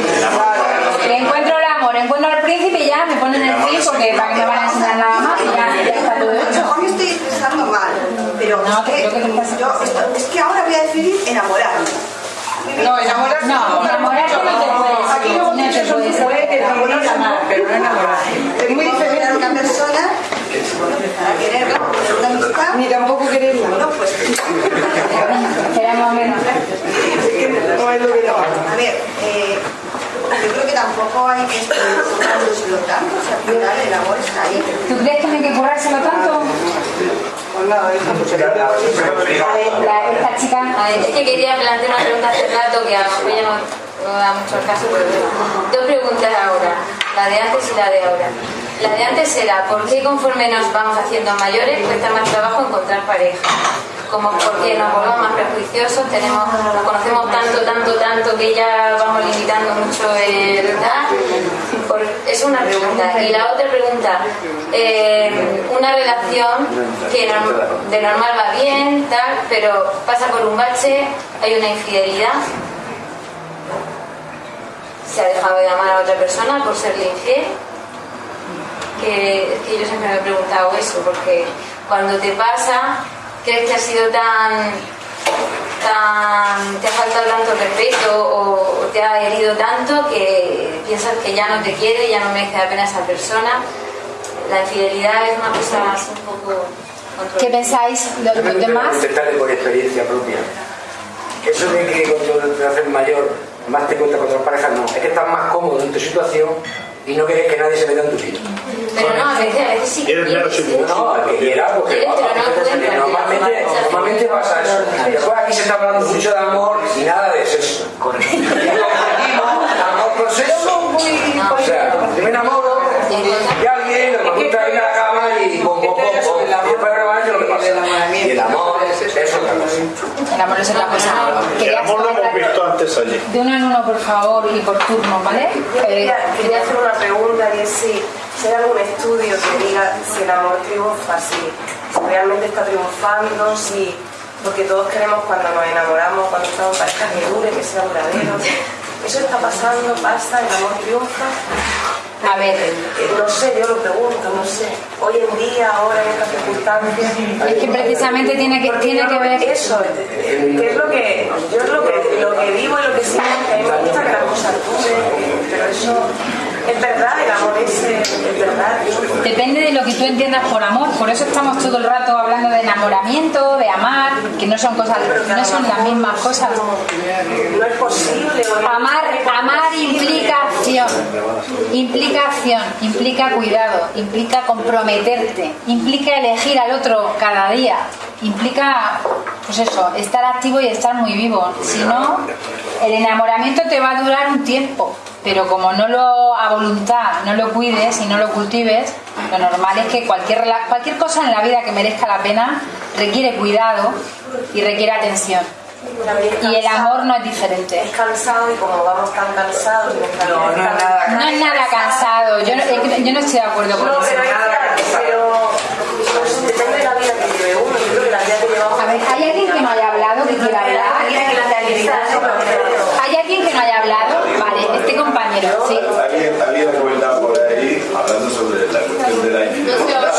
[SPEAKER 2] Encuentro el amor, encuentro al príncipe y ya me ponen el fin porque para que me van a enseñar nada más y ya, ya está todo hecho.
[SPEAKER 10] estoy expresando pero es, que, yo esto- es que ahora voy a decidir enamorarme.
[SPEAKER 5] No, enamorarse
[SPEAKER 2] No, enamorarse no te puedes.
[SPEAKER 5] Aquí no puede enamorarse, pero no enamorarse. Es muy diferente.
[SPEAKER 10] a una persona para quererla, tener una amistad.
[SPEAKER 5] Ni tampoco quererla.
[SPEAKER 10] No, pues. [laughs]
[SPEAKER 5] No no.
[SPEAKER 10] A ver, eh, yo creo que tampoco hay que currándoselo tanto, o sea, al final el amor está ahí.
[SPEAKER 2] ¿Tú crees que no hay que currárselo tanto? Esta chica.
[SPEAKER 20] Es que quería plantear una pregunta hace rato que a lo mejor ya no, no da mucho el caso, pero. Dos preguntas ahora, la de antes y la de ahora. La de antes era, ¿por qué conforme nos vamos haciendo mayores cuesta más trabajo encontrar pareja? Como porque nos volvemos más prejuiciosos, tenemos, nos conocemos tanto, tanto, tanto que ya vamos limitando mucho el tal. Es una pregunta. Y la otra pregunta, eh, una relación que de normal va bien, tal, pero pasa por un bache, hay una infidelidad, se ha dejado de amar a otra persona por serle infiel. Que, que yo siempre me he preguntado eso, porque cuando te pasa, crees que ha sido tan, tan te ha faltado tanto respeto o, o te ha herido tanto que piensas que ya no te quiere, ya no merece la pena esa persona. La infidelidad es una cosa así un poco
[SPEAKER 2] ¿Qué pensáis los, los demás?
[SPEAKER 18] Intentarle por experiencia propia. Eso de que cuando te haces mayor más te cuentas con otras parejas, no. Es que estás más cómodo en tu situación y no quieres que nadie se meta en tu vida.
[SPEAKER 20] Pero no, a veces, a veces sí
[SPEAKER 18] Quieres menos No, el que quiera, porque normalmente, normalmente pasa eso. Después aquí se está hablando mucho de amor y nada de sexo. amor por sexo. O sea, yo me enamoro de alguien, me gusta ir a la cama y pum, pum, pum, pum. Y después de lo que pasa. Y el amor.
[SPEAKER 2] El amor es otra cosa.
[SPEAKER 7] El amor lo hemos visto antes allí.
[SPEAKER 2] De uno en uno, por favor, y por turno, ¿vale?
[SPEAKER 16] Yo quería, quería hacer una pregunta y es si, si hay algún estudio que diga si el amor triunfa, si, si realmente está triunfando, si porque todos queremos cuando nos enamoramos, cuando estamos en pareja que dure, que sea duradero. [laughs] ¿Eso está pasando? ¿Pasa? ¿El amor triunfa?
[SPEAKER 2] A ver.
[SPEAKER 16] No sé, yo lo pregunto, no sé. Hoy en día, ahora en estas circunstancias.
[SPEAKER 2] Es que precisamente tiene que, tiene que ver.
[SPEAKER 16] Eso, que es lo que. Yo es lo que, lo que vivo y lo que siento, que a mí me gusta que las cosas duren, pero eso. Es verdad, el amor es, es verdad.
[SPEAKER 2] Depende de lo que tú entiendas por amor, por eso estamos todo el rato hablando de enamoramiento, de amar, que no son cosas, no son las mismas cosas.
[SPEAKER 16] No es posible.
[SPEAKER 2] Amar, amar implica acción, implica acción, implica cuidado, implica comprometerte, implica elegir al otro cada día, implica, pues eso, estar activo y estar muy vivo. Si no, el enamoramiento te va a durar un tiempo, pero como no lo a voluntad, no lo cuides y no lo cultives, lo normal es que cualquier, rela- cualquier cosa en la vida que merezca la pena requiere cuidado y requiere atención. Y el amor no es diferente.
[SPEAKER 16] Es cansado y como vamos tan cansados
[SPEAKER 25] No, no es nada
[SPEAKER 2] No es nada cansado, yo no, es que yo no estoy de acuerdo con
[SPEAKER 16] No,
[SPEAKER 2] eso.
[SPEAKER 16] pero, hay que- pero depende de la vida que lleve uno. Yo creo que la vida que llevamos.
[SPEAKER 2] A ver, ¿hay alguien que no haya hablado, que quiera hablar? ¿Hay alguien que no haya hablado? Compañero, sí.
[SPEAKER 26] Alguien, alguien ha comentado por ahí, hablando sobre la cuestión de la infidelidad.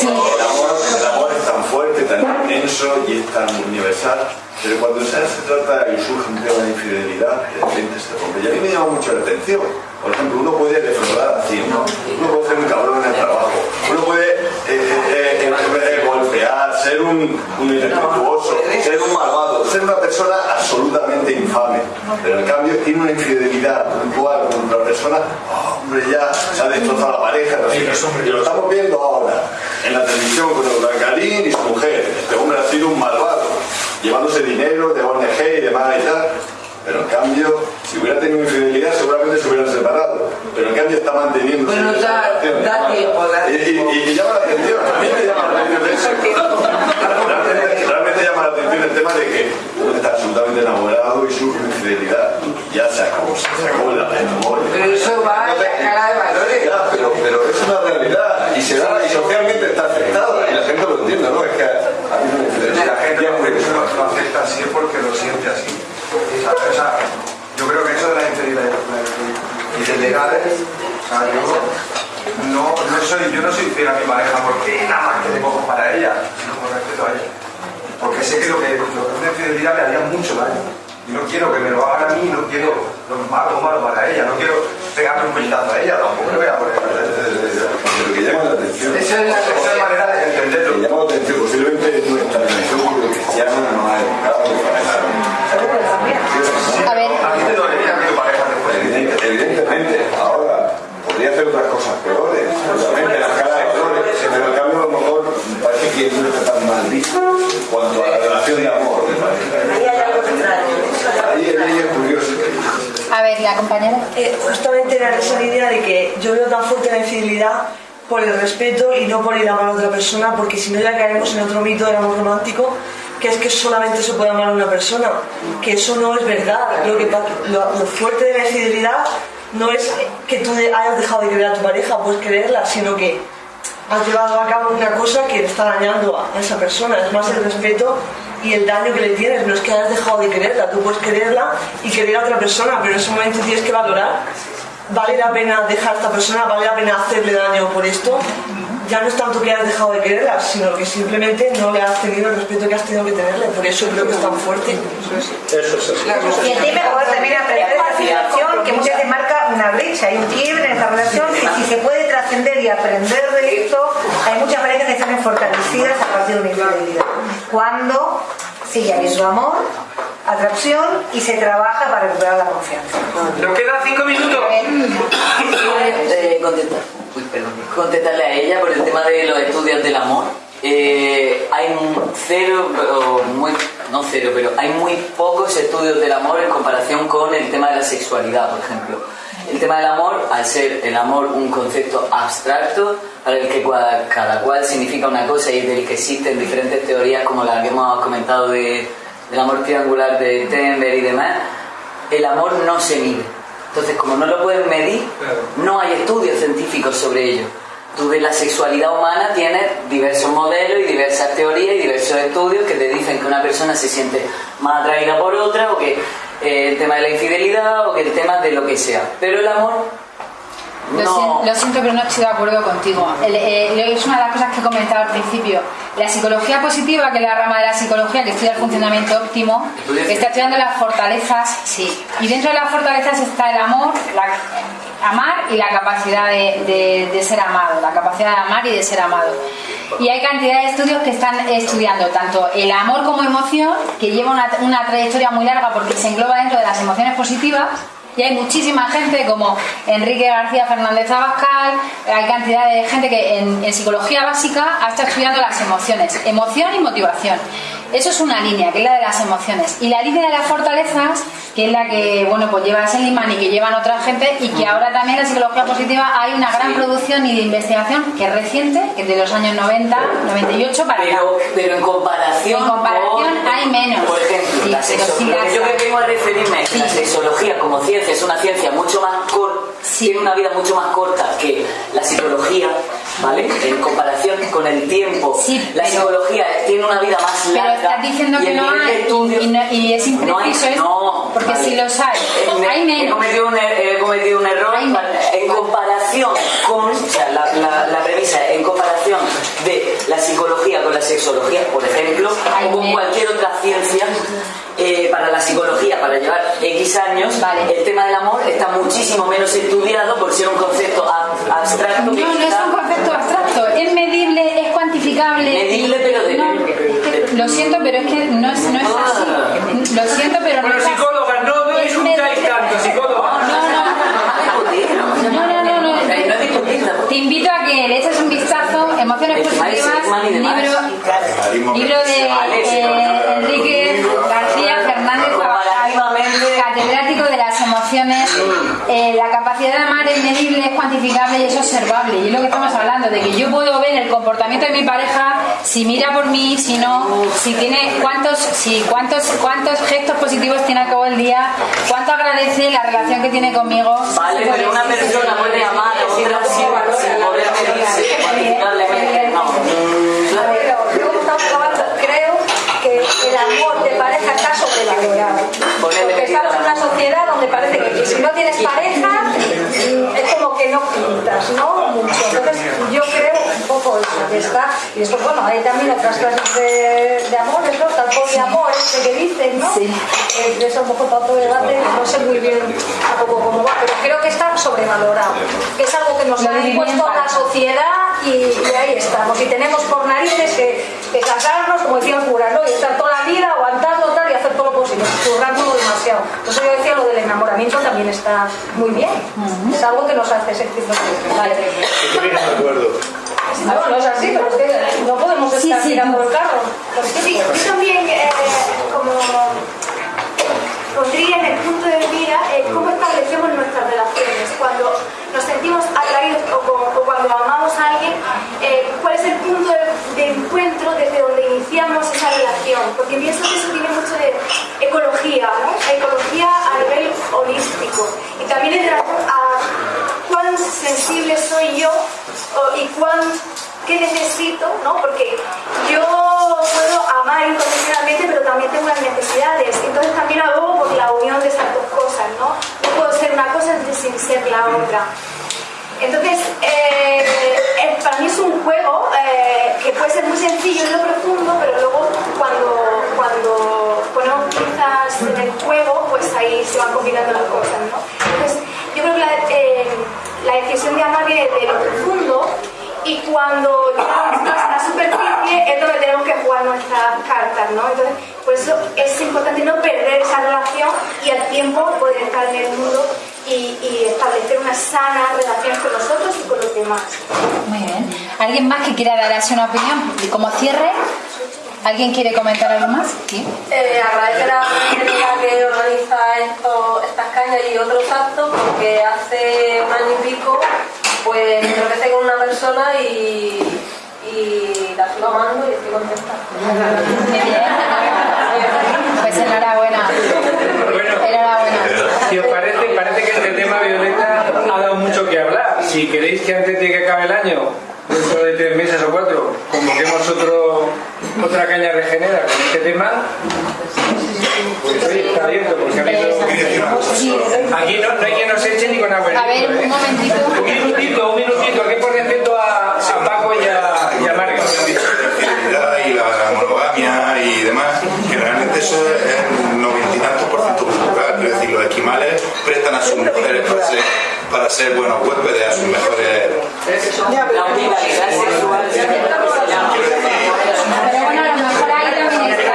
[SPEAKER 26] El, amor, el amor es tan fuerte, tan intenso y es tan universal, pero cuando se, se trata y surge un tema de infidelidad, de repente se rompe. Y a mí me llama mucho la atención. Por ejemplo, uno puede defraudar a cien, uno puede ser un cabrón en el trabajo, uno puede eh, eh, eh, eh, golpear, ser un, un irrespetuoso, ser un malvado, ser una persona absolutamente infame. Pero en cambio tiene una infidelidad puntual con otra persona, oh, hombre, ya se ha destrozado la pareja. no sé qué. Y lo estamos viendo ahora en la televisión con el Galín y su mujer. Este hombre ha sido un malvado, llevándose dinero de ONG y demás y tal. Pero en cambio, si hubiera tenido infidelidad, seguramente se hubieran separado. Pero en cambio está manteniendo.
[SPEAKER 25] Bueno, da- da tiempo, da
[SPEAKER 26] y, y- y llama la atención, a mí me llama la atención eso. [laughs] Realmente, realmente llama la atención el tema de que uno está absolutamente enamorado y surge una infidelidad. Ya se acabó, se acabó el amor.
[SPEAKER 25] Pero eso va en la escala de valores.
[SPEAKER 26] Ya, pero, pero es una realidad y se da y socialmente está aceptada y la gente lo entiende, ¿no? Es que a mí no me
[SPEAKER 23] Si la gente lo, lo- lo acepta así es porque lo siente así. O sea, yo creo que eso de la infidelidad ilegales, o sea, yo no, no soy, yo no soy fiel a mi pareja porque nada más que tengo ojos para ella, sino por respeto a ella. Porque sé que lo que, lo que es una infidelidad le haría mucho daño. Y no quiero que me lo hagan a mí, no quiero lo malo malo para ella, no quiero pegarle un puñetazo a ella, tampoco le voy a poner.
[SPEAKER 26] Pero que llama la atención.
[SPEAKER 23] Esa es la esa es la manera de entenderlo.
[SPEAKER 26] Que llama la atención, posiblemente nuestra religión cristiana no ha educado para eso.
[SPEAKER 2] A ver.
[SPEAKER 26] ¿A ti te dolería que tu pareja te fuera? Evidente- Evidentemente, ahora podría hacer otras cosas peores, seguramente la escala de flores, pero en cambio a lo mejor parece que no está tan mal visto en cuanto a la relación de amor, me parece.
[SPEAKER 16] Ahí hay algo extraño.
[SPEAKER 26] Ahí ahí es curioso.
[SPEAKER 2] A ver, la compañera.
[SPEAKER 22] Eh, justamente era esa línea de que yo veo tan fuerte la infidelidad por el respeto y no por ir a amar a otra persona, porque si no ya caeremos en otro mito del amor romántico, que es que solamente se puede amar a una persona, que eso no es verdad. Lo, que, lo, fuerte de la infidelidad no es que tú hayas dejado de querer a tu pareja, puedes quererla, sino que has llevado a cabo una cosa que está dañando a esa persona. Es más el respeto y el daño que le tienes. No es que hayas dejado de quererla, tú puedes quererla y querer a otra persona, pero en ese momento tienes que valorar. ¿Vale la pena dejar a esta persona? ¿Vale la pena hacerle daño por esto? Ya no es tanto que hayas dejado de quererla, sino que simplemente no le has tenido el respeto que has tenido que tenerle. Por eso creo que es tan fuerte.
[SPEAKER 7] Eso es así.
[SPEAKER 9] Y el tema poder también aprender la situación que muchas veces marca una brecha, hay un quiebre en esta relación y si se puede trascender y aprender de esto, hay muchas parejas que están fortalecidas a partir de una infidelidad. Cuando sigue habiendo amor, atracción y se trabaja para recuperar la confianza.
[SPEAKER 13] Nos quedan cinco minutos.
[SPEAKER 4] Eh, contestar. Uy, perdón. Contestarle a ella por el tema de los estudios del amor. Eh, hay cero, o muy, no cero, pero hay muy pocos estudios del amor en comparación con el tema de la sexualidad, por ejemplo. El tema del amor, al ser el amor un concepto abstracto, para el que cada cual significa una cosa y del que existen diferentes teorías como la que hemos comentado de, del amor triangular de Tenber y demás, el amor no se mide. Entonces, como no lo pueden medir, no hay estudios científicos sobre ello. Tú de la sexualidad humana tienes diversos modelos y diversas teorías y diversos estudios que te dicen que una persona se siente más atraída por otra o que eh, el tema de la infidelidad o que el tema de lo que sea. Pero el amor
[SPEAKER 2] Lo, sien- lo siento, pero no estoy de acuerdo contigo. El- eh, es una de las cosas que he comentado al principio. La psicología positiva, que es la rama de la psicología que estudia el funcionamiento óptimo, está estudiando las fortalezas, sí. Y dentro de las fortalezas está el amor, la- amar y la capacidad de, de- de ser amado, la capacidad de amar y de ser amado. Y hay cantidad de estudios que están estudiando tanto el amor como emoción, que lleva una, una trayectoria muy larga porque se engloba dentro de las emociones positivas, y hay muchísima gente como Enrique García Fernández Abascal, hay cantidad de gente que en, psicología básica ha estado estudiando las emociones, emoción y motivación. Eso es una línea, que es la de las emociones. Y la línea de las fortalezas, que es la que bueno pues lleva Seligman y que llevan otra gente, y que ahora también en la psicología positiva hay una gran producción y de investigación que es reciente, que es de los años 90, 98 para acá.
[SPEAKER 4] Pero, pero en comparación,
[SPEAKER 2] En comparación
[SPEAKER 4] con-
[SPEAKER 2] hay menos.
[SPEAKER 4] Por ejemplo,
[SPEAKER 2] Sí,
[SPEAKER 4] la
[SPEAKER 2] pero
[SPEAKER 4] sexo-
[SPEAKER 2] sí
[SPEAKER 4] lo
[SPEAKER 2] las
[SPEAKER 4] que yo que vengo a referirme es la sexología como ciencia es una ciencia mucho más corta, tiene una vida mucho más corta que la psicología, ¿vale? En comparación con el tiempo. la psicología tiene una vida más
[SPEAKER 2] Pero
[SPEAKER 4] larga.
[SPEAKER 2] estás diciendo que no hay
[SPEAKER 4] estudio-
[SPEAKER 2] y, no- y es
[SPEAKER 4] No hay-
[SPEAKER 2] impreciso
[SPEAKER 4] no,
[SPEAKER 2] porque
[SPEAKER 4] vale.
[SPEAKER 2] si los hay,
[SPEAKER 4] Eh,
[SPEAKER 2] hay
[SPEAKER 4] He
[SPEAKER 2] menos.
[SPEAKER 4] cometido un, er- he cometido un error en comparación con, o sea, la, la- la premisa en comparación de la psicología con la sexología, por ejemplo, o con cualquier otra ciencia. eh, para la psicología, para llevar X años, el tema del amor está muchísimo menos estudiado por ser un concepto ab- abstracto.
[SPEAKER 2] No, no es un concepto abstracto, es medible, es cuantificable.
[SPEAKER 4] Medible, pero de-
[SPEAKER 2] No, lo siento, pero es que no es, no es así. Lo siento, pero no
[SPEAKER 13] Bueno,
[SPEAKER 2] es así.
[SPEAKER 13] psicólogas, no, no discutáis tanto, psicólogas.
[SPEAKER 2] No, no, no, no. Te invito a que le eches un vistazo, Emociones Positivas, libro, libro de eh, Enrique García Fernández catedrático de las emociones. Eh, la capacidad de amar es medible, es cuantificable y es observable. Y es lo que estamos hablando, de que yo puedo ver el comportamiento de mi pareja, si mira por mí, si no, si tiene cuántos, si cuántos, cuántos gestos positivos tiene a cabo el día, cuánto agradece la relación que tiene conmigo.
[SPEAKER 4] Vale, pero una persona puede amar a otra sin, poder medirse cuantificablemente. No.
[SPEAKER 12] El amor de pareja está sobrevalorado. Porque estamos en una sociedad donde parece que tienes pareja es como que no pintas, ¿no? Mucho. Entonces yo creo un poco eso, que está. Y después, bueno, hay también otras clases de, de amor, eso, tal poliamor, este que dicen, ¿no? Eh, de eso un poco otro debate, no sé muy bien tampoco cómo va, pero creo que está sobrevalorado. Que es algo que nos ha impuesto la sociedad y, y ahí estamos. Y tenemos por narices que, que casarnos, como decía el cura, ¿no? Y estar toda la vida aguantando hacer todo lo posible, currándolo demasiado. Por eso yo decía lo del enamoramiento también está muy bien. Es algo que nos hace sentirnos bien. Vale.
[SPEAKER 7] Estoy de acuerdo.
[SPEAKER 12] No, no es así, pero es que no podemos
[SPEAKER 2] Sí,
[SPEAKER 12] estar
[SPEAKER 2] sí,
[SPEAKER 12] tirando
[SPEAKER 2] tú.
[SPEAKER 12] el carro.
[SPEAKER 11] Sí, yo también, eh, como pondría en el punto de mira eh, cómo establecemos nuestras relaciones. Cuando nos sentimos atraídos o, o cuando amamos a alguien, eh, cuál es el punto de, encuentro desde donde iniciamos esa relación. Porque pienso que eso tiene mucho de ecología, ¿no? Ecología a nivel holístico. Y también en relación a cuán sensible soy yo y cuán qué necesito, ¿no? Porque yo puedo amar incondicionalmente, pero también tengo unas necesidades. Entonces también abogo por la unión de esas dos cosas, ¿no? No puedo ser una cosa sin ser la otra. Entonces, eh, para mí es un juego eh, que puede ser muy sencillo en lo profundo, pero luego cuando, cuando ponemos piezas en el juego, pues ahí se van combinando las cosas, ¿no? Entonces, yo creo que la, eh, la decisión de amar viene de lo profundo y cuando llegamos más a la superficie es donde tenemos que jugar nuestras cartas, ¿no? Entonces, por eso es importante no perder esa relación y al tiempo poder estar en el mundo y, y establecer una sana relación con nosotros y con los demás.
[SPEAKER 2] Muy bien. ¿Alguien más que quiera dar así una opinión? Y como cierre, ¿alguien quiere comentar algo más? Sí.
[SPEAKER 8] Eh, agradecer a Angélica que organiza esto, estas cañas y otros actos porque hace un año y pico pues me tropecé con una persona y, y la sigo amando y estoy contenta.
[SPEAKER 2] Pues enhorabuena.
[SPEAKER 13] Si os parece, parece que este tema, Violeta, ha dado mucho que hablar. Si queréis que antes de que acabe el año, dentro de tres meses o cuatro, convoquemos otro, otra caña regenera con este tema, pues hoy está abierto, porque ha habido... Aquí no, no hay quien nos eche ni con agua.
[SPEAKER 2] A ver, un momentito.
[SPEAKER 13] Un minutito, un minutito, ¿qué por respeto a, a Paco y a, y a Marga?
[SPEAKER 19] infidelidad y la monogamia y demás, que realmente eso es el noventa y tantos por ciento cultural. Es decir, los esquimales prestan a sus mujeres para ser, para ser buenos huéspedes, a sus mejores.
[SPEAKER 4] La sexual
[SPEAKER 2] Pero bueno, a lo mejor ahí también está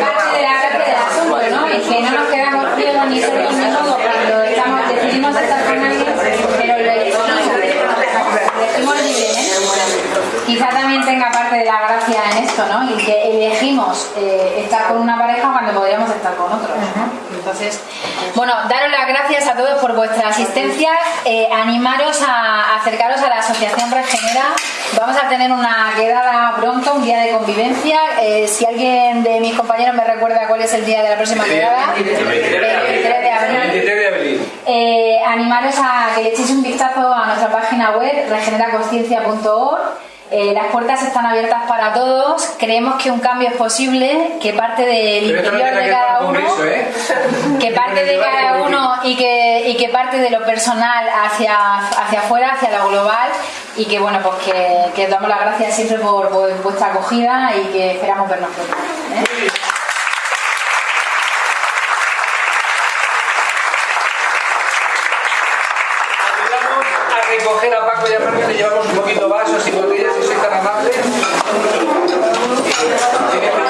[SPEAKER 2] parte de la parte del asunto, ¿no? Y que no nos quedamos ciegos ni sordos ni todo cuando estamos, decidimos estar con alguien, pero lo elegimos, lo elegimos libre, ¿eh? Quizá también tenga parte de la gracia en esto, ¿no? Y que elegimos eh, estar con una pareja cuando podríamos estar con otros, ¿no? Entonces, bueno, daros las gracias a todos por vuestra asistencia, eh, animaros a acercaros a la Asociación Regenera. Vamos a tener una quedada pronto, un día de convivencia. Eh, si alguien de mis compañeros me recuerda cuál es el día de la próxima quedada, el 23 de abril.
[SPEAKER 13] 23 de abril.
[SPEAKER 2] Eh, animaros a que le echéis un vistazo a nuestra página web regeneraconsciencia.org. Eh, las puertas están abiertas para todos. Creemos que un cambio es posible, que parte del
[SPEAKER 13] Pero
[SPEAKER 2] interior de cada uno,
[SPEAKER 13] congreso, ¿eh?
[SPEAKER 2] que parte de cada uno y que, y que parte de lo personal hacia, hacia afuera, hacia lo global, y que bueno, pues que, que os damos las gracias siempre por, por vuestra acogida y que esperamos vernos pronto. ¿eh?
[SPEAKER 13] Ayudamos a recoger a Paco y a le llevamos un poquito vasos y botellas. Gracias.